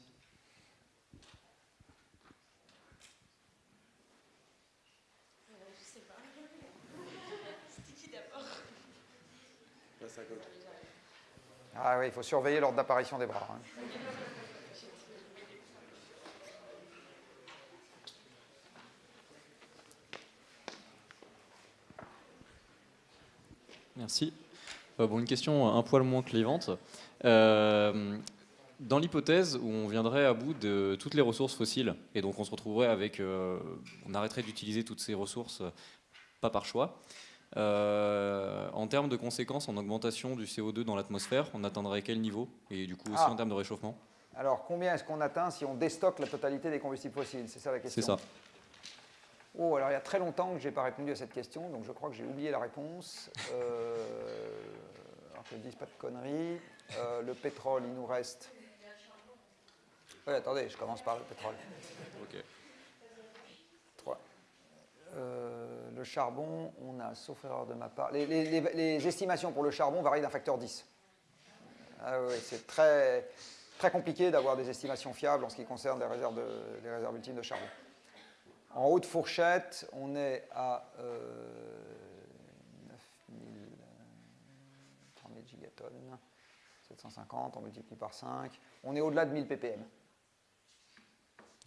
Ah oui, il faut surveiller l'ordre d'apparition des bras. Hein. Merci. Euh, bon, une question un poil moins clivante. Euh, dans l'hypothèse où on viendrait à bout de toutes les ressources fossiles, et donc on se retrouverait avec, euh, on arrêterait d'utiliser toutes ces ressources, pas par choix, euh, en termes de conséquences en augmentation du CO2 dans l'atmosphère, on atteindrait quel niveau Et du coup aussi ah. en termes de réchauffement? Alors combien est-ce qu'on atteint si on déstocke la totalité des combustibles fossiles? C'est ça la question C'est ça. Oh, alors il y a très longtemps que je n'ai pas répondu à cette question, donc je crois que j'ai oublié la réponse. Euh, alors que je ne dise pas de conneries. Euh, le pétrole, il nous reste... Oui, attendez, je commence par le pétrole. Ok. Euh, le charbon, on a, sauf erreur de ma part, les, estimations pour le charbon varient d'un facteur 10. Ah c'est très, très compliqué d'avoir des estimations fiables en ce qui concerne les réserves, réserves ultimes de charbon. En haute fourchette, on est à euh, 9000, gigatonnes, 750, on multiplie par 5. On est au-delà de 1000 ppm.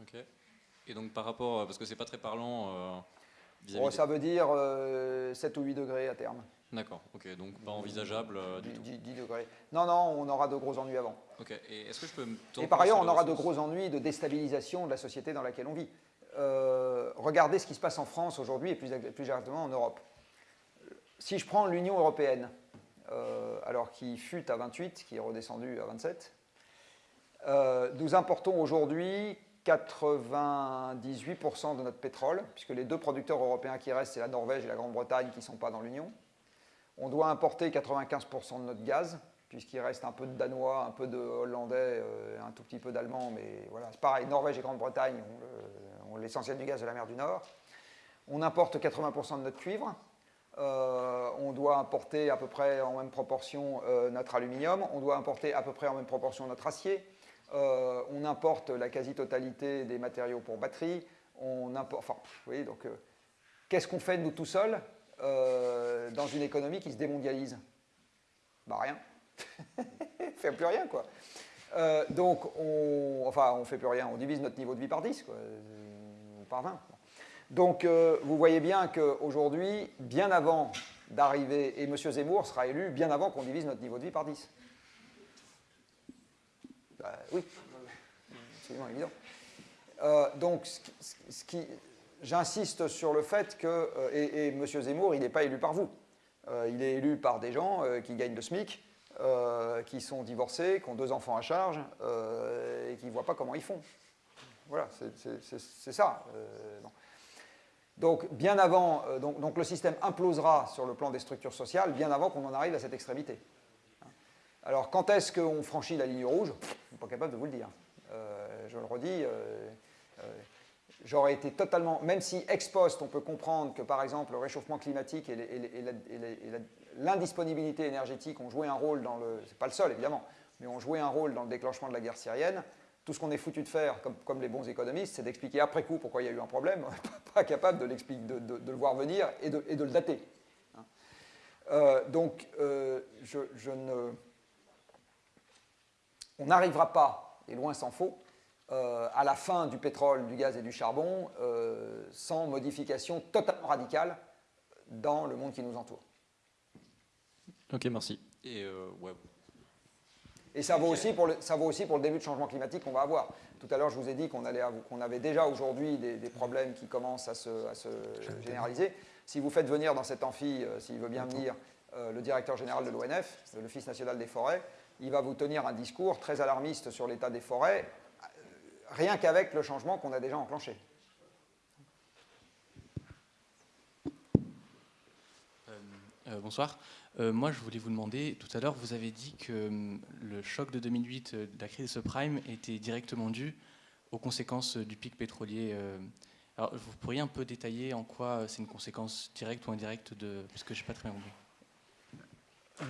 Ok. Et donc par rapport, parce que c'est pas très parlant, euh, Oh, ça veut dire 7 euh, ou 8 degrés à terme. D'accord, ok, donc pas envisageable euh, du 10, 10, degrés. Non, non, on aura de gros ennuis avant. Ok, et est-ce que je peux me Et par ailleurs, on aura de gros ennuis de déstabilisation de la société dans laquelle on vit. Euh, regardez ce qui se passe en France aujourd'hui et plus, plus exactement en Europe. Si je prends l'Union européenne, alors qu'il fut à 28, qui est redescendu à 27. nous importons aujourd'hui 98% de notre pétrole, puisque les deux producteurs européens qui restent, c'est la Norvège et la Grande-Bretagne qui ne sont pas dans l'Union. On doit importer 95% de notre gaz, puisqu'il reste un peu de Danois, un peu de Hollandais, euh, un tout petit peu d'Allemands, mais voilà, c'est pareil, Norvège et Grande-Bretagne ont l'essentiel du gaz de la mer du Nord. On importe 80% de notre cuivre, euh, on doit importer à peu près en même proportion euh, notre aluminium, on doit importer à peu près en même proportion notre acier, euh, on importe la quasi-totalité des matériaux pour batterie, on importe, enfin, donc, euh, qu'est-ce qu'on fait nous tout seuls euh, dans une économie qui se démondialise? Bah rien, on fait plus rien quoi. donc, on, enfin, on fait plus rien, on divise notre niveau de vie par 10, quoi, par 20. Donc, vous voyez bien qu'aujourd'hui, bien avant d'arriver, et M. Zemmour sera élu bien avant qu'on divise notre niveau de vie par 10. Bah, oui, absolument évident. Euh, donc, j'insiste sur le fait que, euh, et, M. Zemmour, il n'est pas élu par vous. Euh, il est élu par des gens qui gagnent le SMIC, qui sont divorcés, qui ont deux enfants à charge, et qui ne voient pas comment ils font. Voilà, c'est ça. Donc, bien avant, donc, donc, le système implosera sur le plan des structures sociales, bien avant qu'on en arrive à cette extrémité. Alors, quand est-ce qu'on franchit la ligne rouge? Je ne suis pas capable de vous le dire. Euh, je le redis, euh, euh, j'aurais été totalement, même si ex post, on peut comprendre que par exemple le réchauffement climatique et, l'indisponibilité énergétique ont joué un rôle dans le, c'est pas le seul évidemment, mais ont joué un rôle dans le déclenchement de la guerre syrienne. Tout ce qu'on est foutu de faire, comme, les bons économistes, c'est d'expliquer après coup pourquoi il y a eu un problème, pas capable de, le voir venir et de, le dater. Hein. donc, je ne on n'arrivera pas, et loin s'en faut, euh, à la fin du pétrole, du gaz et du charbon euh, sans modification totalement radicale dans le monde qui nous entoure. Ok, merci. Et, euh, et ça, vaut aussi pour le, ça vaut aussi pour le début de changement climatique qu'on va avoir. Tout à l'heure, je vous ai dit qu'on qu'on avait déjà aujourd'hui des, problèmes qui commencent à se, à se généraliser. Si vous faites venir dans cet amphi, s'il veut bien venir, le directeur général de l'ONF, l'Office national des forêts, il va vous tenir un discours très alarmiste sur l'état des forêts, rien qu'avec le changement qu'on a déjà enclenché. Euh, euh, bonsoir. Euh, moi, je voulais vous demander, tout à l'heure, vous avez dit que le choc de 2008 de la crise subprime était directement dû aux conséquences du pic pétrolier. alors, vous pourriez un peu détailler en quoi c'est une conséquence directe ou indirecte de... Puisque je n'ai pas très bien compris.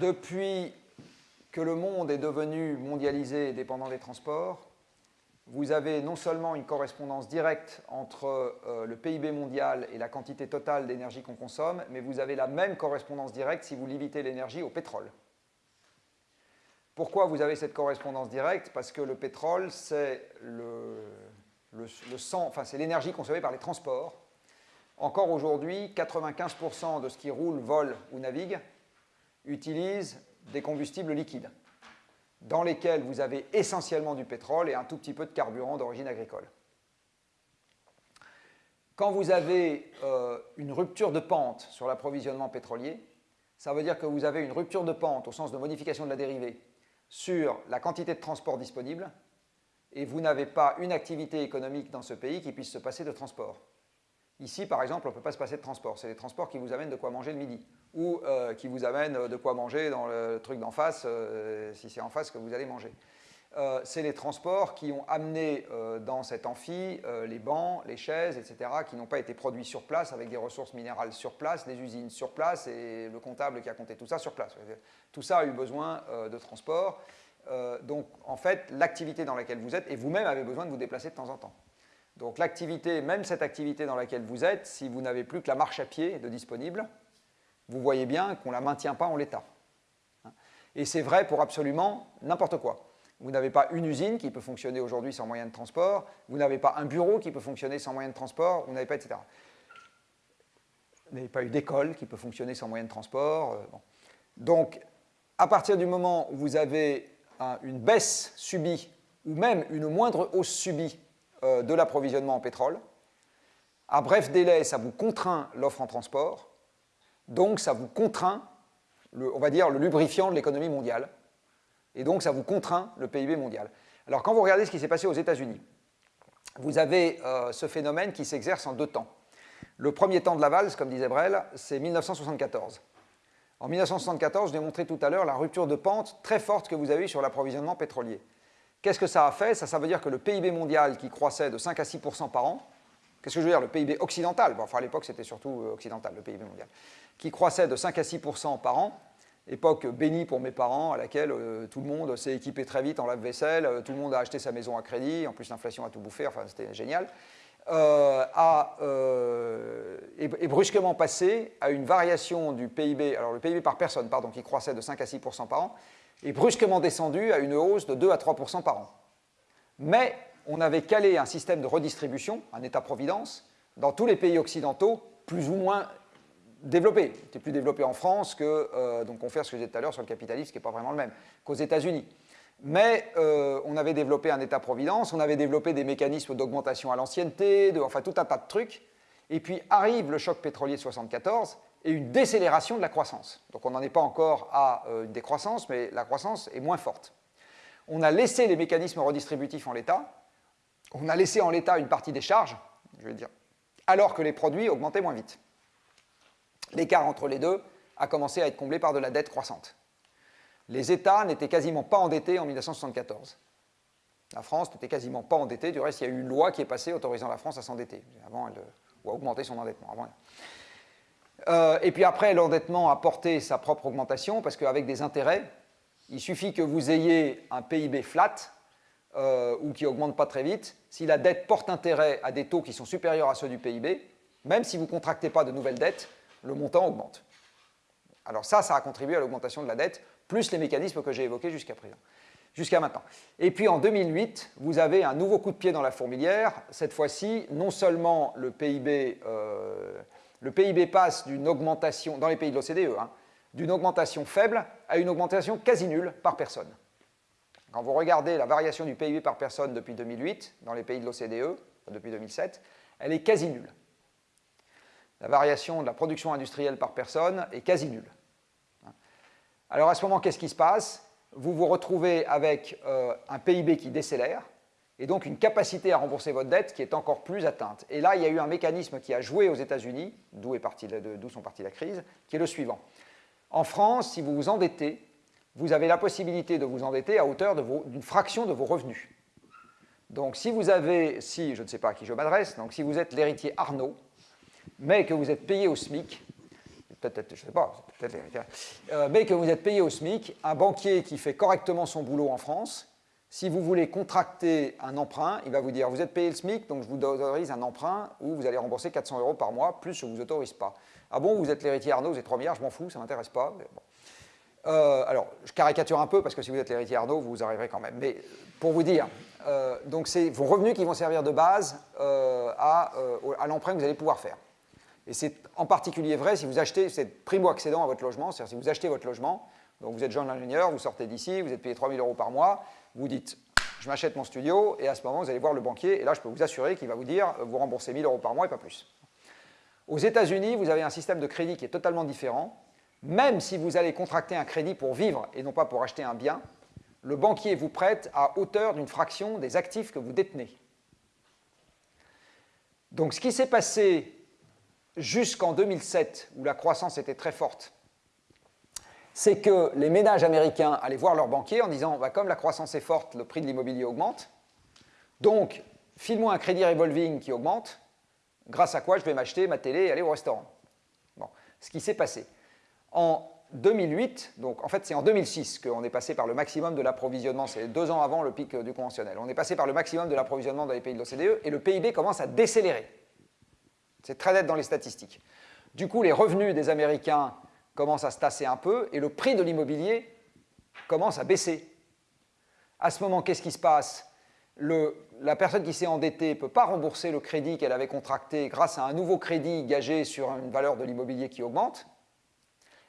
Depuis que le monde est devenu mondialisé et dépendant des transports, vous avez non seulement une correspondance directe entre euh, le PIB mondial et la quantité totale d'énergie qu'on consomme, mais vous avez la même correspondance directe si vous limitez l'énergie au pétrole. Pourquoi vous avez cette correspondance directe? Parce que le pétrole, c'est le, enfin, l'énergie consommée par les transports. Encore aujourd'hui, 95% de ce qui roule, vole ou navigue utilise des combustibles liquides, dans lesquels vous avez essentiellement du pétrole et un tout petit peu de carburant d'origine agricole. Quand vous avez euh, une rupture de pente sur l'approvisionnement pétrolier, ça veut dire que vous avez une rupture de pente au sens de modification de la dérivée sur la quantité de transport disponible et vous n'avez pas une activité économique dans ce pays qui puisse se passer de transport. Ici, par exemple, on ne peut pas se passer de transport. C'est les transports qui vous amènent de quoi manger le midi ou euh, qui vous amènent de quoi manger dans le truc d'en face, euh, si c'est en face que vous allez manger. Euh, c'est les transports qui ont amené dans cet amphi les bancs, les chaises, etc., qui n'ont pas été produits sur place avec des ressources minérales sur place, des usines sur place et le comptable qui a compté tout ça sur place. Tout ça a eu besoin de transport. donc, en fait, l'activité dans laquelle vous êtes, et vous-même avez besoin de vous déplacer de temps en temps. Donc l'activité, même cette activité dans laquelle vous êtes, si vous n'avez plus que la marche à pied de disponible, vous voyez bien qu'on ne la maintient pas en l'état. Et c'est vrai pour absolument n'importe quoi. Vous n'avez pas une usine qui peut fonctionner aujourd'hui sans moyen de transport, vous n'avez pas un bureau qui peut fonctionner sans moyen de transport, vous n'avez pas, etc. Vous n'avez pas eu d'école qui peut fonctionner sans moyen de transport. Euh, Donc, à partir du moment où vous avez une baisse subie, ou même une moindre hausse subie euh, de l'approvisionnement en pétrole. À bref délai, ça vous contraint l'offre en transport, donc ça vous contraint on va dire, le lubrifiant de l'économie mondiale. Et donc, ça vous contraint le PIB mondial. Alors, quand vous regardez ce qui s'est passé aux États-Unis, vous avez euh, ce phénomène qui s'exerce en deux temps. Le premier temps de la valse, comme disait Brel, c'est 1974. En 1974, je l'ai montré tout à l'heure, la rupture de pente très forte que vous avez sur l'approvisionnement pétrolier. Qu'est-ce que ça a fait? Ça, ça veut dire que le PIB mondial qui croissait de 5 à 6% par an, qu'est-ce que je veux dire? Le PIB occidental, enfin à l'époque c'était surtout euh, occidental, le PIB mondial, qui croissait de 5 à 6% par an, époque bénie pour mes parents, à laquelle euh, tout le monde s'est équipé très vite en lave-vaisselle, euh, tout le monde a acheté sa maison à crédit, en plus l'inflation a tout bouffé, enfin c'était génial, a, est, brusquement passé à une variation du PIB, alors le PIB par personne, pardon, qui croissait de 5 à 6% par an, est brusquement descendu à une hausse de 2 à 3 par an. Mais on avait calé un système de redistribution, un État-providence, dans tous les pays occidentaux, plus ou moins développé. C'était plus développé en France que, euh, donc on fait ce que j'ai dit tout à l'heure sur le capitalisme, qui n'est pas vraiment le même, qu'aux États-Unis. Mais euh, on avait développé un État-providence, on avait développé des mécanismes d'augmentation à l'ancienneté, enfin tout un tas de trucs. Et puis arrive le choc pétrolier de 1974 et une décélération de la croissance. Donc on n'en est pas encore à euh, une décroissance, mais la croissance est moins forte. On a laissé les mécanismes redistributifs en l'état, on a laissé en l'état une partie des charges, je vais dire, alors que les produits augmentaient moins vite l'écart entre les deux a commencé à être comblé par de la dette croissante. Les États n'étaient quasiment pas endettés en 1974. La France n'était quasiment pas endettée. Du reste, il y a eu une loi qui est passée autorisant la France à s'endetter, avant ou à augmenter son endettement. Euh, et puis après, l'endettement a porté sa propre augmentation, parce qu'avec des intérêts, il suffit que vous ayez un PIB flat, euh, ou qui augmente pas très vite. Si la dette porte intérêt à des taux qui sont supérieurs à ceux du PIB, même si vous ne contractez pas de nouvelles dettes, le montant augmente. Alors ça, ça a contribué à l'augmentation de la dette, plus les mécanismes que j'ai évoqués jusqu'à présent, jusqu'à maintenant. Et puis en 2008, vous avez un nouveau coup de pied dans la fourmilière. Cette fois-ci, non seulement le PIB, euh, le PIB passe d'une augmentation, dans les pays de l'OCDE, hein, d'une augmentation faible à une augmentation quasi nulle par personne. Quand vous regardez la variation du PIB par personne depuis 2008, dans les pays de l'OCDE, depuis 2007, elle est quasi nulle la variation de la production industrielle par personne est quasi nulle. Alors à ce moment, qu'est-ce qui se passe? Vous vous retrouvez avec euh, un PIB qui décélère, et donc une capacité à rembourser votre dette qui est encore plus atteinte. Et là, il y a eu un mécanisme qui a joué aux États-Unis, d'où sont parties la crise, qui est le suivant. En France, si vous vous endettez, vous avez la possibilité de vous endetter à hauteur d'une fraction de vos revenus. Donc si vous avez, si, je ne sais pas à qui je m'adresse, donc si vous êtes l'héritier Arnaud, mais que vous êtes payé au SMIC, peut-être, je ne sais pas, peut-être euh, mais que vous êtes payé au SMIC, un banquier qui fait correctement son boulot en France, si vous voulez contracter un emprunt, il va vous dire, vous êtes payé le SMIC, donc je vous autorise un emprunt où vous allez rembourser 400 euros par mois, plus je ne vous autorise pas. Ah bon, vous êtes l'héritier Arnaud, vous êtes 3 milliards, je m'en fous, ça ne m'intéresse pas. Euh, alors, je caricature un peu, parce que si vous êtes l'héritier Arnaud, vous arriverez quand même. Mais pour vous dire, euh, donc c'est vos revenus qui vont servir de base à, à l'emprunt que vous allez pouvoir faire. Et c'est en particulier vrai si vous achetez, c'est primo-accédant à votre logement, c'est-à-dire si vous achetez votre logement, donc vous êtes jeune ingénieur, vous sortez d'ici, vous êtes payé 3 000 euros par mois, vous dites je m'achète mon studio, et à ce moment vous allez voir le banquier, et là je peux vous assurer qu'il va vous dire vous remboursez 1000 euros par mois et pas plus. Aux États-Unis, vous avez un système de crédit qui est totalement différent. Même si vous allez contracter un crédit pour vivre et non pas pour acheter un bien, le banquier vous prête à hauteur d'une fraction des actifs que vous détenez. Donc ce qui s'est passé jusqu'en 2007, où la croissance était très forte, c'est que les ménages américains allaient voir leur banquier en disant bah, comme la croissance est forte, le prix de l'immobilier augmente, donc file-moi un crédit revolving qui augmente, grâce à quoi je vais m'acheter ma télé et aller au restaurant. Bon, ce qui s'est passé. En 2008, donc en fait c'est en 2006 qu'on est passé par le maximum de l'approvisionnement, c'est deux ans avant le pic du conventionnel. On est passé par le maximum de l'approvisionnement dans les pays de l'OCDE et le PIB commence à décélérer. C'est très net dans les statistiques. Du coup, les revenus des Américains commencent à se tasser un peu et le prix de l'immobilier commence à baisser. À ce moment, qu'est-ce qui se passe? La personne qui s'est endettée ne peut pas rembourser le crédit qu'elle avait contracté grâce à un nouveau crédit gagé sur une valeur de l'immobilier qui augmente.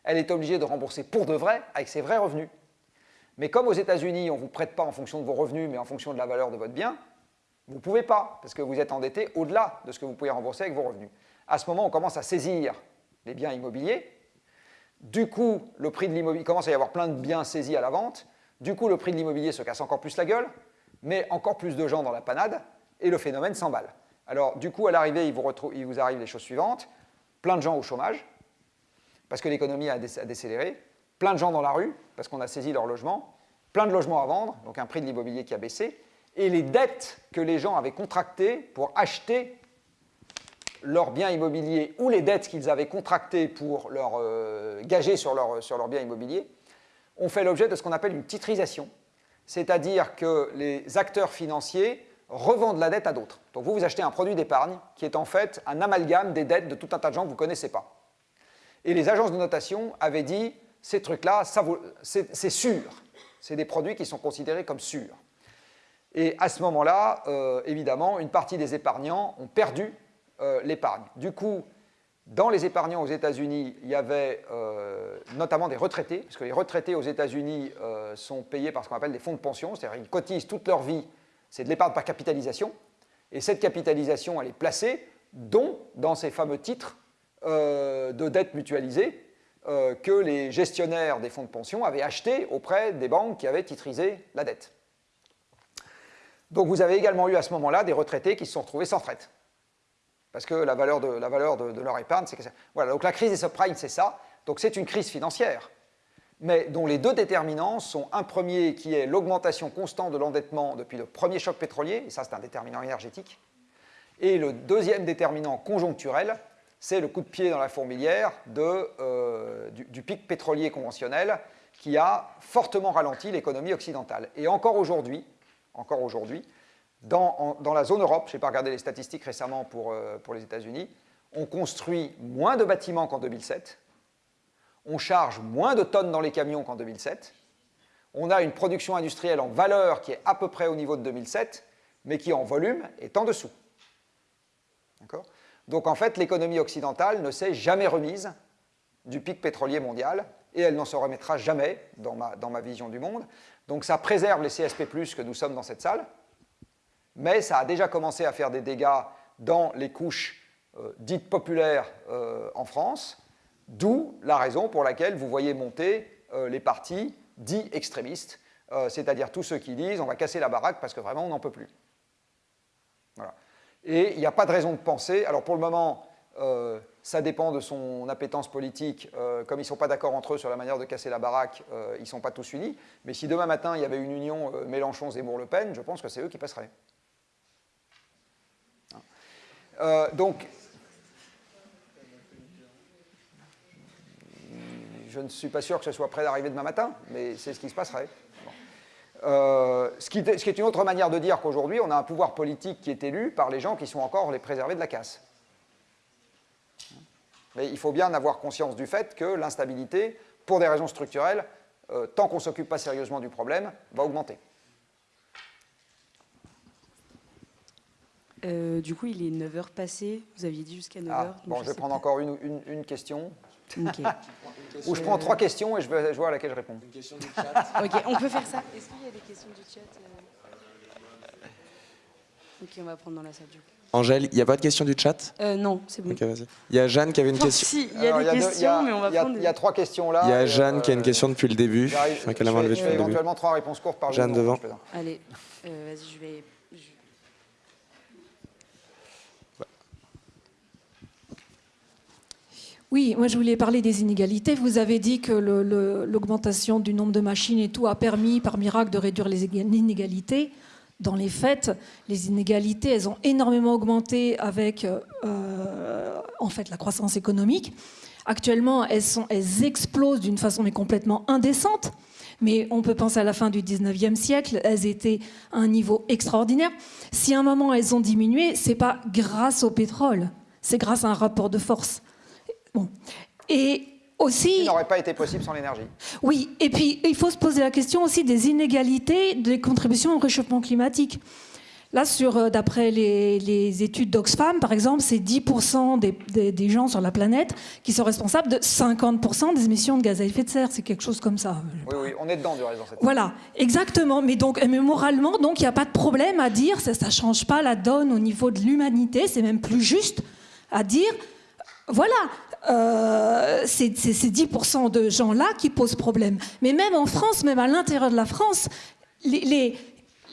Elle est obligée de rembourser pour de vrai avec ses vrais revenus. Mais comme aux États-Unis, on ne vous prête pas en fonction de vos revenus, mais en fonction de la valeur de votre bien, vous ne pouvez pas, parce que vous êtes endetté au-delà de ce que vous pouvez rembourser avec vos revenus. À ce moment, on commence à saisir les biens immobiliers Du coup, le prix de l'immobilier, il commence à y avoir plein de biens saisis à la vente. Du coup, le prix de l'immobilier se casse encore plus la gueule, met encore plus de gens dans la panade, et le phénomène s'emballe. Alors, du coup, à l'arrivée, il, il, vous arrive les choses suivantes. Plein de gens au chômage, parce que l'économie a décéléré. Plein de gens dans la rue, parce qu'on a saisi leur logement. Plein de logements à vendre, donc un prix de l'immobilier qui a baissé. Et les dettes que les gens avaient contractées pour acheter leurs biens immobiliers ou les dettes qu'ils avaient contractées pour euh, gager sur leurs biens immobiliers ont fait l'objet de ce qu'on appelle une titrisation, c'est-à-dire que les acteurs financiers revendent la dette à d'autres. Donc vous, vous achetez un produit d'épargne qui est en fait un amalgame des dettes de tout un tas de gens que vous ne connaissez pas. Et les agences de notation avaient dit, ces trucs-là, c'est sûr. C'est des produits qui sont considérés comme sûrs. Et à ce moment-là, euh, évidemment, une partie des épargnants ont perdu euh, l'épargne. Du coup, dans les épargnants aux États-Unis, il y avait euh, notamment des retraités, parce que les retraités aux États-Unis euh, sont payés par ce qu'on appelle des fonds de pension, c'est-à-dire qu'ils cotisent toute leur vie, c'est de l'épargne par capitalisation, et cette capitalisation, elle est placée, dont dans ces fameux titres de dette mutualisée que les gestionnaires des fonds de pension avaient achetés auprès des banques qui avaient titrisé la dette. Donc vous avez également eu à ce moment-là des retraités qui se sont retrouvés sans retraite. Parce que la valeur de, leur épargne, c'est que Voilà, donc la crise des subprimes, c'est ça. Donc c'est une crise financière, mais dont les deux déterminants sont un premier qui est l'augmentation constante de l'endettement depuis le premier choc pétrolier, et ça c'est un déterminant énergétique, et le deuxième déterminant conjoncturel, c'est le coup de pied dans la fourmilière euh, du, pic pétrolier conventionnel qui a fortement ralenti l'économie occidentale. Et encore aujourd'hui, encore aujourd'hui, dans, la zone Europe, je n'ai pas regardé les statistiques récemment pour, euh, pour les États-Unis, on construit moins de bâtiments qu'en 2007, on charge moins de tonnes dans les camions qu'en 2007, on a une production industrielle en valeur qui est à peu près au niveau de 2007, mais qui en volume est en dessous. Donc en fait, l'économie occidentale ne s'est jamais remise du pic pétrolier mondial, et elle n'en se remettra jamais dans ma, dans ma vision du monde. Donc ça préserve les CSP+, que nous sommes dans cette salle, mais ça a déjà commencé à faire des dégâts dans les couches euh, dites populaires euh, en France, d'où la raison pour laquelle vous voyez monter euh, les partis dits extrémistes, c'est-à-dire tous ceux qui disent on va casser la baraque parce que vraiment on n'en peut plus. Et il n'y a pas de raison de penser, alors pour le moment, ça dépend de son appétence politique, comme ils ne sont pas d'accord entre eux sur la manière de casser la baraque, ils ne sont pas tous unis, mais si demain matin il y avait une union Mélenchon-Zemmour-Le Pen, je pense que c'est eux qui passeraient. Euh, donc, je ne suis pas sûr que ce soit prêt d'arriver demain matin, mais c'est ce qui se passerait. Euh, ce, qui, est une autre manière de dire qu'aujourd'hui, on a un pouvoir politique qui est élu par les gens qui sont encore les préservés de la casse. Mais il faut bien avoir conscience du fait que l'instabilité, pour des raisons structurelles, euh, tant qu'on ne s'occupe pas sérieusement du problème, va augmenter. Euh, du coup, il est 9h passé. Vous aviez dit jusqu'à 9h. Ah, bon, je, vais prendre encore une, une, question. Ou je prends trois questions et je, vais, vois à laquelle je réponds. Une question du chat. ok, on peut faire ça. Est-ce qu'il y a des questions du chat euh Ok, on va prendre dans la salle du coup. Angèle, il n'y a pas de questions du chat? Euh, Non, c'est bon. il y a Jeanne qui avait une question. Si, il y a des questions, mais on va prendre. Il y a trois questions là. Il y a Jeanne qui a une question depuis le début. Je vais éventuellement trois réponses courtes par Jeanne devant. Allez, vas-y, je vais Oui, moi je voulais parler des inégalités. Vous avez dit que l'augmentation du nombre de machines et tout a permis par miracle de réduire les inégalités. Dans les faits, les inégalités, elles ont énormément augmenté avec euh, en fait la croissance économique. Actuellement, elles, explosent d'une façon mais complètement indécente. Mais on peut penser à la fin du 19e siècle, elles étaient à un niveau extraordinaire. Si à un moment elles ont diminué, c'est pas grâce au pétrole, c'est grâce à un rapport de force. Bon. Et aussi... N'aurait pas été possible sans l'énergie. Oui, et puis il faut se poser la question aussi des inégalités des contributions au réchauffement climatique. Là, euh, d'après les, études d'Oxfam, par exemple, c'est 10% des, gens sur la planète qui sont responsables de 50% des émissions de gaz à effet de serre. C'est quelque chose comme ça. Oui, oui, on est dedans du reste. Voilà, exactement. Mais donc, mais moralement, donc, il n'y a pas de problème à dire, ça ne change pas la donne au niveau de l'humanité. C'est même plus juste à dire, voilà, euh, ces 10% de gens-là qui posent problème. Mais même en France, même à l'intérieur de la France, les,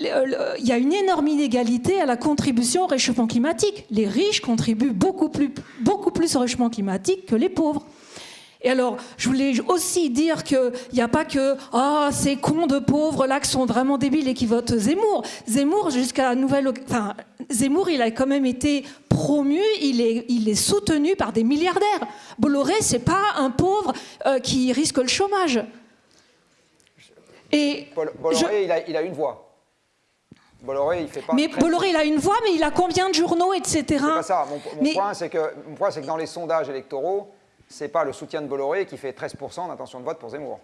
il y a une énorme inégalité à la contribution au réchauffement climatique. Les riches contribuent beaucoup plus, beaucoup plus au réchauffement climatique que les pauvres. Et alors, je voulais aussi dire qu'il n'y a pas que ah, ces cons de pauvres là qui sont vraiment débiles et qui votent Zemmour. Zemmour, jusqu'à nouvelle. Enfin, Zemmour, il a quand même été promu, il est, il est soutenu par des milliardaires. Bolloré, c'est pas un pauvre euh, qui risque le chômage. Et Bolloré, il, a, il a une voix. Bolloré, il fait pas. Mais Bolloré, il a une voix, mais il a combien de journaux, etc. C'est pas ça. Mon, point, c'est que, que dans les sondages électoraux, c'est pas le soutien de Bolloré qui fait 13% d'intention de vote pour Zemmour.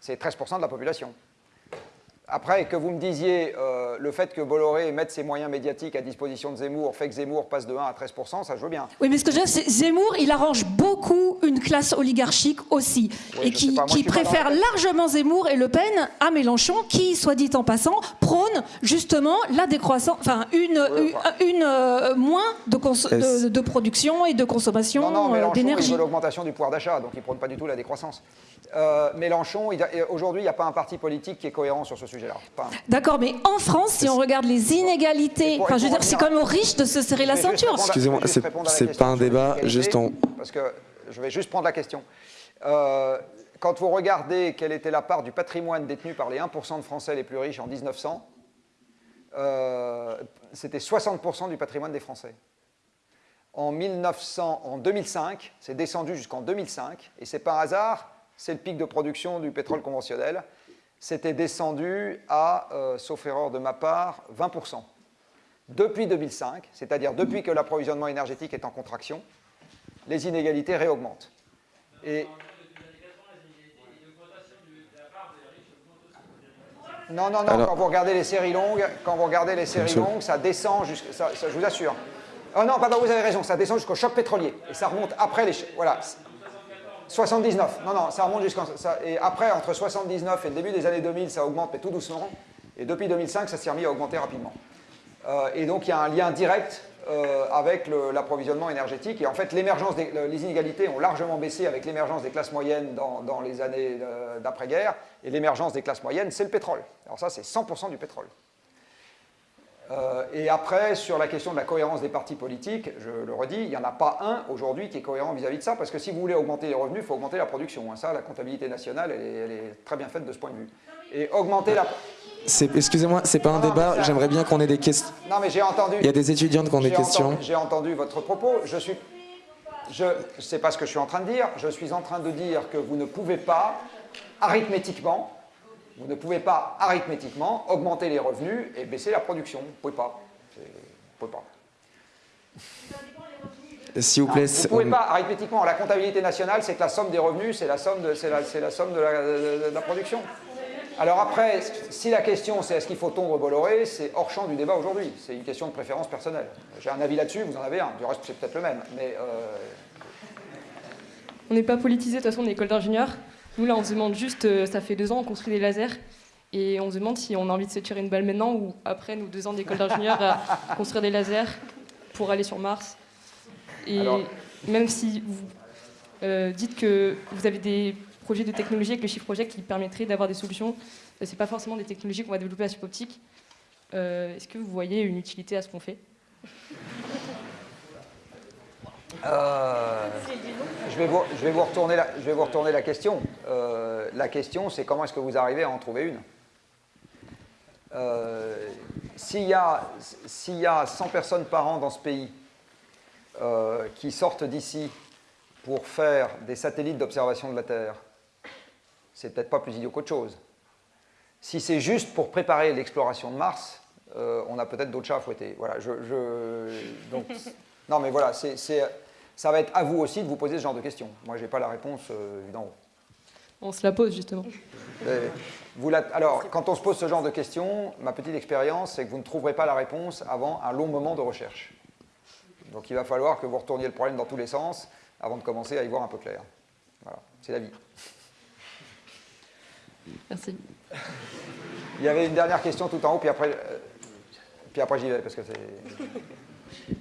C'est 13% de la population. Après, que vous me disiez euh, le fait que Bolloré mette ses moyens médiatiques à disposition de Zemmour fait que Zemmour passe de 1 à 13%, ça je veux bien. Oui, mais ce que je veux dire, c'est Zemmour, il arrange beaucoup une classe oligarchique aussi, et qui, préfère largement Zemmour et Le Pen à Mélenchon, qui, soit dit en passant, prône justement la décroissance, enfin une, une, euh, moins de, de, production et de consommation d'énergie. Non, non, euh, Mélenchon, il veut l'augmentation du pouvoir d'achat, donc il prône pas du tout la décroissance. Euh, Mélenchon, aujourd'hui, il n'y a pas un parti politique qui est cohérent sur ce sujet-là. D'accord, mais en France, si on regarde les inégalités, enfin, je veux dire, c'est quand même aux riches de se serrer la ceinture. Excusez-moi, c'est pas un débat, juste en... Parce que je vais juste prendre la question. Euh, quand vous regardez quelle était la part du patrimoine détenu par les 1% de Français les plus riches en 1900, euh, c'était 60% du patrimoine des Français. En, 1900, en 2005, c'est descendu jusqu'en 2005, et c'est par hasard c'est le pic de production du pétrole conventionnel, c'était descendu à, euh, sauf erreur de ma part, 20%. Depuis 2005, c'est-à-dire depuis que l'approvisionnement énergétique est en contraction, les inégalités réaugmentent. Et non, non, non, quand vous regardez les séries longues, quand vous regardez les séries longues, ça descend jusqu'à, je vous assure. Oh non, pardon, vous avez raison, ça descend jusqu'au choc pétrolier. Et ça remonte après les... Voilà, 79. Non, non, ça remonte jusqu'en... Et après, entre 79 et le début des années 2000, ça augmente, mais tout doucement. Et depuis 2005, ça s'est remis à augmenter rapidement. Euh, et donc, il y a un lien direct euh, avec l'approvisionnement énergétique. Et en fait, l'émergence les inégalités ont largement baissé avec l'émergence des classes moyennes dans, dans les années euh, d'après-guerre. Et l'émergence des classes moyennes, c'est le pétrole. Alors ça, c'est 100% du pétrole. Euh, et après, sur la question de la cohérence des partis politiques, je le redis, il n'y en a pas un aujourd'hui qui est cohérent vis-à-vis de ça, parce que si vous voulez augmenter les revenus, il faut augmenter la production. Hein. Ça, la comptabilité nationale, elle est, très bien faite de ce point de vue. Et augmenter la... Excusez-moi, c'est pas un débat, j'aimerais bien qu'on ait des questions. Non mais j'ai entendu... Il y a des étudiantes qui ont des questions. J'ai entendu votre propos, je suis... Je ne sais pas ce que je suis en train de dire, je suis en train de dire que vous ne pouvez pas, arithmétiquement, vous ne pouvez pas arithmétiquement augmenter les revenus et baisser la production. Vous ne pouvez pas. Vous pouvez pas. S'il vous plaît. vous ne pouvez pas, arithmétiquement, la comptabilité nationale, c'est que la somme des revenus, c'est la somme de, la, la, somme de la, production. Alors après, si la question c'est est-ce qu'il faut tondre Bolloré, c'est hors champ du débat aujourd'hui. C'est une question de préférence personnelle. J'ai un avis là-dessus, vous en avez un. Du reste, c'est peut-être le même. Mais euh, On n'est pas politisé, de toute façon, on est école d'ingénieurs. Nous, là, on se demande juste, euh, ça fait deux ans, on construit des lasers, et on se demande si on a envie de se tirer une balle maintenant ou après nous deux ans d'école d'ingénieur à construire des lasers pour aller sur Mars. Et même si vous euh, dites que vous avez des projets de technologie avec le Shift Project qui permettraient d'avoir des solutions, ce n'est pas forcément des technologies qu'on va développer à suboptique. Euh, Est-ce que vous voyez une utilité à ce qu'on fait? Euh, je, vais vous, retourner la, question. Euh, la question, c'est comment est-ce que vous arrivez à en trouver une? Euh, S'il y, a 100 personnes par an dans ce pays qui sortent d'ici pour faire des satellites d'observation de la Terre, c'est peut-être pas plus idiot qu'autre chose. Si c'est juste pour préparer l'exploration de Mars, on a peut-être d'autres chats à fouetter. Voilà, je, non, mais voilà, ça va être à vous aussi de vous poser ce genre de questions. Moi, je n'ai pas la réponse euh, d'en haut. On se la pose justement. vous alors, quand on se pose ce genre de questions, ma petite expérience, c'est que vous ne trouverez pas la réponse avant un long moment de recherche. Donc il va falloir que vous retourniez le problème dans tous les sens avant de commencer à y voir un peu clair. Voilà, c'est la vie. Merci. Il y avait une dernière question tout en haut, puis après, euh, puis après j'y vais, parce que c'est...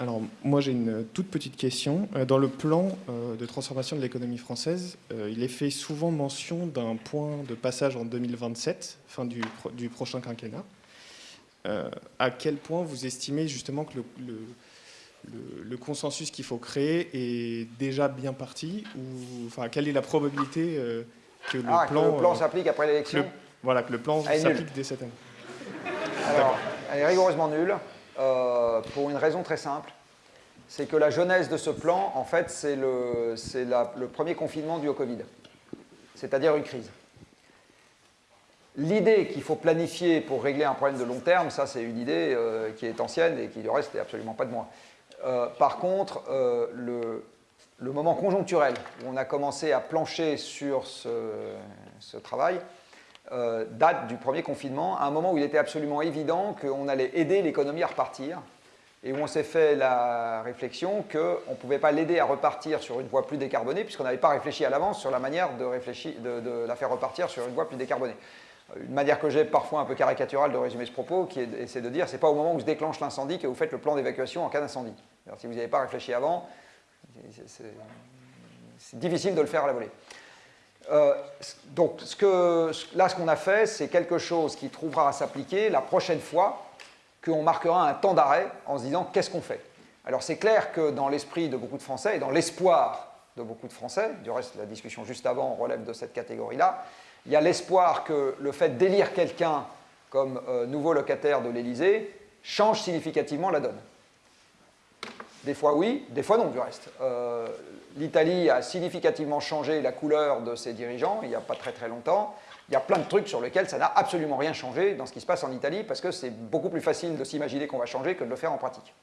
Alors, moi, j'ai une toute petite question. Euh, dans le plan euh, de transformation de l'économie française, euh, il est fait souvent mention d'un point de passage en 2027, fin du, du prochain quinquennat. à quel point vous estimez justement que le, le, consensus qu'il faut créer est déjà bien parti ou, enfin, Quelle est la probabilité que le ah, plan, plan s'applique après l'élection Voilà, que le plan s'applique dès cette année? Alors, elle est rigoureusement nulle. Euh, pour une raison très simple. C'est que la jeunesse de ce plan, en fait, c'est le, premier confinement dû au Covid, c'est-à-dire une crise. L'idée qu'il faut planifier pour régler un problème de long terme, ça c'est une idée euh, qui est ancienne et qui du reste n'est absolument pas de moi. Euh, par contre, le, moment conjoncturel où on a commencé à plancher sur ce travail, euh, date du premier confinement, à un moment où il était absolument évident qu'on allait aider l'économie à repartir, et où on s'est fait la réflexion qu'on ne pouvait pas l'aider à repartir sur une voie plus décarbonée, puisqu'on n'avait pas réfléchi à l'avance sur la manière de, la faire repartir sur une voie plus décarbonée. Euh, une manière que j'ai parfois un peu caricaturale de résumer ce propos, qui est, c'est de dire c'est pas au moment où se déclenche l'incendie que vous faites le plan d'évacuation en cas d'incendie. Si vous n'avez pas réfléchi avant, c'est difficile de le faire à la volée. Euh, donc là, ce qu'on a fait, c'est quelque chose qui trouvera à s'appliquer la prochaine fois qu'on marquera un temps d'arrêt en se disant qu'est-ce qu'on fait? Alors c'est clair que dans l'esprit de beaucoup de Français et dans l'espoir de beaucoup de Français, du reste la discussion juste avant relève de cette catégorie-là, il y a l'espoir que le fait d'élire quelqu'un comme euh, nouveau locataire de l'Élysée change significativement la donne. Des fois oui, des fois non du reste. Euh, l'Italie a significativement changé la couleur de ses dirigeants il n'y a pas très très longtemps. Il y a plein de trucs sur lesquels ça n'a absolument rien changé dans ce qui se passe en Italie parce que c'est beaucoup plus facile de s'imaginer qu'on va changer que de le faire en pratique.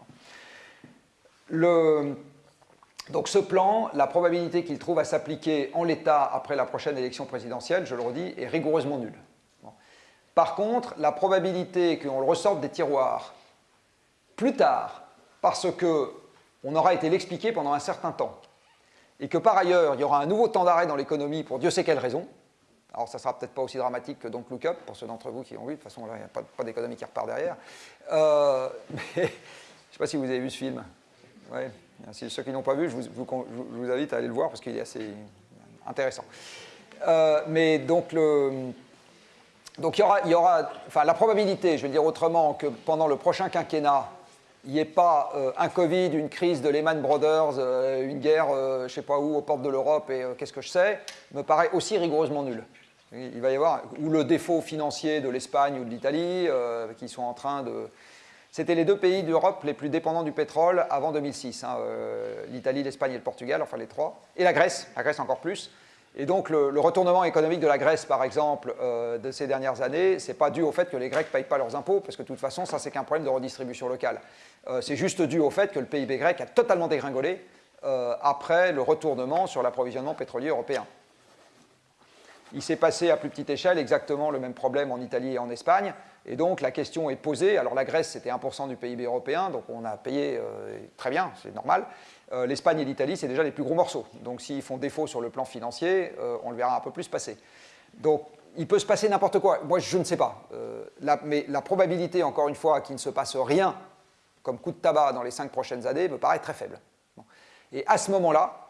donc ce plan, la probabilité qu'il trouve à s'appliquer en l'état après la prochaine élection présidentielle, je le redis, est rigoureusement nulle. Par contre, la probabilité qu'on le ressorte des tiroirs plus tard, parce qu'on aura été l'expliquer pendant un certain temps, et que par ailleurs, il y aura un nouveau temps d'arrêt dans l'économie pour Dieu sait quelle raison. Alors, ça ne sera peut-être pas aussi dramatique que Look Up, pour ceux d'entre vous qui ont vu. De toute façon, il n'y a pas, d'économie qui repart derrière. Euh, je ne sais pas si vous avez vu ce film. Ouais. ceux qui n'ont pas vu, je vous, invite à aller le voir parce qu'il est assez intéressant. Euh, mais donc, le, il y aura, il y aura enfin, la probabilité, je vais dire autrement, que pendant le prochain quinquennat, il n'y ait pas euh, un Covid, une crise de Lehman Brothers, euh, une guerre, euh, je ne sais pas où, aux portes de l'Europe et qu'est-ce que je sais, me paraît aussi rigoureusement nul. Il va y avoir, ou le défaut financier de l'Espagne ou de l'Italie, qui sont en train de... C'était les deux pays d'Europe les plus dépendants du pétrole avant 2006, hein, l'Italie, l'Espagne et le Portugal, enfin les trois, et la Grèce, la Grèce encore plus. Et donc le, retournement économique de la Grèce, par exemple, de ces dernières années, ce n'est pas dû au fait que les Grecs ne payent pas leurs impôts, parce que de toute façon, ça c'est qu'un problème de redistribution locale. Euh, c'est juste dû au fait que le PIB grec a totalement dégringolé euh, après le retournement sur l'approvisionnement pétrolier européen. Il s'est passé à plus petite échelle exactement le même problème en Italie et en Espagne, et donc la question est posée. Alors la Grèce, c'était 1% du PIB européen, donc on a payé euh, très bien, c'est normal. L'Espagne et l'Italie, c'est déjà les plus gros morceaux. Donc s'ils font défaut sur le plan financier, on le verra un peu plus passer. Donc il peut se passer n'importe quoi. Moi, je ne sais pas. mais la probabilité, encore une fois, qu'il ne se passe rien comme coup de tabac dans les cinq prochaines années me paraît très faible. Et à ce moment-là,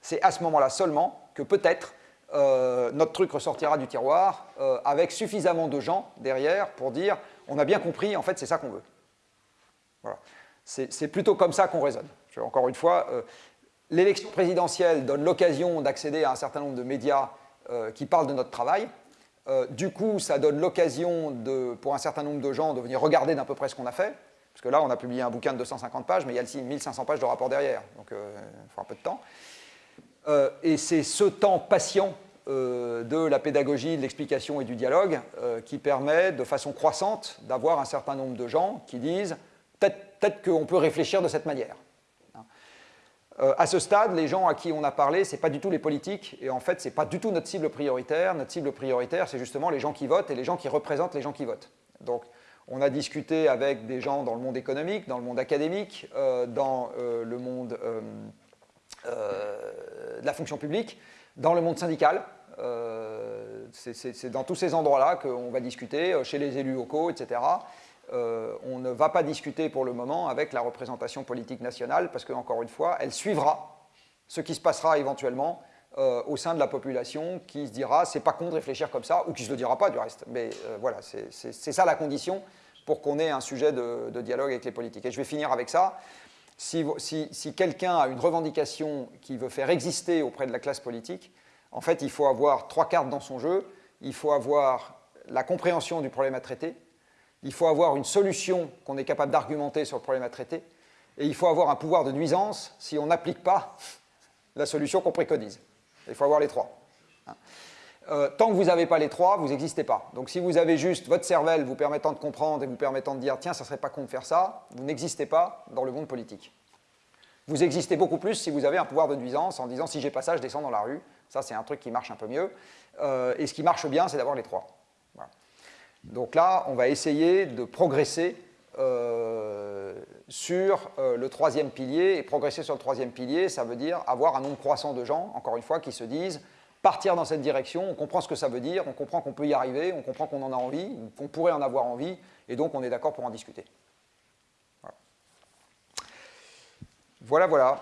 c'est à ce moment-là seulement que peut-être euh, notre truc ressortira du tiroir euh, avec suffisamment de gens derrière pour dire on a bien compris, en fait c'est ça qu'on veut. Voilà. C'est plutôt comme ça qu'on raisonne. Encore une fois, euh, l'élection présidentielle donne l'occasion d'accéder à un certain nombre de médias qui parlent de notre travail. du coup, ça donne l'occasion pour un certain nombre de gens de venir regarder d'à peu près ce qu'on a fait. Parce que là, on a publié un bouquin de 250 pages, mais il y a aussi 1500 pages de rapport derrière. Donc, euh, il faut un peu de temps. Euh, et c'est ce temps patient euh, de la pédagogie, de l'explication et du dialogue qui permet de façon croissante d'avoir un certain nombre de gens qui disent peut-être qu'on peut réfléchir de cette manière. À ce stade, les gens à qui on a parlé, ce n'est pas du tout les politiques, et en fait, ce n'est pas du tout notre cible prioritaire. Notre cible prioritaire, c'est justement les gens qui votent et les gens qui représentent les gens qui votent. Donc, on a discuté avec des gens dans le monde économique, dans le monde académique, euh, dans euh, le monde euh, de la fonction publique, dans le monde syndical. c'est dans tous ces endroits-là qu'on va discuter, chez les élus locaux, etc. euh, on ne va pas discuter pour le moment avec la représentation politique nationale parce qu'encore une fois, elle suivra ce qui se passera éventuellement euh, au sein de la population qui se dira c'est pas con de réfléchir comme ça ou qui se le dira pas du reste. Mais euh, voilà, c'est ça la condition pour qu'on ait un sujet de, dialogue avec les politiques. Et je vais finir avec ça. Si, si quelqu'un a une revendication qui veut faire exister auprès de la classe politique, en fait, il faut avoir trois cartes dans son jeu. Il faut avoir la compréhension du problème à traiter, il faut avoir une solution qu'on est capable d'argumenter sur le problème à traiter, et il faut avoir un pouvoir de nuisance si on n'applique pas la solution qu'on préconise. Il faut avoir les trois. Hein. Euh, tant que vous n'avez pas les trois, vous n'existez pas. Donc si vous avez juste votre cervelle vous permettant de comprendre et vous permettant de dire tiens, ça serait pas con de faire ça, vous n'existez pas dans le monde politique. Vous existez beaucoup plus si vous avez un pouvoir de nuisance en disant si j'ai pas ça, je descends dans la rue. Ça, c'est un truc qui marche un peu mieux. Euh, et ce qui marche bien, c'est d'avoir les trois. Donc là, on va essayer de progresser euh, sur euh, le troisième pilier. Et progresser sur le troisième pilier, ça veut dire avoir un nombre croissant de gens, encore une fois, qui se disent partir dans cette direction, on comprend ce que ça veut dire, on comprend qu'on peut y arriver, on comprend qu'on en a envie, qu'on pourrait en avoir envie, et donc on est d'accord pour en discuter. Voilà, voilà.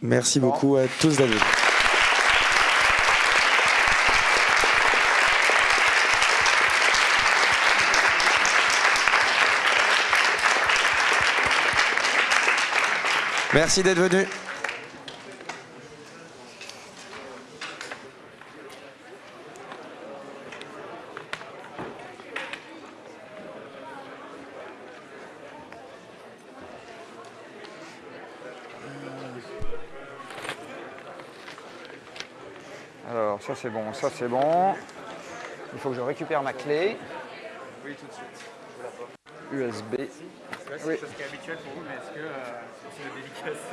Merci beaucoup à tous, David. Merci d'être venu. Alors, ça c'est bon, ça c'est bon. Il faut que je récupère ma clé. Oui, tout de suite. USB. C'est ce qui est habituel pour vous, mais est-ce que euh, c'est une dédicace?